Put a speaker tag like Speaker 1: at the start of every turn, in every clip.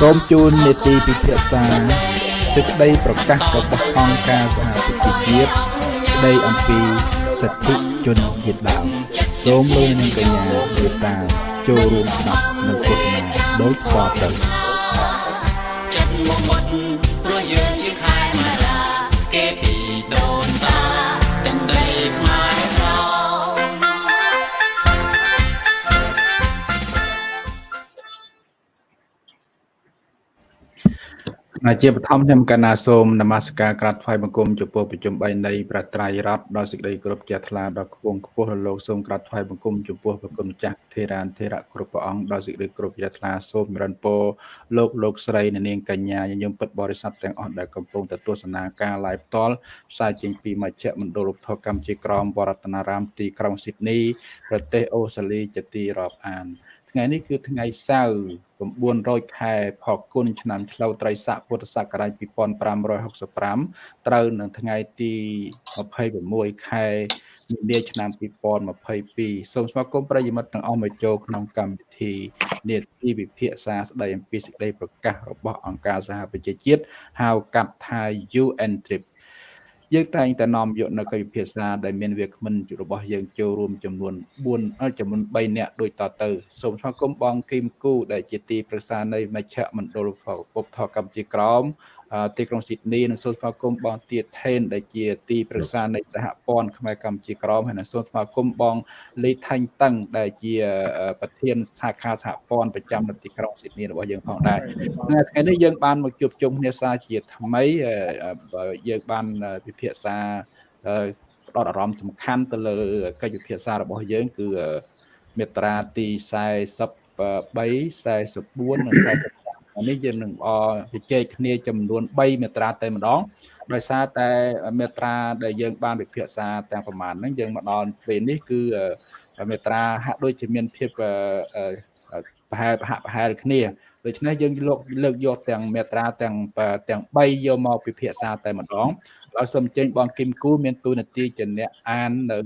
Speaker 1: សូមជូននេតិពិភាក្សាសេចក្តីប្រកាសរបស់អង្គការសហប្រជាជាតិស្តីអំពីសិទ្ធិជនជាតិដើមសូមលោកនាងកញ្ញាមេត្តាចូលរួមស្ដាប់និងទស្សនាដោយតទៅចិត្ជាបឋមខ្ញុំកណាសូមនមស្ការក្រាបថ្វាយបង្គំចំពោះប្រជុំ3នៃប្រត្រៃរដ្ឋដោយសេចក្តីគោរពជ្រះថ្លាដល់ខ្ពងខ្ពស់រលោកសូមក្រាបថ្វាយបង្គំចំពោះព្រះគុណម្ចាស់ធេរានធេរៈគ្រប់ព្រះអង្គដោយសេចក្តីគោរពជ្រះថ្លាសូមរិនពរលោកលោកស្រីនាងកញ្ញាញញឹមពិតបរិស័ទទាំងអស់ដែលកំពុងទៅទស្សនាការ live ផ្ទាល់ផ្សាយចេញពីមជ្ឈមណ្ឌលរូបថតកម្ពុជាក្រមវរតនារាមទីក្រុងស៊ីដនីប្រទេសអូស្ត្រាលីជាទីរាប់អាន ថ្ងៃនេះគឺថ្ងៃសៅរ៍900ខែផគុណឆ្នាំឆ្លូវត្រីស័កពុទ្ធសករាជ2565ត្រូវនៅថ្ងៃទី26ខែមីនាឆ្នាំ2022សូមស្វាគមន៍ប្រិយមិត្តទាំងអស់មកចូលក្នុងកម្មវិធីនេតិវិភាសាស្ដីអំពីសេចក្តីប្រកាសរបស់អង្គការសហប្រជាជាតិហៅកាត់ថា UN Trip យើងតែងតែនាំយកនៅកិច្ចពិភាក្សាដែលមានវាគ្មិនរបស់យើងចូលរួមចំនួន4ចំនួន3នាក់ដូចតទៅសូមស្វាគមន៍បងគីមគូដែលជាទីប្រឹក្សានៃមជ្ឈមណ្ឌលពុបថកម្ពុជាក្រម ទីក្រុងស៊ីដនីនិងសូមស្វាគមន៍បងទៀតថេនដែលជាទីប្រឹក្សានៃសហព័ន្ធខ្មែរកម្ពុជាក្រមហើយនិងសូមស្វាគមន៍បងលីថាញ់តឹងដែលជាប្រធានសាខាសហព័ន្ធប្រចាំនៅទីក្រុងស៊ីដនីរបស់យើងផងដែរថ្ងៃនេះយើងបានមកជួបជុំគ្នាសាជាថ្មីយើងបានពិភាក្សាផ្ដោតអារម្មណ៍សំខាន់ទៅលើកិច្ចពិភាក្សារបស់យើងគឺមេត្រាទី43 44និង45 នេះយើងនឹងអជជែកគ្នាចំនួន3មាត្រាតែម្ដងដោយសារតែមាត្រាដែលយើងបានវិភាសាទាំងប្រមាណហ្នឹងយើងមកដល់ពេលនេះគឺមាត្រាហាក់ដូចជាមានភាពប្រហែលប្រហាក់ប្រហែលគ្នាដូច្នេះយើងលោកលើកយកទាំងមាត្រាទាំងទាំង3យកមកពិភាក្សាតែម្ដងហើយសូមអញ្ជើញបងគឹមគូមានទូនាទីជាអ្នកអាននៅ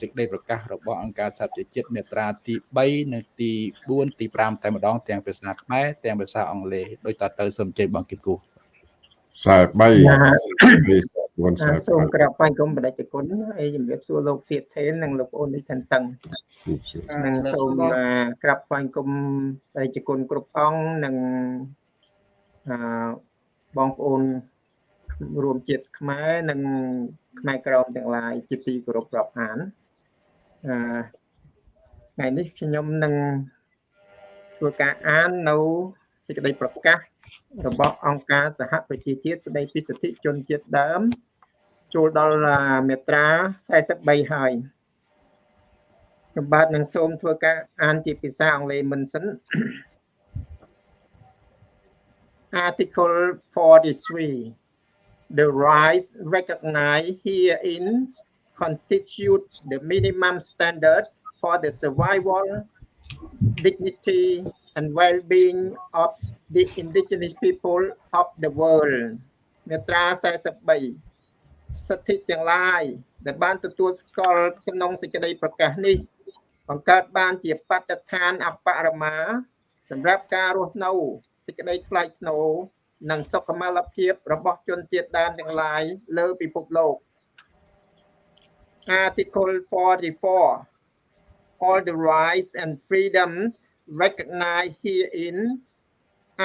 Speaker 1: សេចក្តីប្រកាសរបស់អង្គការសហប្រជាជាតិមាត្រាទី3និងទី4ទី5តែម្ដងទាំងភាសាខ្មែរទាំងភាសាអង់គ្លេសដោយតទៅសូមជ័យបងគិតគូ
Speaker 2: ខ្សែ
Speaker 3: 3សូមក្រាបបញ្គុំបដិជគុណហើយជំរាបសួរលោកទៀតថេននិងលោកប្អូននេះទាំងតឹងនិងសូមក្រាបបញ្គុំបដិជគុណគ្រប់អង្គនិងបងប្អូនរួមជាតិខ្មែរនិង ខ្មែរក្រមទាំងឡាយជាទីគោរពរាប់អានអឺថ្ងៃនេះខ្ញុំនឹងធ្វើការអាននៅសេចក្តីប្រកាសរបស់អង្គការសហប្រជាជាតិស្តីពីសិទ្ធិជនជាតិដើមចូលដល់មាត្រា43ហើយខ្ញុំបាទនឹងសូមធ្វើការអានជាភាសាអង់គ្លេសមិនសិន Article 43 the rights recognized herein constitute the minimum standard for the survival, dignity, and well-being of the indigenous people of the world មាត្រា43សិទ្ធិទាំងឡាយដែលបានទទួលស្គាល់ក្នុងសេចក្តីប្រកាសនេះបង្កើតបានជាបទដ្ឋានអបរមាសម្រាប់ការរស់នៅសេចក្តីថ្លៃថ្នូរ និងសុខុមាលភាពរបស់ជនជាតិដើមទាំងឡាយលើពិភពលោក Article 44 All the rights and freedoms recognized herein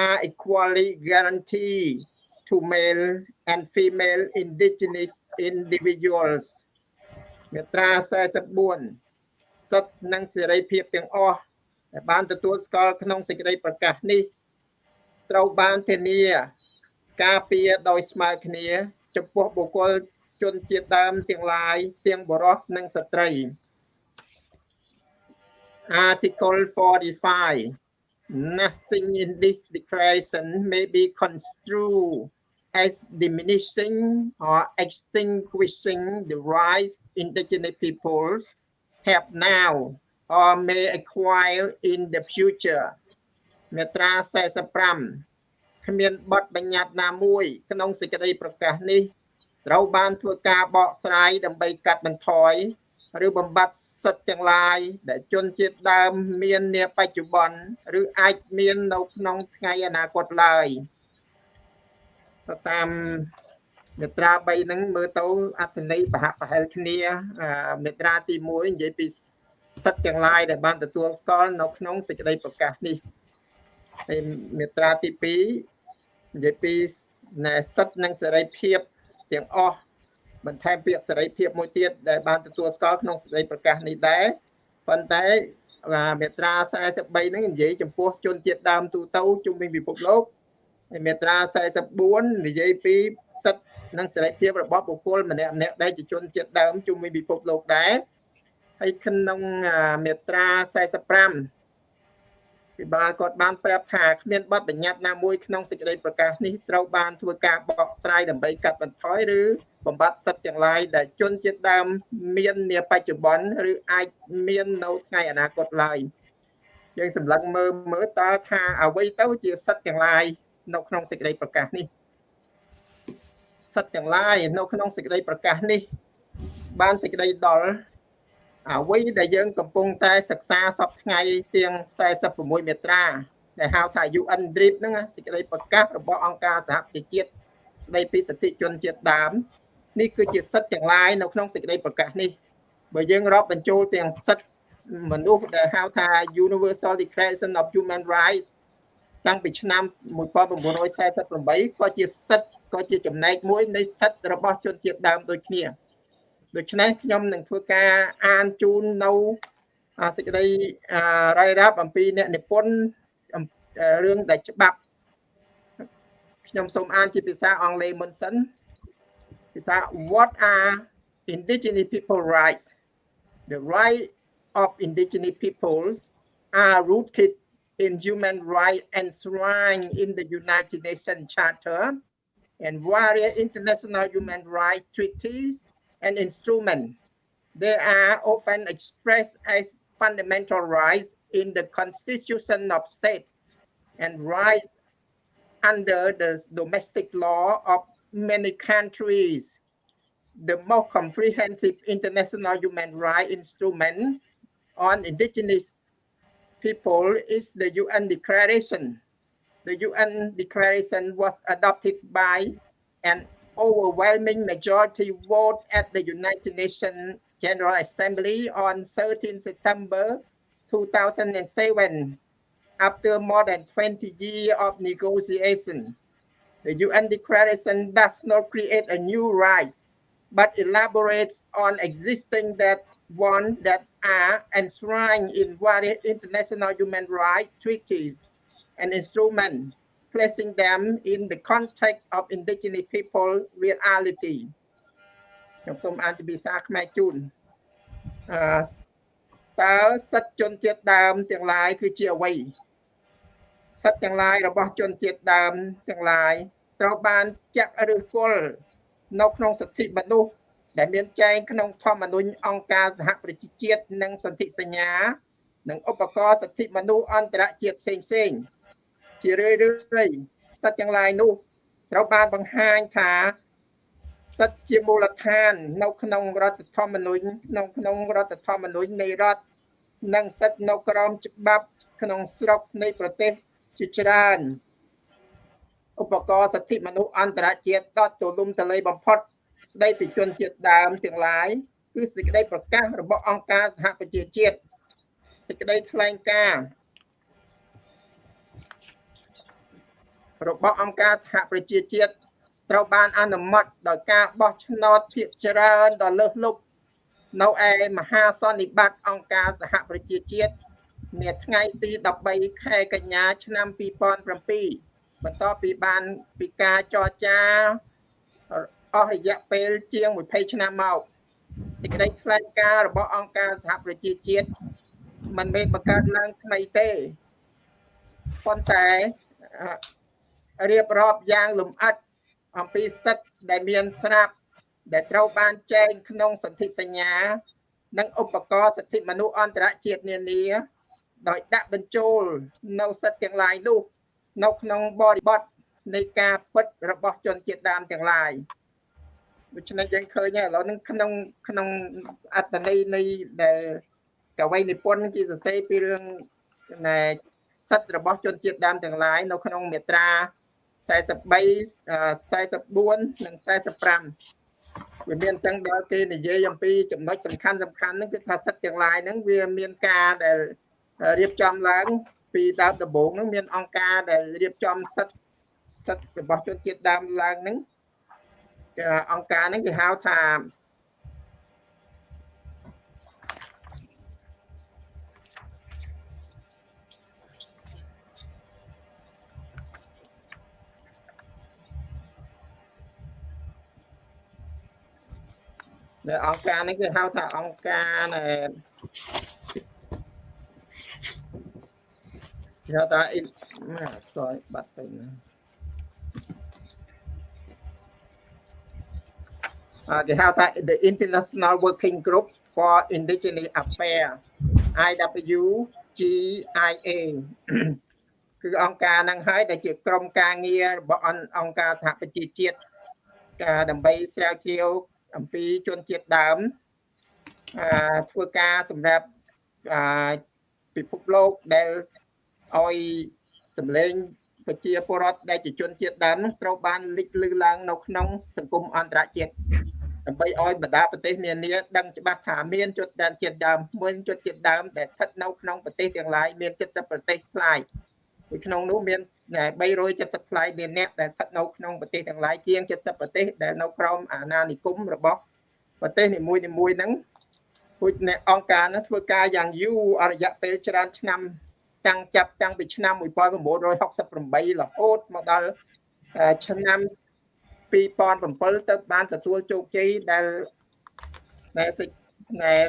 Speaker 3: are equally guaranteed to male and female indigenous individuals មាត្រា44សិទ្ធិនិងសេរីភាពទាំងអស់ដែលបានទទួលស្គាល់ក្នុងសេចក្តីប្រកាសនេះ ត្រូវបានធានា ការពារដោយស្មើគ្នា ចំពោះបុគ្គលជនជាតិដើមទាំងឡាយទាំងបុរសនិងស្ត្រី Article 45 Nothing in this declaration may be construed as diminishing or extinguishing the rights indigenous peoples have now or may acquire in the future មាត្រា45គ្មានបទបញ្ញត្តិណាមួយ ក្នុងសេចក្តីប្រកាសនេះត្រូវបានធ្វើការបកស្រាយដើម្បីកាត់បន្ថយឬបំបត្តិសិទ្ធិទាំងឡាយដែលជនជាតិដើមមាននាបច្ចុប្បន្នឬអាចមាននៅក្នុងថ្ងៃអនាគតឡើយតាមមេត្រា3ហ្នឹងមើលទៅអត្ថន័យប្រហាក់ប្រហែលគ្នាមេត្រាទី1និយាយពីសិទ្ធិទាំងឡាយដែលបានទទួលស្គាល់នៅក្នុងសេចក្តីប្រកាសនេះ ហើយមេត្រាទី2និយាយពីសិទ្ធិនិងសេរីភាពទាំងអស់បន្ថែមពាក្យសេរីភាពមួយទៀតដែលបានទទួលស្គាល់ក្នុងសេចក្តីប្រកាសនេះដែរប៉ុន្តែមេត្រា43ហ្នឹងនិយាយចំពោះជនជាតិដើមទូទៅជុំវិញពិភពលោកហើយមេត្រា44និយាយពីសិទ្ធិនិងសេរីភាពរបស់បុគ្គលម្នាក់ម្នាក់ដែលជាជនជាតិដើមជុំវិញពិភពលោកដែរហើយក្នុងមេត្រា45 ពិបាលគាត់បានប្រាប់ថាគ្មានបទបញ្ញត្តិណាមួយក្នុងសេចក្តីប្រកាសនេះត្រូវបានធ្វើការបកស្រាយដើម្បីកាត់បន្ថយឬបំបត្តិសិទ្ធិទាំងឡាយដែលជនជាតិដើមមាននាបច្ចុប្បន្នឬអាចមាននៅថ្ងៃអនាគតឡើយយើងសម្លឹងមើលមើលតើថាអ្វីទៅជាសិទ្ធិទាំងឡាយនៅក្នុងសេចក្តីប្រកាសនេះសិទ្ធិទាំងឡាយនៅក្នុងសេចក្តីប្រកាសនេះ បានសេចក្តីដល់ អ្វីដែលយើងកំពុងតែសិក្សាសពថ្ងៃទាំង46មេត្រាដែលហៅថា UN DRIP ហ្នឹងសេចក្តីប្រកាសរបស់អង្គការសហប្រជាជាតិស្តីពីសិទ្ធិជនជាតិដើមនេះគឺជាសិទ្ធិទាំងឡាយនៅក្នុងសេចក្តីប្រកាសនេះបើយើងរាប់បញ្ចូលទាំងសិទ្ធិមនុស្សដែលហៅថា Universal Declaration of Human Rights តាំងពីឆ្នាំ1948ក៏ជាសិទ្ធិក៏ជាចំណែកមួយនៃសិទ្ធិរបស់ជនជាតិដើមដូចគ្នា ដូច្នេះខ្ញុំនឹងធ្វើការអានជូននៅសេចក្តីរាយរាប់អំពីអ្នកនិពន្ធរឿងដែលច្បាប់ខ្ញុំសូមអានជាភាសាអង់គ្លេសមុនសិនគឺថា what are indigenous people rights the right of indigenous peoples are rooted in human rights enshrined in the United Nations Charter and various international human rights treaties and instrument. They are often expressed as fundamental rights in the constitution of state and rights under the domestic law of many countries. The most comprehensive international human rights instrument on indigenous people is the UN Declaration. The UN Declaration was adopted by an overwhelming majority vote at the United Nations General Assembly on 13 September 2007 after more than 20 years of negotiation. The UN Declaration does not create a new right, but elaborates on existing that one that are enshrined in various international human rights treaties and instruments placing them in the context of indigenous people reality ខ្ញុំសូមអានជាភាសាខ្មែរជូនអឺតើសិទ្ធិជនជាតិដើមទាំងឡាយគឺជាអ្វីសិទ្ធិទាំងឡាយរបស់ជនជាតិដើមទាំងឡាយត្រូវបានចាក់ឫសគល់នៅក្នុងសិទ្ធិមនុស្សដែលមានចែងក្នុងធម្មនុញ្ញអង្គការសហប្រជាជាតិនិងសន្ធិសញ្ញានិងឧបករណ៍សិទ្ធិមនុស្សអន្តរជាតិផ្សេងៗ ជារឿយរឿយសិទ្ធិទាំងឡាយនោះត្រូវបានបង្ហាញថាសិទ្ធិជាមូលដ្ឋាន នៅក្នុងរដ្ឋធម្មនុញ្ញក្នុងក្នុងរដ្ឋធម្មនុញ្ញនៃរដ្ឋនិងសិទ្ធិនៅក្រោមច្បាប់ ក្នុងស្រុកនៃប្រទេសជាច្រើនឧបករណ៍សិទ្ធិមនុស្សអន្តរជាតិដតទូលំទូលាយបំផុត ស្ដីពីជនជាតិដើមទាំងឡាយគឺសេចក្តីប្រកាសរបស់អង្គការសហប្រជាជាតិសេចក្តីថ្លែងការណ៍ របស់អង្គការសហប្រជាជាតិត្រូវបានអនុម័តដោយការបោះឆ្នោតភាគច្រើនដ៏លើសលប់នៅឯមហាសន្និបាតអង្គការសហប្រជាជាតិនាថ្ងៃទី13ខែកញ្ញា ឆ្នាំ2007បន្ទាប់ពីបានពីការចរចាអស់រយៈពេលជាង20ឆ្នាំមកសេចក្តីថ្លែងការណ៍របស់អង្គការសហប្រជាជាតិមិនមែនបង្កើតឡើងថ្មីទេប៉ុន្តែ រៀបរាប់យ៉ាងលម្អិតអំពីសិទ្ធិដែលមានស្រាប់ដែលត្រូវបានចែងក្នុងសន្ធិសញ្ញា និងឧបករណ៍សិទ្ធិមនុស្សអន្តរជាតិនានា ដោយដាក់បញ្ចូលនៅសិទ្ធិទាំងឡាយនោះនៅក្នុងបរិបទនៃការពិតរបស់ជនជាតិដើមទាំងឡាយដូច្នេះយើងឃើញឥឡូវហ្នឹងក្នុងក្នុងអត្តន័យនៃដែលកវីនិពន្ធគេសរសេរពីរឿងណែសិទ្ធិរបស់ជនជាតិដើមទាំងឡាយនៅក្នុងមាត្រា 43 44និង45វាមានអញ្ចឹងដល់គេនិយាយអំពីចំណុចសំខាន់សំខាន់ហ្នឹងគឺថាសិទ្ធិទាំងឡាយហ្នឹងវាមានការដែលរៀបចំឡើងពីដើមដំបូងហ្នឹងមានអង្គការដែលរៀបចំសិទ្ធិសិទ្ធិរបស់ជនជាតិដើមឡើងហ្នឹងអង្គការហ្នឹងគេហៅថា នៅអង្គការនេះគឺហៅថាអង្គការណែគេហៅថាអ៊ីសយបាត់ទៅណាគេហៅថា the International Working Group for Indigenous Affairs IWGIA គឺអង្គការហ្នឹងហើយដែលជាក្រុមការងាររបស់អង្គការសហប្រជាជាតិដើម្បីស្រាវជ្រាវ អំពីជនជាតិដើមអឺធ្វើការសម្រាប់អឺពិភពលោកដែលឲ្យសម្លេងប្រជាពលរដ្ឋដែលជាជនជាតិដើមនឹងត្រូវបានលេចលឺឡើងនៅក្នុងសង្គមអន្តរជាតិដើម្បីឲ្យបណ្ដាប្រទេសនានាដឹងច្បាស់ថាមានជនជាតិដើមមួយជនជាតិដើមដែលស្ថិតនៅក្នុងប្រទេសទាំងឡាយមាន70ប្រទេសផ្លាយពី ក្នុងនោះមាន370ផ្លាយលានអ្នកដែលស្ថិតនៅក្នុងប្រទេសទាំងឡាយជាង70ប្រទេសដែលនៅក្រោមអាណានិគមរបស់ប្រទេសនីមួយៗហ្នឹងពួកអ្នកអង្គការហ្នឹងធ្វើការយ៉ាងយូរអរយៈពេលច្រើនឆ្នាំតាំងចាប់តាំងពីឆ្នាំ1968រហូតមកដល់ឆ្នាំ2007ទៅបានទទួលជោគជ័យដែលដែលដែល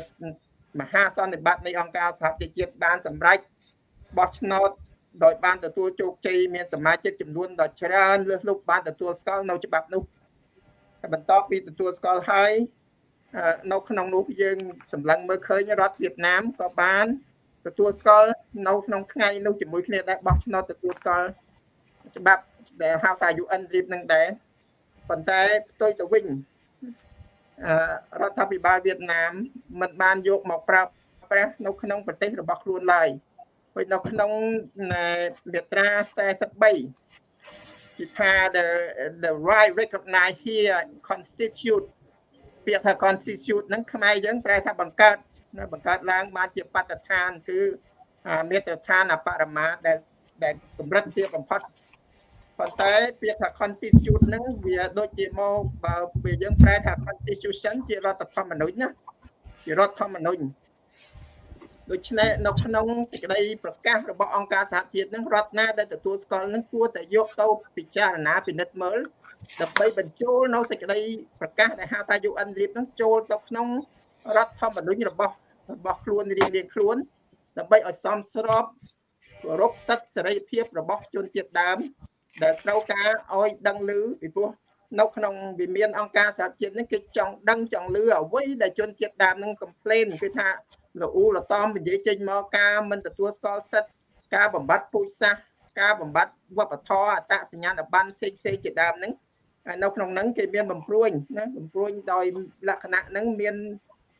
Speaker 3: មហាសន្និបាតនៃអង្គការសហប្រជាជាតិបានសម្រេចបោះឆ្នោត ដោយបានទទួលជោគជ័យមានសមាជិកចំនួនដ៏ច្រើនលើសលប់បានទទួលស្គាល់នៅច្បាប់នោះតែបន្ទាប់ពីទទួលស្គាល់ហើយនៅក្នុងនោះយើងសម្លឹងមើលឃើញរដ្ឋវៀតណាមក៏បានទទួលស្គាល់នៅក្នុងថ្ងៃនោះជាមួយគ្នាដែរបោះឆ្នោតទទួលស្គាល់ច្បាប់ដែលហៅថា UN RIP នឹងដែរប៉ុន្តែផ្ទុយទៅវិញរដ្ឋាភិបាលវៀតណាមមិនបានយកមកប្រើប្រាស់នៅក្នុងប្រទេសរបស់ខ្លួនឡើយ ពេញនៅក្នុងមាត្រា43គឺថា the the right recognize here constitute ពាក្យថា constitute ហ្នឹងខ្មែរយើងប្រែថាបង្កើតបង្កើតឡើងបានជាបទដ្ឋានគឺមាត្រដ្ឋានអបរមាដែលដែលកម្រិតទាបបំផុតប៉ុន្តែពាក្យថា constitute ហ្នឹងវាដូចជាមកបើវាយើងប្រែថា constitution ជារដ្ឋធម្មនុញ្ញណាជារដ្ឋធម្មនុញ្ញ ដូច្នេះនៅក្នុងសេចក្តីប្រកាសរបស់អង្គការសហជាតិនឹងរដ្ឋណាដែលទទួលស្គាល់នឹងគួរតែយកទៅពិចារណាពិនិត្យមើលដើម្បីបញ្ចូលនៅសេចក្តីប្រកាសដែលហៅថា UN RIP នឹងចូលទៅក្នុងរដ្ឋធម្មនុញ្ញរបស់របស់ខ្លួនរៀងរៀងខ្លួនដើម្បីឲ្យសមស្របគោរពសិទ្ធិសេរីភាពរបស់ជនជាតិដើម ដែលត្រូវការឲ្យដឹងឮពីព្រោះនៅក្នុងវិមានអង្គការសហជាតិនេះគេចង់ដឹងចង់លឺអ្វីដែលជនជាតិដើមនឹងកំ pl ែនគឺថា លអ៊ូលតំនិយាយចេញមកការមិនទទួលស្គាល់សិទ្ធិការបំបត្តិពូជសាសន៍ការបំបត្តិវប្បធម៌អត្តសញ្ញាណប័ណ្ណផ្សេងផ្សេងជាដើមហ្នឹងនៅក្នុងហ្នឹងគេមានបំព្រួញណាបំព្រួញដោយលក្ខណៈហ្នឹងមាន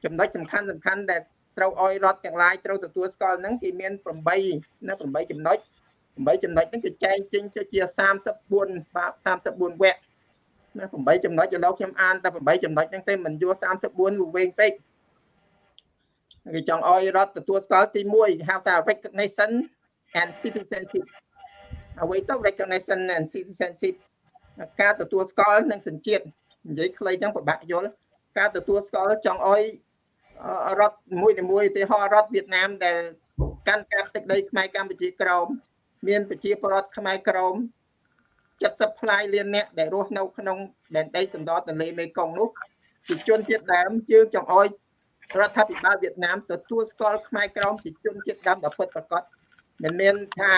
Speaker 3: ចំណុចសំខាន់សំខាន់ដែលត្រូវឲ្យរដ្ឋទាំងឡាយត្រូវទទួលស្គាល់ហ្នឹងគេមាន8ណា8ចំណុច8ចំណុចហ្នឹងគេចែងចេញទៅជា34 34វគ្គណា8ចំណុចឥឡូវខ្ញុំអានតែ8ចំណុចហ្នឹងទេមិនយក34វាវែងពេក គេចង់ឲ្យរដ្ឋទទួលស្គាល់ទី1ហៅថា recognition and citizenship អ្វីទៅ recognition and citizenship ការទទួលស្គាល់និងសញ្ជាតិនិយាយខ្លីចឹងពិបាកយល់ការទទួលស្គាល់ចង់ឲ្យរដ្ឋមួយមួយឧទាហរណ៍រដ្ឋវៀតណាមដែលកាន់កាប់ទឹកដីខ្មែរកម្ពុជាក្រោមមានប្រជាពលរដ្ឋខ្មែរក្រោម70ផ្លាយលានអ្នកដែលរស់នៅក្នុងដែនដីសណ្ដោទន្លេមេគង្គនោះជាជនជាតិដើមយើងចង់ឲ្យ រដ្ឋាភិបាលវៀតណាមទទួលស្គាល់ខ្មែរក្រមជាជនជាតិដើមដ៏ពិតប្រាកដមិនមានថា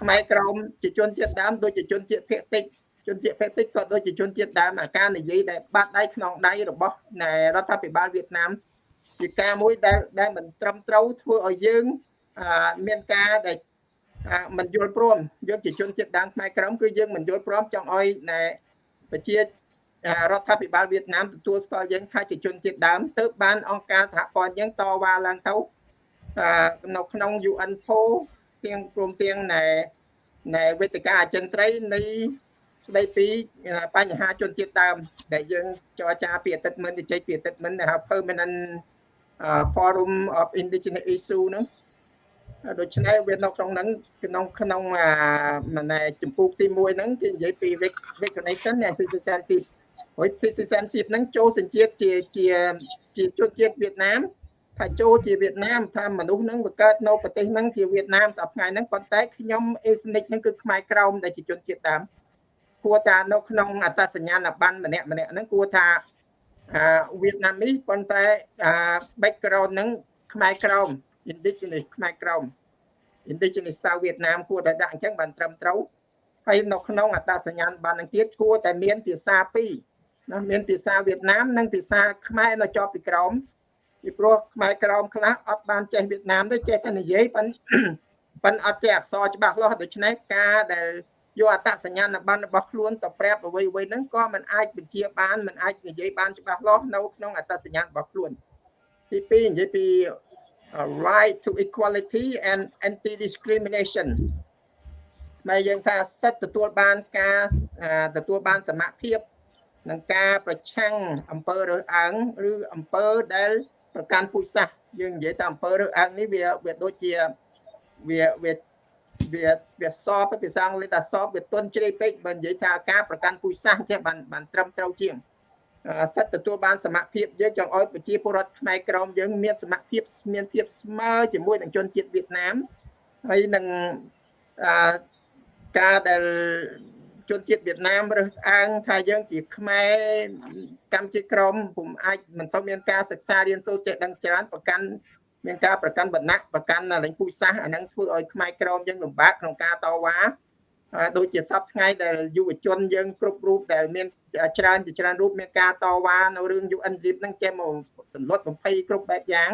Speaker 3: ខ្មែរក្រមជាជនជាតិដើមដូចជាជនជាតិភាគតិចជនជាតិភាគតិចក៏ដូចជាជនជាតិដើមអាការនិយាយដែលបាត់ដៃក្នុងដៃរបស់រដ្ឋាភិបាលវៀតណាមជាការមួយដែលដែលមិនត្រឹមត្រូវធ្វើឲ្យយើងមានការដែលមិនយល់ព្រមយើងជាជនជាតិដើមខ្មែរក្រមគឺយើងមិនយល់ព្រមចង់ឲ្យប្រជា រដ្ឋាភិបាលវៀតណាមទទួលស្គាល់យើងថាជាជនជាតិដើមទើបបានអង្គការសហព័ន្ធយើងតវ៉ាឡើងទៅនៅក្នុង UN PO ទាំងព្រមទាំងណែណែវេទិកាអចិន្ត្រៃយ៍នៃស្ដីពីបញ្ហាជនជាតិដើម ដែលយើងចរចាពីអតីតមិនទៅជ័យពីអតីតមិនហៅ permanent forum of indigenous issue ហ្នឹងដូច្នេះវានៅក្នុងហ្នឹងក្នុងក្នុងអាណែចម្ពោះទី1ហ្នឹងគេនិយាយពី recognition and citizenship ហើយ citizenship ហ្នឹងចូលសញ្ជាតិជាជាជាជនជាតិវៀតណាមថាចូលជាវៀតណាមថាមនុស្សហ្នឹងវាកើតនៅប្រទេសហ្នឹងជាវៀតណាមសប្តាហ៍ហ្នឹងប៉ុន្តែខ្ញុំ ethnic ហ្នឹងគឺខ្មែរក្រមដែលជាជនជាតិដើមគួរថានៅក្នុងអត្តសញ្ញាណប័ណ្ណម្នាក់ម្នាក់ហ្នឹងគួរថាអាវៀតណាមនេះប៉ុន្តែអា background ហ្នឹងខ្មែរក្រម indigenous ខ្មែរក្រម indigenous ស្ទៅវៀតណាមគួរតែដាក់អញ្ចឹងបានត្រឹមត្រូវហើយនៅក្នុងអត្តសញ្ញាណប័ណ្ណនឹងទៀតគួរតែមានភាសាពីរ ណាមានភាសាវៀតណាមនិងភាសាខ្មែរនៅជាប់ពីក្រោមពីព្រោះខ្មែរក្រោមខ្លះអត់បានចេះវៀតណាមទេចេះតែនិយាយប៉ុន្តែប៉ុន្តែអត់ចេះអក្សរច្បាស់លាស់ដូច្នេះការដែលយកអត្តសញ្ញាណប័ណ្ណរបស់ខ្លួនទៅប្រាប់អ្វីអ្វីហ្នឹងក៏មិនអាចបញ្ជាបានមិនអាចនិយាយបានច្បាស់លាស់នៅក្នុងអត្តសញ្ញាណរបស់ខ្លួនទី2និយាយពី right to equality and anti discrimination មកយើងថាសិទ្ធិទទួលបានការទទួលបានសមភាព នឹងការប្រឆាំងអំពើរើសអើងឬអំពើដែលប្រកាន់ពូជសាសន៍យើងនិយាយថាអំពើរើសអើងនេះវាវាដូចជាវាវាវាវាសបភាសាអង់គ្លេសថាសបវាទន់ជ្រេពេកបើនិយាយថាការប្រកាន់ពូជសាសន៍ចេះបានបានត្រឹមត្រូវជាងសិទ្ធិទទួលបានសមភាពយើងចង់ឲ្យប្រជាពលរដ្ឋខ្មែរក្រមយើងមានសមភាពមានភាពស្មើជាមួយនឹងជនជាតិវៀតណាមហើយនឹងការដែល ជនជាតិវៀតណាមរើសអើងថាយើងជាខ្មែរកម្ពុជាក្រមពុំអាចមិនសូវមានការសិក្សារៀនសូត្រចេះដឹងច្រើនប្រកាន់មានការប្រកាន់បណ្ណៈប្រកាន់លែងពូជសាសន៍អានឹងធ្វើឲ្យខ្មែរក្រមយើងលំបាកក្នុងការតវ៉ាដូចជាសពថ្ងៃដែលយុវជនយើងគ្រប់រូបដែលមានច្រើនជាច្រើនរូបមានការតវ៉ានៅរឿង UN RIP ហ្នឹងចេះមកសន្លត់បំភ័យគ្រប់បែបយ៉ាង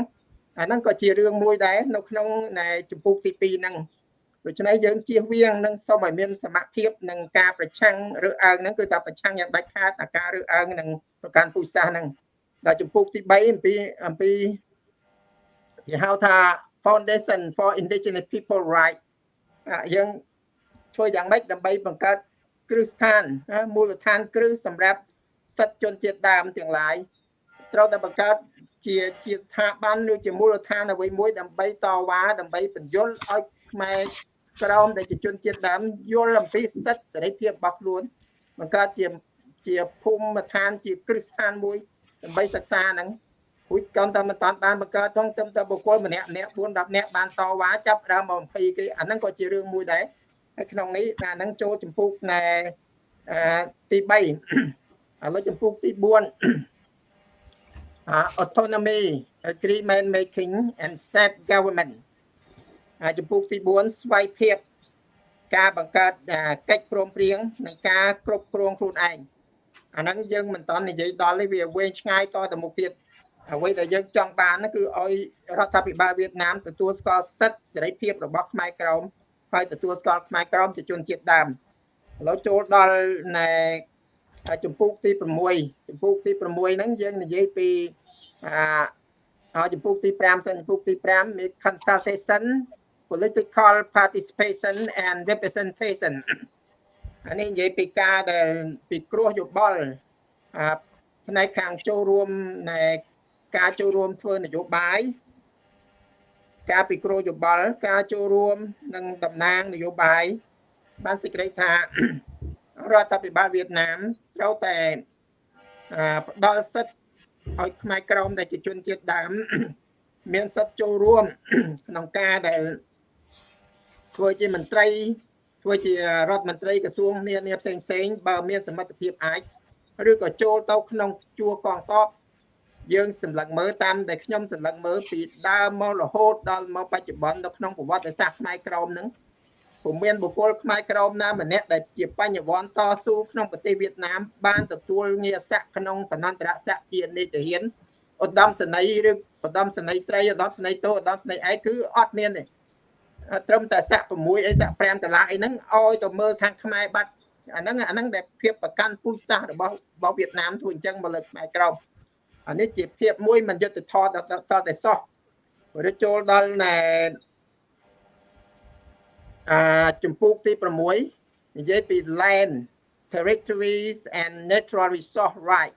Speaker 3: អាហ្នឹងក៏ជារឿងមួយដែរនៅក្នុងចម្ពោះទី2ហ្នឹង ដូច្នេះយើងជៀសវាងនឹងសូមឲ្យមានសមភាពនឹងការប្រឆាំងឬអើងហ្នឹងគឺថាប្រឆាំងយ៉ាងដាច់ខាតអាការឬអើងនឹងប្រកាន់ពូជសាសន៍ហ្នឹងដល់ចម្ពោះទី3អំពីអំពីគេហៅថា Foundation for Indigenous People Right យើងធ្វើយ៉ាងម៉េចដើម្បីបង្កើតគ្រឹះស្ថានមូលដ្ឋានគ្រឹះសម្រាប់សិទ្ធិជនជាតិដើមទាំងឡាយត្រូវតែបង្កើតជាជាស្ថាប័នឬជាមូលដ្ឋានអ្វីមួយដើម្បីតវ៉ាដើម្បីបញ្យល់ឲ្យ ខ្មែរក្រមដែលជាជនជាតិដើមយល់អំពីសិទ្ធិសេរីភាពរបស់ខ្លួនបង្កើតជាជាភូមិឋានជាគ្រឹះស្ថានមួយដើម្បីសិក្សាហ្នឹងគួយកន់តែមិនតាន់បានបង្កើតផងទៅតែបុគ្គលម្នាក់ម្នាក់4 10នាក់បានតវ៉ាចាប់ដើមមក20គេអាហ្នឹងក៏ជារឿងមួយដែរហើយក្នុងនេះអាហ្នឹងចូលចម្ពោះណែទី3ឥឡូវចម្ពោះទី4 autonomy agreement making and self government ចំពោះទី4ស្វ័យភាពការបង្កើតកិច្ចព្រមព្រៀងនៃការគ្រប់គ្រងខ្លួនឯងអាហ្នឹងយើងមិនតន់និយាយដល់ទេវាវែងឆ្ងាយតទៅមុខទៀតអ្វីដែលយើងចង់បានគឺឲ្យរដ្ឋាភិបាលវៀតណាមទទួលស្គាល់សិទ្ធិសេរីភាពរបស់ខ្មែរក្រមហើយទទួលស្គាល់ខ្មែរក្រមជាជនជាតិដើមឥឡូវចូលដល់ណែចម្ពោះទី6ចម្ពោះទី6ហ្នឹងយើងនិយាយពីអាចម្ពោះទី5សិនចម្ពោះទី5មាន consultation political participation and representation អានេះនិយាយពីការដែលពីគ្រោះយោបល់ផ្នែកខាងចូលរួមនៃការចូលរួមធ្វើនយោបាយការពិគ្រោះយោបល់ការចូលរួមនឹងតំណាងនយោបាយបានសេចក្តីថារដ្ឋាភិបាលវៀតណាមត្រូវតែផ្ដល់សិទ្ធិឲ្យខ្មែរក្រមដែលជាជនជាតិដើម មានសិទ្ធិចូលរួមក្នុងការដែល ធ្វើជាមន្ត្រីធ្វើជារដ្ឋមន្ត្រីក្រសួងនានាផ្សេងផ្សេងបើមានសមត្ថភាពអាចឬក៏ចូលទៅក្នុងជួរកងទ័ពយើងសម្លឹងមើលតាមដែលខ្ញុំសម្លឹងមើលពីដើមមករហូតដល់មកបច្ចុប្បន្ននៅក្នុងប្រវត្តិសាស្ត្រខ្មែរក្រមហ្នឹងពុំមានបុគ្គលខ្មែរក្រមណាម្នាក់ដែលជាបញ្ញវន្តតស៊ូក្នុងប្រទេសវៀតណាមបានទទួលងារស័ក្តិក្នុងតំណន្តរស័ក្តិជានេតិហ៊ានឧត្តមសេនីយ៍ឬឧត្តមសេនីយ៍ត្រីឧត្តមសេនីយ៍តូឧត្តមសេនីយ៍ឯកគឺអត់មានទេ ត្រឹមតែស័ក្តិ6អីស័ក្តិ5ដុល្លារអីហ្នឹងឲ្យទៅមើលខាងខ្មែរបាត់អាហ្នឹងអាហ្នឹងដែលភាពប្រកាន់ពូជសាសន៍របស់របស់វៀតណាមធ្វើអញ្ចឹងមកលើខ្មែរក្រមអានេះជាភាពមួយមិនយុត្តិធម៌ដល់តែសោះឬចូលដល់ណែអាចម្ពោះទី6និយាយពី land territories and natural resource right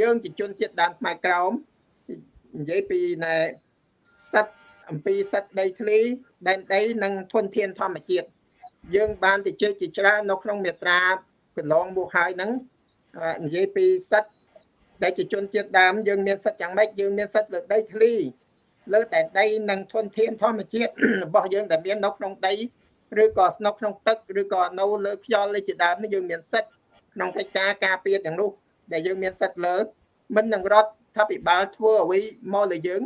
Speaker 3: យើងជាជនជាតិដើមខ្មែរក្រមនិយាយពីណែសិទ្ធ អំពីសិទ្ធដីធ្លីដែនដីនិងធនធានធម្មជាតិយើងបានទៅជែកជាច្រើននៅក្នុងមេត្រាកន្លងមកហើយហ្នឹងនិយាយពីសិទ្ធដែលជាជនជាតិដើមយើងមានសិទ្ធយ៉ាងម៉េចយើងមានសិទ្ធលើដីធ្លីលើតែដីនិងធនធានធម្មជាតិរបស់យើងដែលមាននៅក្នុងដីឬក៏នៅក្នុងទឹកឬក៏នៅលើខ្យល់លេជាដើមនេះយើងមានសិទ្ធក្នុងកិច្ចការការពារទាំងនោះដែលយើងមានសិទ្ធលើមិននឹងរដ្ឋាភិបាលធ្វើអ្វីមកលើយើង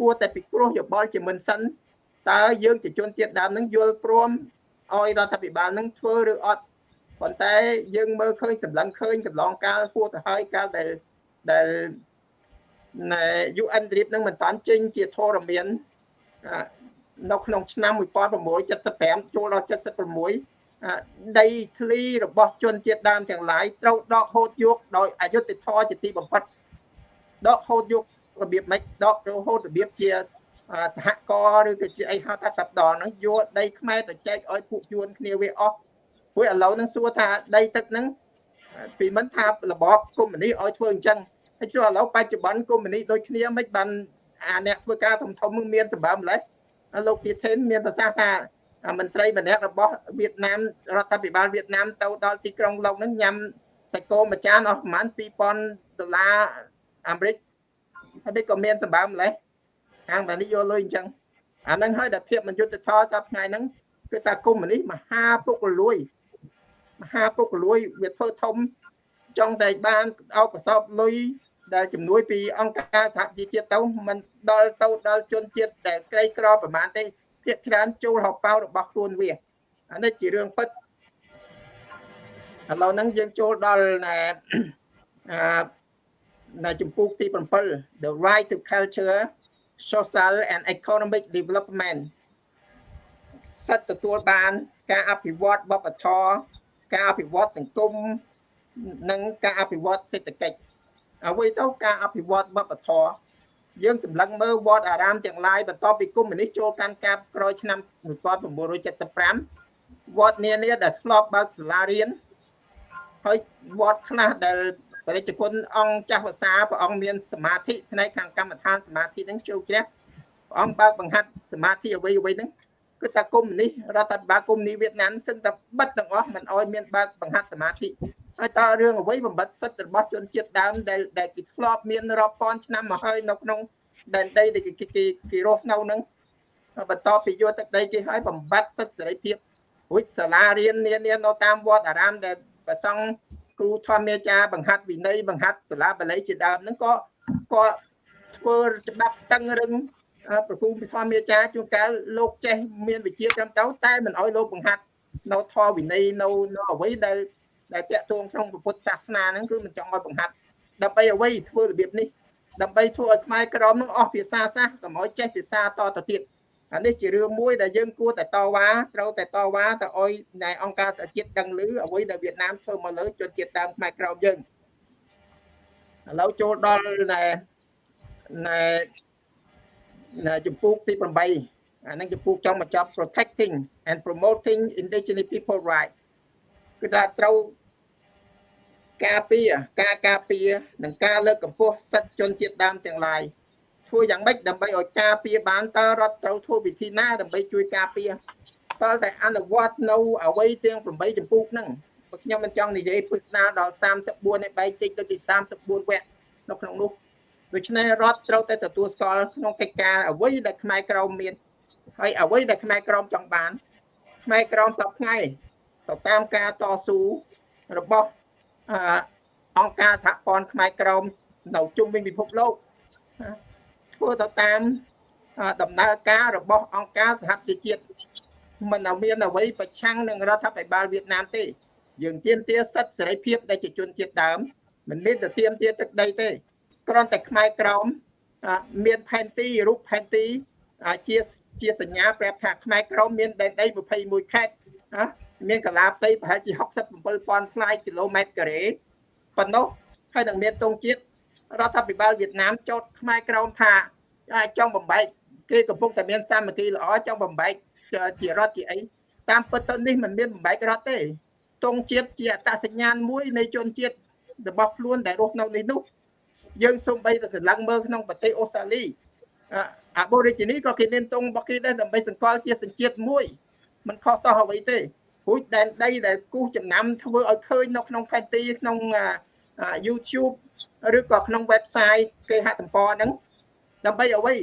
Speaker 3: គួរតែពិគ្រោះយោបល់ជាមិនសិនតើយើងជាជនជាតិដើមនឹងយល់ព្រមឲ្យរដ្ឋាភិបាលនឹងធ្វើឬអត់ប៉ុន្តែយើងមើលឃើញសម្លឹងឃើញកន្លងកាលហួសទៅហើយកាលដែលដែលណែ UN DRIP នឹងមិនតាន់ចេញជាធរមាននៅក្នុងឆ្នាំ1975ចូលដល់76ដីធ្លីរបស់ជនជាតិដើមទាំងឡាយត្រូវដកហូតយកដោយអយុត្តិធម៌ជាទីបំផុតដកហូតយក របៀបម៉េចដករហូតរបៀបជាសហករណ៍ឬក៏ជាអីហៅថាតាប់ដនហ្នឹងយកដីខ្មែរទៅចែកឲ្យពួកយួនគ្នាវាអស់ព្រោះឥឡូវហ្នឹងសួរថាដីទឹកហ្នឹងពីមិនថារបបកុម្មុយនីឲ្យធ្វើអញ្ចឹងហើយចុះឥឡូវបច្ចុប្បន្នកុម្មុយនីដូចគ្នាមិនបានអាអ្នកធ្វើការធំធំមានសម្បើម្លេះលោកទីថេនមានប្រសាសន៍ថាមន្ត្រីម្នាក់របស់វៀតណាមរដ្ឋាភិបាលវៀតណាមទៅដល់ទីក្រុងឡុងហ្នឹងញ៉ាំសាច់គោមួយចានអស់ប្រហែល2000ដុល្លារអាមេរិក ហើយក៏មានសម្បើម្លេះខាងតានេះយកលុយអញ្ចឹងអាហ្នឹងហើយដែលភាពមិនយុត្តិធម៌សប្ថ្ងៃហ្នឹងគឺតាគុំនេះមហាពុកលួយមហាពុកលួយវាធ្វើធំចង់តែបានអោបប្រសពលុយដែលជំនួយពីអង្គការសហជីវជាតិទៅមិនដល់ទៅដល់ជនជាតិដែលក្រីក្រប្រមាណទេភាគច្រើនចូលហោប៉ៅរបស់ខ្លួនវាអានេះជារឿងពិតឥឡូវហ្នឹងយើងចូលដល់ណែអឺ នៅចំពោះទី7 the right to culture social and economic development សិទ្ធិទទួលបាន ការអភិវឌ្ឍវប្បធម៌ការអភិវឌ្ឍសង្គមនិងការអភិវឌ្ឍសេដ្ឋកិច្ចអ្វីទៅការអភិវឌ្ឍវប្បធម៌យើងសម្លឹងមើលវត្តអារាមទាំងឡាយបន្ទាប់ពីគុំនេះចូលកាន់កាប់ក្រោយឆ្នាំ1975វត្តនានាដែលធ្លាប់បើកសាលារៀនហើយវត្តខ្លះដែល បរិជ្ជគុណអង្គចាស់ភាសាព្រះអង្គមានសមាធិផ្នែកខាងកម្មដ្ឋានសមាធិហ្នឹងជ្រៅជ្រះព្រះអង្គបើកបង្ហាត់សមាធិអ្វីអ្វីហ្នឹងគឺថាគុំនេះរដ្ឋាភិបាលគុំនេះវៀតណាមសឹងតែបិទទាំងអស់មិនអោយមានបើកបង្ហាត់សមាធិហើយតើរឿងអ្វីបំបត្តិសិទ្ធិរបស់ជនជាតិដើមដែលដែលគេធ្លាប់មានរាប់ពាន់ឆ្នាំមកហើយនៅក្នុងដែនដីដែលគេគេគេរស់នៅហ្នឹងបន្តពីយកទឹកដីគេឲ្យបំបត្តិសិទ្ធិសេរីភាពរួចសាលារៀននានានៅតាមវត្តអារាមដែល ប្រសង់គ្រូធម្មអាចារ្យបង្ហាត់វិន័យបង្ហាត់សាលាបាលីជាដើមហ្នឹងក៏ក៏ធ្វើច្បាប់តឹងរឹងប្រពូធម្មអាចារ្យជួនកាលលោកចេះមានវិជាត្រឹមត្រូវតែមិនអោយលោកបង្ហាត់នៅធម៌វិន័យនៅនៅអ្វីដែលដែលតាក់ទងក្នុងពុទ្ធសាសនាហ្នឹងគឺមិនចង់ឲ្យបង្ហាត់ដើម្បីអ្វីធ្វើរបៀបនេះដើម្បីធ្វើឲ្យខ្មែរក្រមនឹងអស់ភាសាសាសកុំឲ្យចេះភាសាតទៅទៀត អានេះជារឿងមួយដែលយើងគួរតែតវ៉ាត្រូវតែតវ៉ាទៅឲ្យណែអង្គការសហជាតិដឹងឮអ្វីដែលវៀតណាមធ្វើមកលើជនជាតិដើមខ្មែរក្រមយើងឥឡូវចូលដល់ណែណែណែចំពោះទី8អានឹងចំពោះចង់បញ្ចប់ protecting and promoting indigenous people right គឺថាត្រូវការពារការការពារនិងការលើកកម្ពស់សិទ្ធិជនជាតិដើមទាំងឡាយ ធ្វើយ៉ាងម៉េចដើម្បីឲ្យការពារបានតើរដ្ឋត្រូវធ្វើវិធីណាដើម្បីជួយការពារតើតែអនុវត្តនៅអ្វីទាំង8ចម្ពោះហ្នឹងបើខ្ញុំមិនចង់និយាយពិស្ដារដល់34នេះបែកចេញទៅទី34វគ្គនៅក្នុងនោះដូច្នេះរដ្ឋត្រូវតែទទួលស្គាល់ក្នុងកិច្ចការអ្វីដែលខ្មែរក្រមមានហើយអ្វីដែលខ្មែរក្រមចង់បានខ្មែរក្រមសពថ្ងៃទៅតាមការតស៊ូរបស់អង្គការសហព័ន្ធខ្មែរក្រមនៅជុំវិញពិភពលោក ធ្វើទៅតាមដំណើរការរបស់អង្គការសហជីវជាតិមិនមានអ្វីប្រឆាំងនឹងរដ្ឋាភិបាលវៀតណាមទេ យើងទាមទារសិទ្ធិសេរីភាពដែលជាជនជាតិដើមមិនមានតែទាមទារទឹកដីទេគ្រាន់តែខ្មែរក្រមមានផែនទីរូបផែនទីជាជាសញ្ញាប្រាប់ថាខ្មែរក្រមមានដែនដី21ខេត្តណាមានកលាផ្ទៃប្រហែលជា67,000ផ្លាយគីឡូម៉ែត្រការ៉េប៉ុណ្ណោះហើយនឹងមានទងជាតិ រដ្ឋាភិបាលវៀតណាមចោទខ្មែរក្រមថាចង់បំបែកគេកំពុងតែមានសាមគ្គីល្អចង់បំបែកជារដ្ឋជាអីតាមពិតទៅនេះមិនមានបំបែករដ្ឋទេទងជាតិជាអត្តសញ្ញាណមួយនៃជនជាតិរបស់ខ្លួនដែលរស់នៅនេះនោះយើងសូម្បីតែសម្លឹងមើលក្នុងប្រទេសអូស្ត្រាលីអាបូរីជីនីក៏គេមានទងរបស់គេដែរដើម្បីសង្កល់ជាសញ្ជាតិមួយមិនខុសតោះអ្វីទេព្រោះដែនដីដែលគូសចំណាំធ្វើឲ្យឃើញនៅក្នុងខេត្តទីក្នុង YouTube ឬក៏ក្នុង website គេហទំព័រហ្នឹងដើម្បីអ្វី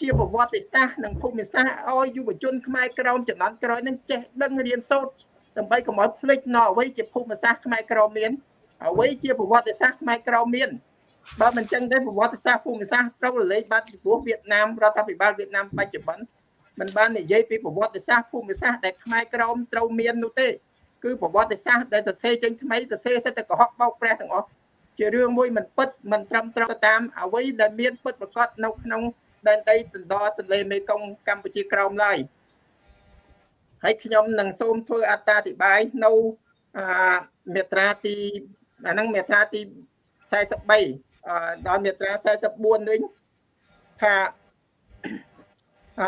Speaker 3: ជាប្រវត្តិសាស្ត្រនិងភូមិសាស្ត្រឲ្យយុវជនខ្មែរក្រមចំនួនក្រោយនឹងចេះដឹងរៀនសូត្រដើម្បីកុំឲ្យភ្លេចនៅអ្វីជាភូមិសាស្ត្រខ្មែរក្រមមានអ្វីជាប្រវត្តិសាស្ត្រខ្មែរក្រមមានបើមិនចឹងទេប្រវត្តិសាស្ត្រភូមិសាស្ត្រត្រូវរលែងបាត់ពីព្រោះវៀតណាមរដ្ឋាភិបាលវៀតណាមបច្ចុប្បន្នមិនបាននិយាយពីប្រវត្តិសាស្ត្រភូមិសាស្ត្រដែលខ្មែរក្រមត្រូវមាននោះទេ គឺប្រវត្តិសាស្ត្រដែលសរសេរចេញថ្មីសរសេរសិតតែកុហកបោកប្រាស់ទាំងអស់ជារឿងមួយមិនពិតមិនត្រឹមត្រូវតាមអ្វីដែលមានពិតប្រកបនៅក្នុងដែនដីទន្ទទន្លេមេគង្គកម្ពុជាក្រោមឡើយហើយខ្ញុំនឹងសូមធ្វើអត្តាធិប្បាយនៅអាមេត្រាទីអាហ្នឹងមេត្រាទី43ដល់មេត្រា44វិញថាអ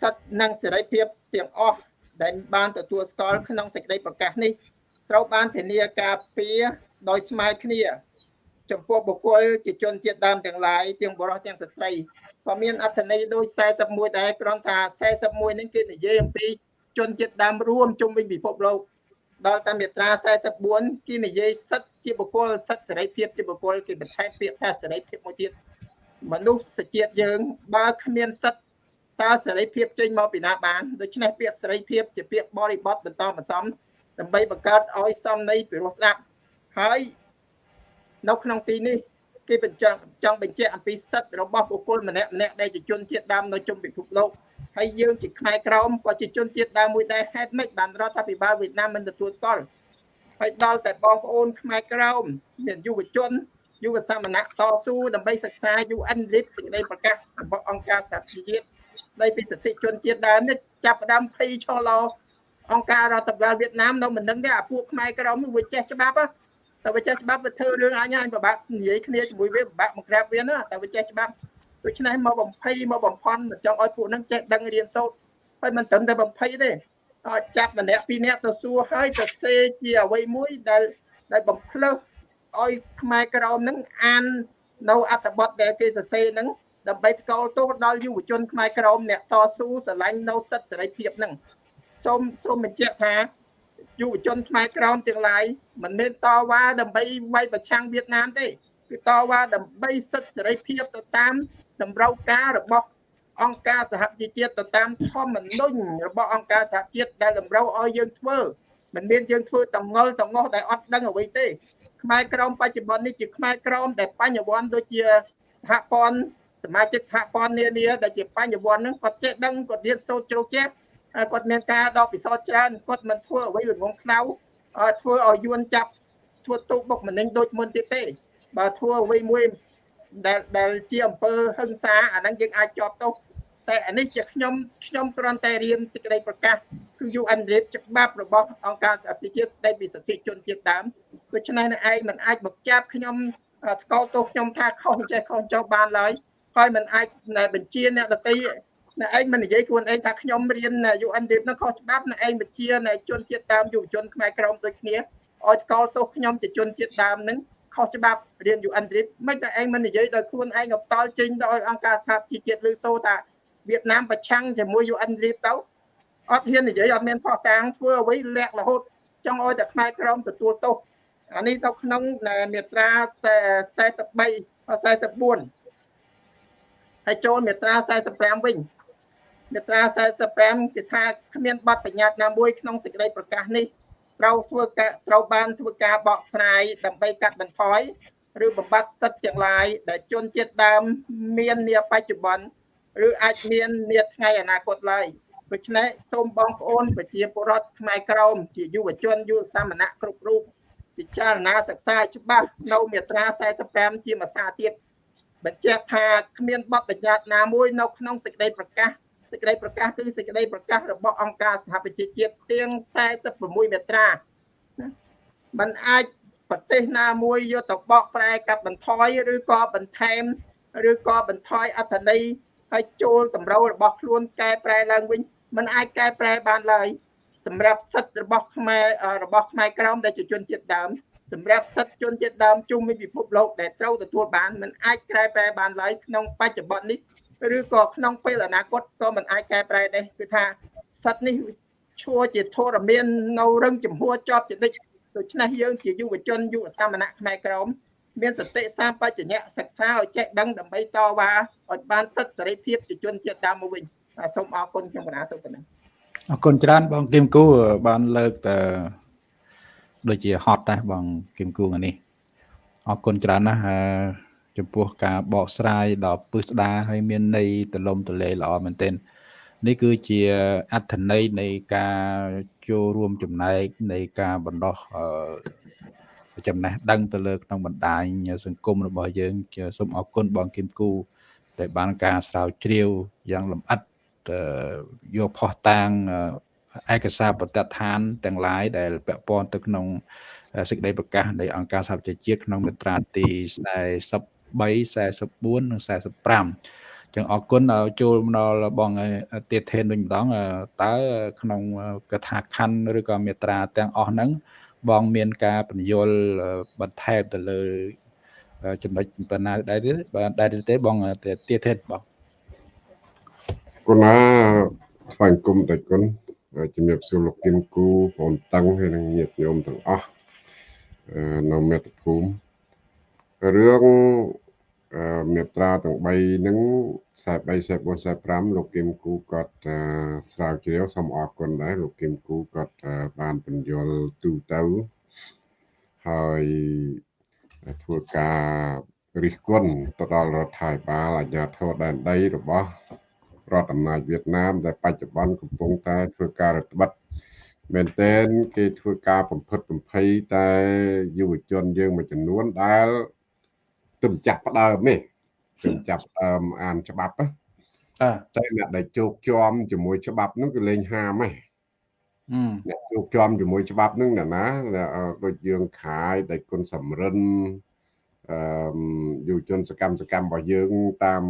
Speaker 3: សិទ្ធិនិងសេរីភាពទាំងអស់ ដែលបានទទួលស្គាល់ក្នុងសេចក្តីប្រកាសនេះត្រូវបានធានាការពារដោយស្មើគ្នា ចំពោះបុគ្គលជាជនជាតិដើមទាំងឡាយទាំងបរិសុទ្ធទាំងស្ត្រីក៏មានអត្ថន័យដូច41ដែរគ្រាន់ថា41នេះគេនិយាយអំពីជនជាតិដើមរួមជុំវិញពិភពលោកដល់តាមមាត្រា44គេនិយាយសិទ្ធិជាបុគ្គលសិទ្ធិសេរីភាពជាបុគ្គលគេបន្ថែមពាក្យថាសេរីភាពមួយទៀតមនុស្សជាតិយើងបើគ្មានសិទ្ធិ តើសេរីភាពចេញមកពីណាបានដូច្នេះពាក្យសេរីភាពជាពាក្យបរិបត្តិបន្តបន្សំដើម្បីបង្កើតឲ្យសមន័យពីរោះស្ដាប់ហើយនៅក្នុងទីនេះគេបញ្ជាក់ចង់បញ្ជាក់អំពីសិទ្ធិរបស់បុគ្គលម្នាក់ម្នាក់ដែលជាជនជាតិដើមនៅជុំពិភពលោកហើយយើងជាខ្មែរក្រមក៏ជាជនជាតិដើមមួយដែរហេតុម៉េចបានរដ្ឋាភិបាលវៀតណាមមិនទទួលស្គាល់ហើយដល់តែបងប្អូនខ្មែរក្រមមានយុវជនយុវសមណៈតស៊ូដើម្បីសិក្សា UN RIP សេចក្តីប្រកាសរបស់អង្គការសហប្រជាជាតិ ស្តីពីសិទ្ធិជនជាតិដើមនេះចាប់ផ្ដើមភ័យឆោឡោអង្គការរដ្ឋាភិបាលវៀតណាមនៅមិនដឹងទេអាពួកខ្មែរក្រមវាចេះច្បាប់តែវាចេះច្បាប់វាធ្វើរឿងអញអញពិបាកនិយាយគ្នាជាមួយវាពិបាកមកក្រាបវាណាតែវាចេះច្បាប់ដូច្នេះមកបំភ័យមកបំផន់មិនចង់ឲ្យពួកហ្នឹងចេះដឹងរៀនសូត្រហើយមិនត្រឹមតែបំភ័យទេចាប់ម្នាក់ពីរនាក់ទៅសួរហើយទៅសេជាអ្វីមួយដែលដែលបំភ្លើសឲ្យខ្មែរក្រមហ្នឹងអាននៅអត្ថបទដែលគេសរសេរហ្នឹង ដើម្បីថ្កោលទោសដល់យុវជនខ្មែរក្រមអ្នកតស៊ូស្រឡាញ់នៅសិទ្ធិសេរីភាពហ្នឹងសូមសូមបញ្ជាក់ថាយុវជនខ្មែរក្រមទាំងឡាយមិនមែនតវ៉ាដើម្បីវាយប្រឆាំងវៀតណាមទេគឺតវ៉ាដើម្បីសិទ្ធិសេរីភាពទៅតាមតម្រូវការរបស់អង្គការសហជីវជាតិទៅតាមធម្មនុញ្ញរបស់អង្គការសហជាតិដែលតម្រូវឲ្យយើងធ្វើមិនមានយើងធ្វើតងល់តងោះដែលអត់ដឹងអ្វីទេខ្មែរក្រមបច្ចុប្បន្ននេះជាខ្មែរក្រមដែលបញ្ញវន្តដូចជាសហព័ន្ធ សមាជិកសហព័ន្ធនានាដែលជាបញ្ញវន្តហ្នឹងគាត់ចេះដឹងគាត់រៀនសូត្រជ្រៅជ្រះគាត់មានការដកពិសោធន៍ច្រើនគាត់មិនធ្វើអ្វីល្ងងខ្លៅធ្វើឲ្យយួនចាប់ធ្វើទូបុកម្នេញដូចមុនទៀតទេ បើធ្វើអ្វីមួយដែលដែលជាអំពើហិង្សាអាហ្នឹងយើងអាចជាប់ទោសតែអានេះជាខ្ញុំខ្ញុំគ្រាន់តែរៀនសេចក្តីប្រកាសគឺ UN REP ច្បាប់របស់អង្គការសហប្រជាជាតិស្តីពីសិទ្ធិជនជាតិដើមដូច្នេះនឹងឯងមិនអាចមកចាប់ខ្ញុំថ្កោលទោសខ្ញុំថាខុសចេះខុសចុះបានឡើយ ហើយមិនអាចបញ្ជាអ្នកដតីអ្នកឯងមិននិយាយខ្លួនឯងថាខ្ញុំរៀន UN REP នោះខុសច្បាប់អ្នកឯងបញ្ជាជនជាតិដើមយុវជនខ្មែរក្រមដូចគ្នាឲ្យថ្កោលទោសខ្ញុំជាជនជាតិដើមនឹងខុសច្បាប់រៀន UN RIP មិនតែឯងមិននិយាយដោយខ្លួនឯងក៏ផ្ដាល់ចេញដោយអង្គការសហជីវជាតិឬសូថាវៀតណាមប្រឆាំងជាមួយ UN RIP ទៅអត់ហ៊ាននិយាយអត់មានផុសតាងធ្វើអ្វីលាក់រហូតចង់ឲ្យតែខ្មែរក្រមទទួលទោសអានេះទៅក្នុងមាត្រា43 44 ហើយចូលមាត្រា45វិញមាត្រា45គេថាគ្មានបទបញ្ញត្តិណាមួយក្នុងសេចក្តីប្រកាសនេះត្រូវធ្វើការត្រូវបានធ្វើការបកស្រាយដើម្បីកាត់បន្ថយឬបំបត្តិសិទ្ធិទាំងឡាយដែលជនជាតិដើមមាននាបច្ចុប្បន្នឬអាចមាននាថ្ងៃអនាគតឡើយដូច្នេះសូមបងប្អូនប្រជាពលរដ្ឋខ្មែរក្រមជាយុវជនយុវសាមណៈគ្រប់រូបពិចារណាសិក្សាច្បាស់នៅមាត្រា45ជាភាសាទៀត បញ្ជាក់ថាគ្មានបទបញ្ញត្តិណាមួយនៅក្នុងសេចក្តីប្រកាស សេចក្តីប្រកាសគឺសេចក្តីប្រកាសរបស់អង្គការសហប្រជាជាតិទាំង46មាត្រាណាมันអាចប្រទេសណាមួយយកទៅបកប្រែកាត់បន្ថយឬក៏បន្ថែមឬក៏បន្ថយអត្ថន័យហើយចូលតម្រូវរបស់ខ្លួនកែប្រែឡើងវិញมันអាចកែប្រែបានឡើយសម្រាប់សិទ្ធិរបស់ខ្មែររបស់ខ្មែរក្រមដែលជាជនជាតិដើម សម្រាប់សិទ្ធិជនជាតិដើមជុំវិញពិភពលោកដែលត្រូវទទួលបានមិនអាចកែប្រែបានឡើយក្នុងបច្ចុប្បន្ននេះឬក៏ក្នុងពេលអនាគតក៏មិនអាចកែប្រែដែរគឺថាសិទ្ធិនេះឈួរជាធរមាននៅរឹងចំហួរជាប់ជានិច្ចដូច្នេះយើងជាយុវជនយុវសាមណៈខ្មែរក្រមមានសតិសាបច្ចញ្ញៈសិក្សាឲ្យចេះដឹងដើម្បីតវ៉ាឲ្យបានសិទ្ធិសេរីភាពជាជនជាតិដើមមកវិញសូមអរគុណខ្ញុំកណាសូមប៉ុណ្ណឹង
Speaker 1: អរគុណច្រើនបងគឹមគូបានលើកទៅ ដូចជាហត់ដែរបងគឹមគូនេះអរគុណច្រើនណាស់ចំពោះការបកស្រាយដល់ពឹស្ដាហើយមានន័យទលំទលេល្អមែនទែននេះគឺជាអត្ថន័យនៃការចូលរួមចំណែកនៃការបណ្ដោះចំណេះដឹងទៅលើក្នុងបណ្ដាញសង្គមរបស់យើងសូមអរគុណបងគឹមគូដែលបានការស្រាវជ្រាវយ៉ាងលម្អិតយកផុសតាង ឯកសារបទដ្ឋានទាំងឡាយដែលពាក់ព័ន្ធទៅក្នុងសេចក្តីប្រកាសនៃអង្គការសហប្រជាជាតិក្នុងមាត្រាទី43 44និង45ចឹងអរគុណចូលមកដល់បងទៀតថេនវិញម្ដងតើក្នុងកថាខណ្ឌឬក៏មាត្រាទាំងអស់ហ្នឹងបងមានការបញ្យល់បន្ថែមទៅលើចំណុចប៉ុណ្ណាដែរទេបាទដែរទេបងទៀតថេនបង
Speaker 2: គុណណាថ្វាយគុំតែគុណ ជំរាបសួរលោកគឹមគូបងតឹងហើយនិងញាតិញោមទាំងអស់នៅមេត្តភូមិរឿងមេត្រាទាំង3ហ្នឹង43 44 45លោកគឹមគូគាត់ស្រាវជ្រាវសូមអរគុណដែរលោកគឹមគូគាត់បានបញ្យល់ទូទៅហើយធ្វើការរិះគន់ទៅដល់រដ្ឋាភិបាលអាជ្ញាធរដែនដីរបស់ រដ្ឋអំណាចវៀតណាមដែលបច្ចុប្បន្នកំពុងតែធ្វើការរដ្ឋបិទមែនទែនគេធ្វើការបំផិតបំភ័យតែយុវជនយើងមួយចំនួនដែលទើបចាប់ផ្ដើមនេះទើបចាប់ផ្ដើមអានច្បាប់ណាតែអ្នកដែលជោគជាំជាមួយច្បាប់ហ្នឹងគឺលេងហាមហ៎អ្នកជោគជាំជាមួយច្បាប់ហ្នឹងណាណាដូចយើងខាយដែលគុណសំរិនអឺយុវជនសកម្មសកម្មរបស់យើងតាម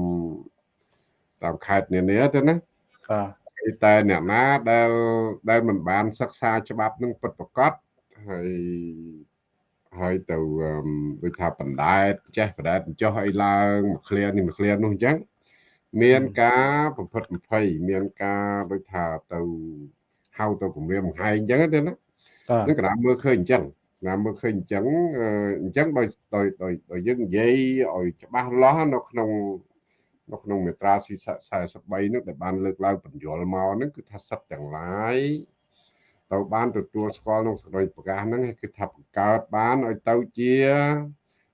Speaker 2: តាមខេត្តនានាទៅណាបាទតែអ្នកណាដែលដែលមិនបានសិក្សាច្បាប់នឹងពិតប្រកបហើយហើយទៅដូចថាបណ្ដែតចេះបណ្ដែតចុះអីឡើងមួយឃ្លានេះមួយឃ្លានោះអញ្ចឹងមានការប្រព្រឹត្តប្រភ័យមានការដូចថាទៅហៅទៅគម្រាមបង្ហាញអញ្ចឹងទេណានឹងកណ្ដាលមើលឃើញអញ្ចឹងណាមើលឃើញអញ្ចឹងអញ្ចឹងដោយដោយដោយយើងនិយាយឲ្យច្បាស់លាស់នៅក្នុង នៅក្នុងមេត្រា43នោះដែលបានលើកឡើងបញ្យលមកហ្នឹងគឺថាសិទ្ធទាំងឡាយទៅបានទទួលស្គាល់ក្នុងសេចក្តីប្រកាសហ្នឹងគឺថាបង្កើតបានឲ្យទៅជា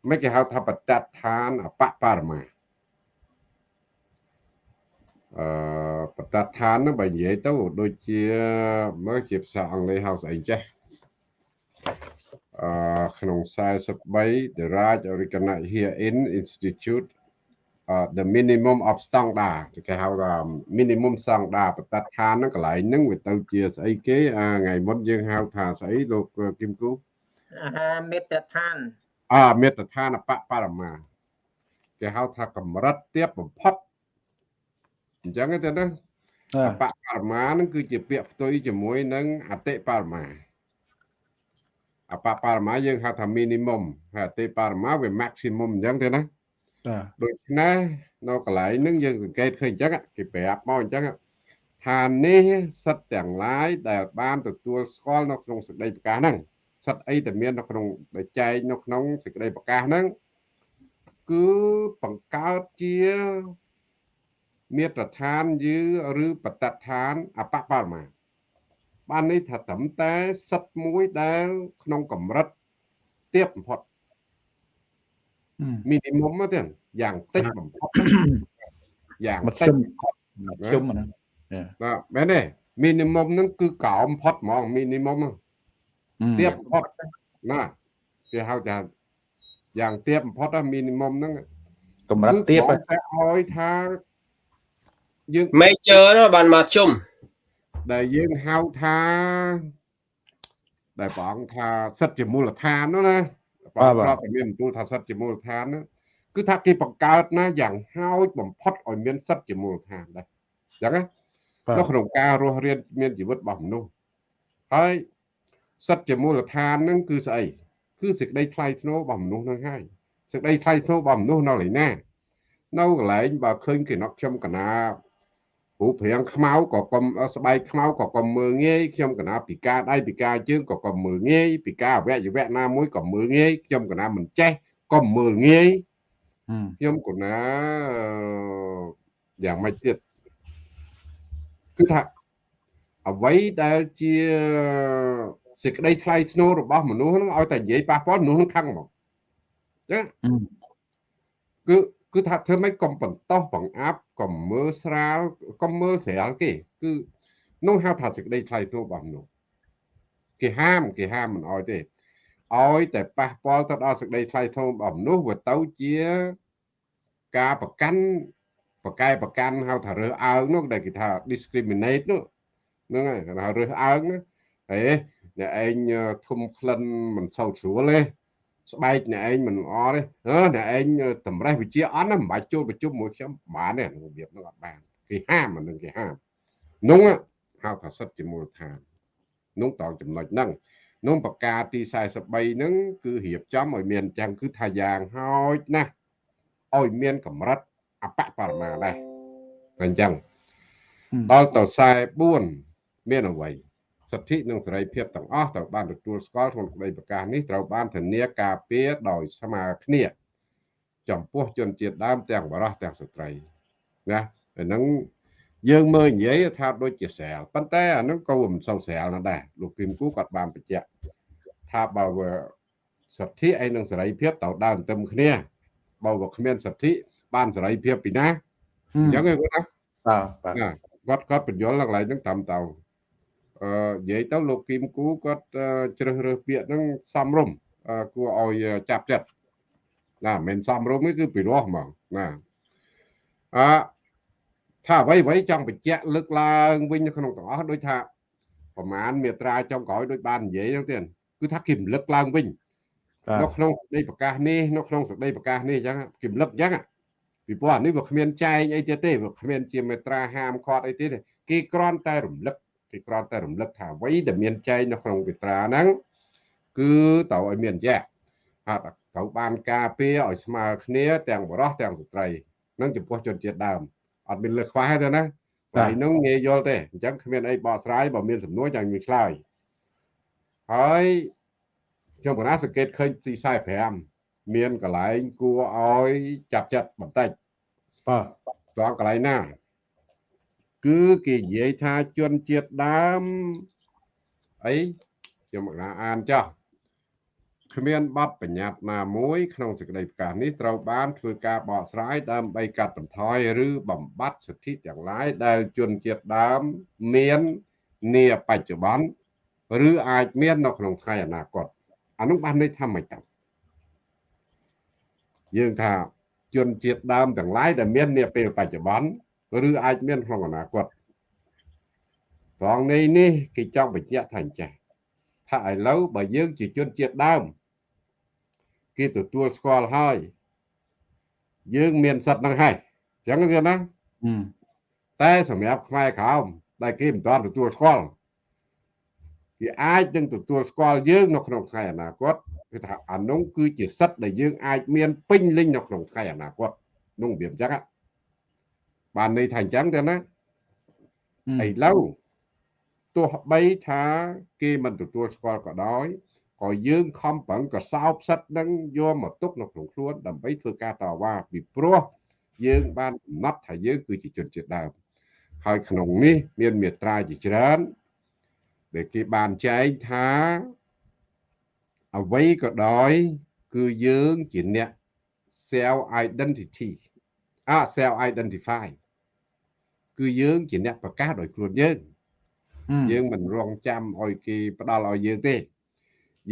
Speaker 2: មិនគេហៅថាបតដ្ឋានអបបរមាអឺបតដ្ឋានហ្នឹងបើនិយាយទៅដូចជាមើលជាភាសាអង់គ្លេសហៅស្អីចេះអឺក្នុង43 the right organize here in institute the minimum of standard គេហៅថា minimum standard បតដ្ឋានហ្នឹងកន្លែងហ្នឹងវាទៅជាស្អីគេថ្ងៃមុនយើងហៅថាស្អីលោកគឹមគូ
Speaker 3: អាមេត្រដ្ឋាន
Speaker 2: អាមេត្រដ្ឋានអបបរមាគេហៅថាកម្រិតទាបបំផុតអញ្ចឹងទេណាអបបរមាហ្នឹងគឺជាពាក្យផ្ទុយជាមួយនឹងអតិបរមាអបបរមាយើងហៅថា minimum ហើយអតិបរមាវា maximum អញ្ចឹងទេណាបាទ ដូច្នេះនៅកន្លែងហ្នឹងយើងសង្កេតឃើញអញ្ចឹងគេប្រាប់មកអញ្ចឹងថានេះសិទ្ធទាំងឡាយដែលបានទទួលស្គាល់នៅក្នុងសេចក្តីប្រកាសហ្នឹងសិទ្ធអីដែលមាននៅក្នុងដែលចែងនៅក្នុងសេចក្តីប្រកាសហ្នឹងគឺបង្កើតជាមាត្រដ្ឋានយឺឬបតដ្ឋានអបបរមាបាននេះថាត្រឹមតែសិទ្ធមួយដែលក្នុងកម្រិតទៀបបំផុត មីនីមុំទេយ៉ាងតិចបំផុតយ៉ាងតិច
Speaker 1: ខ្ញុំហ្នឹង
Speaker 2: បាទមែនទេមីនីមុំហ្នឹងគឺកោបំផុតហ្មងមីនីមុំហ្នឹងទៀបបំផុតណាគេហៅថាយ៉ាងទៀបបំផុតមីនីមុំហ្នឹង
Speaker 1: កម្រិតទៀប
Speaker 2: តែឲ្យថាយើង
Speaker 4: major នោះបានមកជុំ
Speaker 2: ដែលយើងហៅថាដែលព្រះអង្គថាសិទ្ធិជាមូលដ្ឋាននោះណាព្រះអង្គ
Speaker 1: បាទ
Speaker 2: ប្រាប់តែមានបន្ទូលថាសិទ្ធិជាមូលដ្ឋានណាគឺថាគេបង្កើតណាយ៉ាងហោចបំផុតឲ្យមានសិទ្ធិជាមូលដ្ឋានដែរអញ្ចឹងណា
Speaker 1: បាទ
Speaker 2: នៅក្នុងការរស់រានមានជីវិតរបស់មនុស្សហើយសិទ្ធិជាមូលដ្ឋានហ្នឹងគឺស្អីគឺសេចក្តីថ្លៃថ្នូររបស់មនុស្សហ្នឹងហើយសេចក្តីថ្លៃថ្នូររបស់មនុស្សនៅឡើយណានៅកន្លែងបើឃើញគេណក់ខ្ញុំកណា រូបរាងខ្មៅក៏កុំស្បែកខ្មៅក៏កុំមើលងាយខ្ញុំកណាពិការដៃពិការជើងក៏កុំមើលងាយពិការអវយវៈណាមួយក៏មើលងាយខ្ញុំកណាមិនចេះក៏មើលងាយ
Speaker 1: ហឹម
Speaker 2: ខ្ញុំកណាអឺយ៉ាងម៉េចទៀតគឺថាអ្វីដែលជាសេចក្តីថ្លៃថ្នូររបស់មនុស្សហ្នឹងឲ្យតែនិយាយប៉ះពាល់មនុស្សហ្នឹងខឹងហ្មងចឹង
Speaker 1: ហឹម
Speaker 2: គឺ គឺថាធ្វើម៉េចកុំបន្តោសបង្អាប់កុំមើលស្រាលកុំមើលស្រាលគេគឺនោះហៅថាសេចក្តីថ្លៃថ្នូររបស់មនុស្សគេហាមគេហាមមិនឲ្យទេឲ្យតែប៉ះពាល់ទៅដល់សេចក្តីថ្លៃថ្នូររបស់មនុស្សវាទៅជាការប្រកាន់ប្រកែប្រកាន់ហៅថារើសអើងនោះដែលគេថា discriminate នោះហ្នឹងហើយគេថារើសអើងណាហេអ្នកឯងធំក្លិនមិនសូវស្រួលទេ ស្បែកអ្នកឯងមិនល្អទេអឺអ្នកឯងតម្រេះវិជាអត់ណាមិនបាច់ចូលប្រជុំមួយខ្ញុំបានទេរបៀបហ្នឹងអត់បានគេហាមអានឹងគេហាមនោះហៅថាសិទ្ធិជាមូលដ្ឋាននោះតងចំណុចហ្នឹងនោះប្រការទី43ហ្នឹងគឺរៀបចំឲ្យមានអញ្ចឹងគឺថាយ៉ាងហោចណាស់ឲ្យមានកម្រិតអបបរមាដែរតែអញ្ចឹង
Speaker 1: ហឹម
Speaker 2: ដល់ទៅ44មានអ្វី សិទ្ធិនិងសេរីភាពទាំងអស់ត្រូវបានទទួលស្គាល់ក្នុងក្តីប្រកាសនេះត្រូវបានធានាការពារដោយស្មើគ្នាចំពោះជនជាតិដើមទាំងបរោះទាំងស្ត្រីណាអាហ្នឹងយើងមើលនិយាយថាដូចជាស្រាលប៉ុន្តែអាហ្នឹងក៏មិនសូវស្រាលណាស់ដែរលោកគឹមគូគាត់បានបញ្ជាក់ថាបើវាសិទ្ធិឯនឹងសេរីភាពត្រូវដើរទន្ទឹមគ្នាបើវាគ្មានសិទ្ធិបានសេរីភាពពីណា
Speaker 1: ហឹម
Speaker 2: អញ្ចឹងឯងគាត់ណា
Speaker 1: បាទបាទ
Speaker 2: ណាគាត់គាត់បញ្យល់ឡើងឡើងហ្នឹងតាមទៅអឺ និយាយទៅលោកគីមគូគាត់អឺជ្រើសរើសពាក្យហ្នឹងសំរុំអឺគួរឲ្យចាប់ចិត្តណាមិនមែនសំរុំទេគឺពិរោះហ្មងណាអឺថាអ្វីអ្វីចង់បញ្ជាក់លើកឡើងវិញនៅក្នុងទាំងអស់ដូចថាប្រមាណមេត្រាចុងក្រោយដូចបាននិយាយហ្នឹងទៀតគឺថាគេរំលឹកឡើងវិញ
Speaker 1: បាទ
Speaker 2: នៅក្នុងសេចក្តីប្រកាសនេះនៅក្នុងសេចក្តីប្រកាសនេះអញ្ចឹងគេរំលឹកអញ្ចឹងពីព្រោះអានេះវាគ្មានចែងអីទៀតទេវាគ្មានជាមេត្រាហាមឃាត់អីទៀតទេគេគ្រាន់តែរំលឹក គេគ្រាន់តែរំលឹកថាអ្វីដែលមានចែងនៅក្នុងមេត្រាហ្នឹងគឺត្រូវឲ្យមានអញ្ចឹងហើយត្រូវបានការពារឲ្យស្មើគ្នាទាំងបរិសទាំងស្ត្រីនឹងចំពោះជនជាតិដើមអត់មានលើសខ្វះទេណាហើយនឹងងាយយល់ទេអញ្ចឹងគ្មានអីបកស្រាយបើមានសំណួរចាំមានឆ្លើយហើយខ្ញុំកណាសង្កេតឃើញទី45 មានកន្លែងគួរឲ្យចាប់ចិត្តបន្តិច
Speaker 1: បាទ
Speaker 2: ត្រង់កន្លែងណា គឺគេនិយាយថាជនជាតិដើមអីខ្ញុំកណាអានចោះគ្មានបទបញ្ញត្តិណាមួយក្នុងសេចក្តីប្រកាសនេះត្រូវបានធ្វើការបកស្រាយដើម្បីកាត់បន្ថយឬបំបត្តិសិទ្ធិទាំងឡាយដែលជនជាតិដើមមាននាបច្ចុប្បន្នឬអាចមាននៅក្នុងថ្ងៃអនាគតអានោះបានន័យថាម៉េចតើយើងថាជនជាតិដើមទាំងឡាយដែលមាននាពេលបច្ចុប្បន្ន ឬអាចមានក្នុងអនាគតត្រង់នេះនេះគេចង់បញ្ជាក់ថាអញ្ចេះថាឥឡូវបើយើងជាជនជាតិដើមគេទទួលស្គាល់ហើយយើងមានសិទ្ធិហ្នឹងហើយអញ្ចឹងទេណា
Speaker 1: ហឹម
Speaker 2: តែសម្រាប់ខ្មែរក្រោមដែលគេមិនទាន់ទទួលស្គាល់គេអាចនឹងទទួលស្គាល់យើងនៅក្នុងថ្ងៃអនាគតគឺថាអានោះគឺជាសិទ្ធិដែលយើងអាចមានពេញលេញនៅក្នុងថ្ងៃអនាគតនោះវាអញ្ចឹងហ៎ បានន័យថាអញ្ចឹងទេណា
Speaker 1: ហឹម
Speaker 2: ឥឡូវទោះបីថាគេមិនទទួលស្គាល់ក៏ដោយក៏យើងខំប្រឹងកសោបសិទ្ធិនឹងយកមកទុកនៅក្នុងខ្លួនដើម្បីធ្វើការតវ៉ាពីព្រោះយើងបានកំណត់ថាយើងគឺជាជនជាតិដើមហើយក្នុងនេះមានមេត្រាជាច្រើនដែលគេបានចែងថាអ្វីក៏ដោយ គឺយើងជាអ្នក self identity អា self identify គឺយើងជាអ្នកប្រកាសដោយខ្លួនយើង
Speaker 1: ហឹម
Speaker 2: យើងមិនរងចាំឲ្យគេផ្ដាល់ឲ្យយើងទេ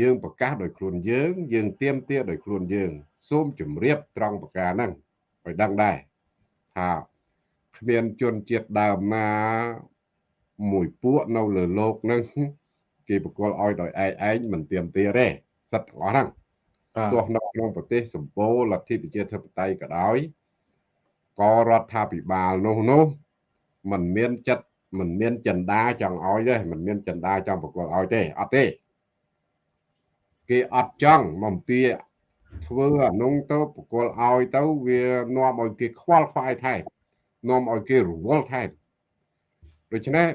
Speaker 2: យើងប្រកាសដោយខ្លួនយើង យើងទៀមទាដោយខ្លួនយើង សូមជម្រាបត្រង់ប្រការហ្នឹងឲ្យដឹងដែរថា គ្មានជនជាតិដើមណាមួយពួកនៅលើโลกហ្នឹងគេបកលឲ្យដោយឯងឯងមិនទៀមទាទេសិតទាំងអស់ហ្នឹងទោះនៅក្នុងប្រទេសសម្បូរលទ្ធិប្រជាធិបតេយ្យក៏ដោយក៏រដ្ឋាភិបាលនោះនោះ មិនមានចិត្តមិនមានចិន្តាចង់ឲ្យទេមិនមានចិន្តាចង់ប្រកល់ឲ្យទេអត់ទេគេអត់ចង់មកពីធ្វើអានុងទៅប្រកល់ឲ្យទៅវានាំឲ្យគេខ្វល់ខ្វាយថែមនាំឲ្យគេរវល់ថែមដូច្នេះ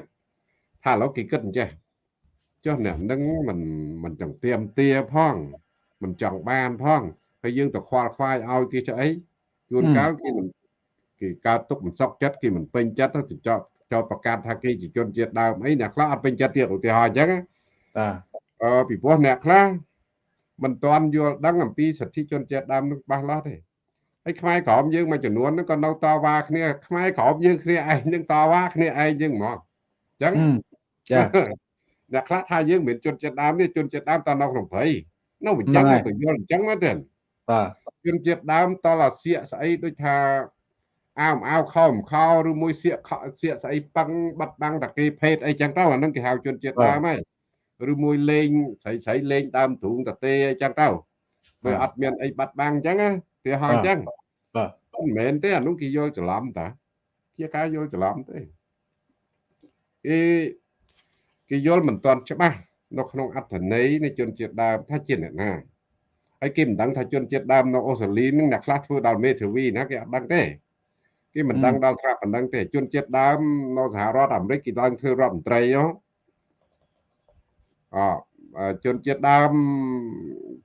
Speaker 2: ថាឥឡូវគេគិតអញ្ចេះចុះអ្នកនឹងមិនមិនចង់ទៀមទាផងមិនចង់បានផងហើយយើងទៅខ្វល់ខ្វាយឲ្យគេស្អីជួនកាលគេមិន គេកើតទុកមិនសុខចិត្តគេមិនពេញចិត្តទៅចោតចោតប្រកាសថាគេជាជនជាតិដើមអីអ្នកខ្លះអត់ពេញចិត្តទៀតឧទាហរណ៍អញ្ចឹង
Speaker 1: តា
Speaker 2: អឺពីព្រោះអ្នកខ្លះមិនទាន់យល់ដឹងអំពីសិទ្ធិជនជាតិដើមនឹងច្បាស់លាស់ទេហើយខ្មែរក្រមយើងមួយចំនួនហ្នឹងក៏នៅតវ៉ាគ្នាខ្មែរក្រមយើងគ្នាឯងនឹងតវ៉ាគ្នាឯងយើងហ្មងអញ្ចឹង
Speaker 1: ចា
Speaker 2: អ្នកខ្លះថាយើងមិនជនជាតិដើមទេជនជាតិដើមតនៅក្នុងព្រៃនៅអញ្ចឹងទៅយល់អញ្ចឹងមកទេ
Speaker 1: បាទ
Speaker 2: ជនជាតិដើមតលអាសៀកស្អីដូចថា អាវអាវខោមខោឬមួយសៀកសៀកស្អីប៉ឹងបាត់បាំងតាគេភេទអីចឹងទៅអានឹងគេហៅជនជាតិដើមហើយឬមួយលេងស្រីស្រីលេងដើមទ្រូងតាទេអីចឹងទៅវាអត់មានអីបាត់បាំងអញ្ចឹងគេហៅអញ្ចឹង
Speaker 1: បាទ
Speaker 2: មិនមែនទេអានោះគេយល់ច្រឡំតាជាការយល់ច្រឡំទេគេគេយល់មិនទាន់ច្បាស់នៅក្នុងអត្ថន័យនៃជនជាតិដើមថាជាអ្នកណាហើយគេមិនដឹងថាជនជាតិដើមនៅអូស្ត្រាលីនឹងអ្នកខ្លះធ្វើដល់មេធាវីណាគេអត់ដឹងទេ គេមិនដឹងដល់ត្រាប់ប៉ុណ្ណឹងទេជនជាតិដើមនៅសហរដ្ឋអាមេរិកគេឡើងធ្វើរដ្ឋមន្ត្រីហ៎អជនជាតិដើម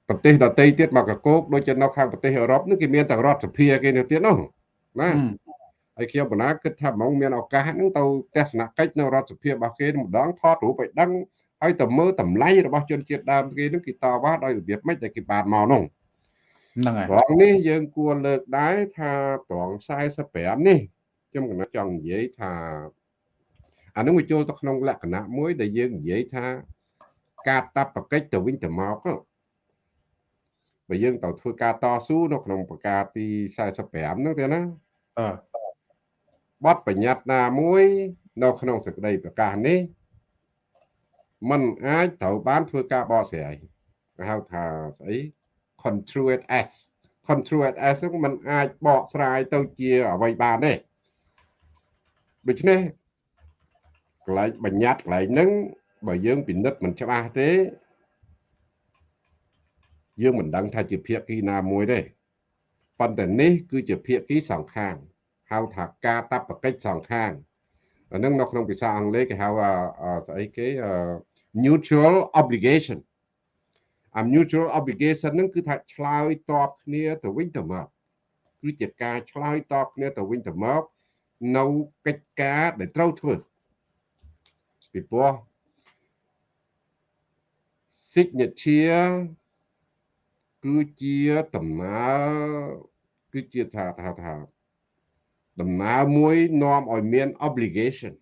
Speaker 2: ប្រទេសដទៃទៀតមកកកោកដូចជានៅខាងប្រទេសអឺរ៉ុបនេះគេមានតែរដ្ឋសភាគេនៅទៀតនោះណាហើយខ្ញុំបណ្ណាគិតថាហ្មងមានឱកាសហ្នឹងទៅទស្សនកិច្ចនៅរដ្ឋសភារបស់គេម្ដងថតរូបឲ្យដឹងហើយទៅមើលតម្លៃរបស់ជនជាតិដើមគេហ្នឹងគេតវ៉ាដោយរបៀបម៉េចដែលគេបានមកនោះ
Speaker 1: ហ្នឹងហើយ
Speaker 2: ត្រង់នេះយើងគួរលើកដែរថាត្រង់45នេះខ្ញុំកណាចង់និយាយថាអានឹងវាចូលទៅក្នុងលក្ខណៈមួយដែលយើងនិយាយថាការតាប់ប្រកិច្ចទៅវិញទៅមកបើយើងទៅធ្វើការតស៊ូនៅក្នុងប្រការទី45ហ្នឹងទេណា
Speaker 1: អឺ
Speaker 2: បទបញ្ញត្តិណាមួយនៅក្នុងសេចក្តីប្រកាសនេះมันអាចត្រូវបានធ្វើការបកស្រាយគេហៅថាស្អី construed as construed as ហ្នឹងมันអាចបកស្រាយទៅជាអ្វីបានទេដូច្នេះកន្លែងបញ្ញត្តិកន្លែងហ្នឹងបើយើងពិនិត្យមិនច្បាស់ទេយើងមិនដឹងថាជាភាគីណាមួយទេប៉ុន្តែនេះគឺជាភាគីសងខាងហៅថាការតបកិច្ចសងខាងអានឹងនៅក្នុងភាសាអង់គ្លេសគេហៅស្អីគេ mutual obligation អា mutual obligation ហ្នឹងគឺថាឆ្លើយតបគ្នាទៅវិញទៅមកគឺជាការឆ្លើយតបគ្នាទៅវិញទៅមកនៅកិច្ចការដែលត្រូវធ្វើពីព្រោះ signature គឺជាដំណើរគឺជាថាថាថាដំណើរមួយនាំឲ្យមាន obligation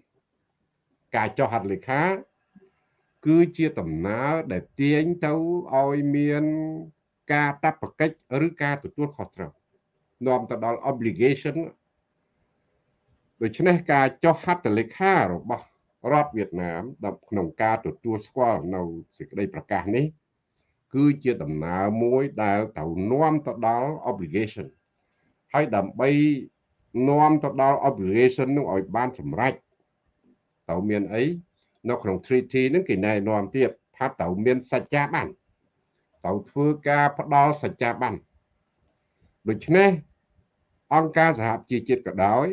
Speaker 2: ការចុះហត្ថលេខា គឺជាដំណើរដែលទាញទៅឲ្យមានការតបកិច្ចឬការទទួលខុសត្រូវនាំទៅដល់ obligation ដូច្នេះការចុះហត្ថលេខារបស់រដ្ឋវៀតណាមក្នុងការទទួលស្គាល់នៅសេចក្តីប្រកាសនេះ គឺជាដំណើរមួយដែលត្រូវនាំទៅដល់ obligation ហើយដើម្បីនាំទៅដល់ obligation នោះឲ្យបានសម្រេចត្រូវមានអី នៅក្នុង treaty ហ្នឹងគេណែនាំទៀតថាត្រូវមានសច្ចាប័នត្រូវធ្វើការផ្ដល់សច្ចាប័នដូច្នេះអង្គការសហប្រជាជាតិក៏ដោយ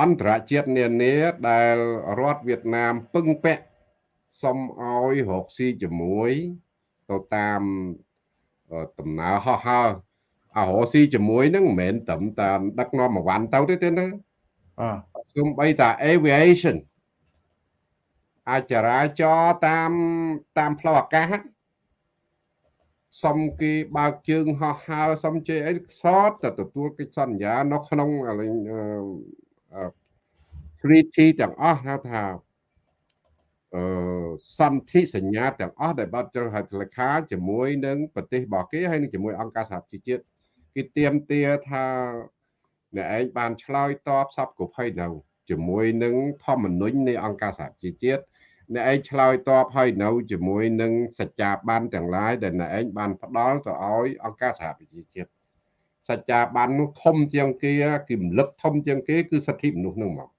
Speaker 2: អន្តរជាតិនានាដែលរដ្ឋវៀតណាមពឹងពាក់សុំឲ្យរកស៊ីជាមួយទៅតាមដំណើរហោះហើរអារកស៊ីជាមួយនឹងមិនមែនត្រឹមតែដឹកនាំមួយវ៉ាន់ទៅទេទេណា
Speaker 1: អ
Speaker 2: សូម្បីតែ aviation អាចរាចរតាមតាមផ្លូវអាកាសសុំគេបើកជើងហោះហើរសុំជ័យអីសតតែទទួលកិច្ចសន្យានៅក្នុងអឺ treaty ទាំងអស់ហៅថាអឺសន្ធិសញ្ញាទាំងអស់ដែលបានចុះហត្ថលេខាជាមួយនឹងប្រទេសរបស់គេហើយនឹងជាមួយអង្គការសហប្រជាជាតិគេទៀមទាថាអ្នកឯងបានឆ្លើយតបសពគ្រប់ហើយនៅជាមួយនឹងធម្មនុញ្ញនៃអង្គការសហជីវជាតិ អ្នកឯងឆ្លើយតបហើយនៅជាមួយនឹងសច្ចាប័នទាំងឡាយដែលអ្នកឯងបានផ្ដល់ទៅឲ្យអង្គការសហប្រជាជាតិសច្ចាប័ននោះធំជាងគេគឺរំលឹកធំជាងគេគឺសិទ្ធិមនុស្សនឹងមក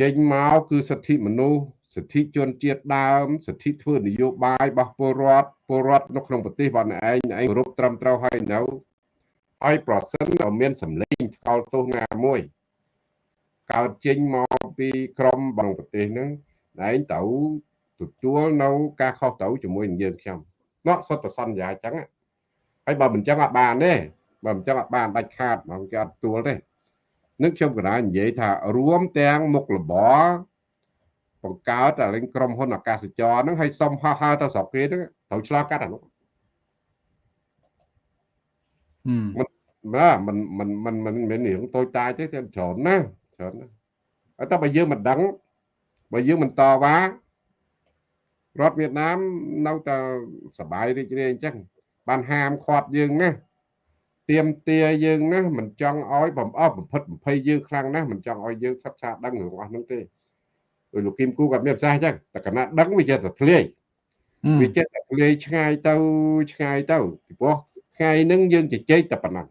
Speaker 2: ចេញមកគឺសិទ្ធិមនុស្សសិទ្ធិជនជាតិដើមសិទ្ធិធ្វើនយោបាយរបស់ពលរដ្ឋពលរដ្ឋនៅក្នុងប្រទេសរបស់អ្នកឯងឯងគោរពត្រឹមត្រូវហើយនៅហើយប្រសិនបើមានសម្លេងថ្កោលទោសណាមួយ កើតចេញមកពីក្រមក្នុងប្រទេសហ្នឹងឯងទៅទទួលនៅការខុសត្រូវជាមួយនឹងយើងខ្ញុំនោះសុទ្ធតែសន្យាអញ្ចឹងហើយបើមិនអញ្ចឹងអត់បានទេបើមិនអញ្ចឹងអត់បានដាច់ខាតមកគេអត់ទទួលទេនឹងខ្ញុំកណានិយាយថារួមទាំងមុខលបបង្កើតអាលេងក្រុមហ៊ុនអាកាសចរហ្នឹងឲ្យសុំហោះហើរទៅស្រុកគេហ្នឹងត្រូវឆ្លងកាត់អានោះហឹមបាទមិនមិនមិនមិនមានរឿងតូចតាចទេតែច្រើនណាស់ ច្រើនណាស់ហើយតែបើយើងមិនដឹងបើយើងមិនតវ៉ារដ្ឋវៀតណាមនៅតែសบายរីករាយអញ្ចឹងបានហាមឃាត់យើងណាទៀមទាយើងណាមិនចង់ឲ្យបំអស់បំផិតបំភ័យយើងខ្លាំងណាស់មិនចង់ឲ្យយើងសិក្សាដឹងរឿងអស់ហ្នឹងទេដោយលោកគឹមគូគាត់មានប្រសាសន៍អញ្ចឹងតែកណាដឹងវាចេះតែធ្លាយវាចេះតែធ្លាយឆ្ងាយទៅឆ្ងាយទៅពីព្រោះថ្ងៃហ្នឹងយើងជជែកតែប៉ុណ្ណឹង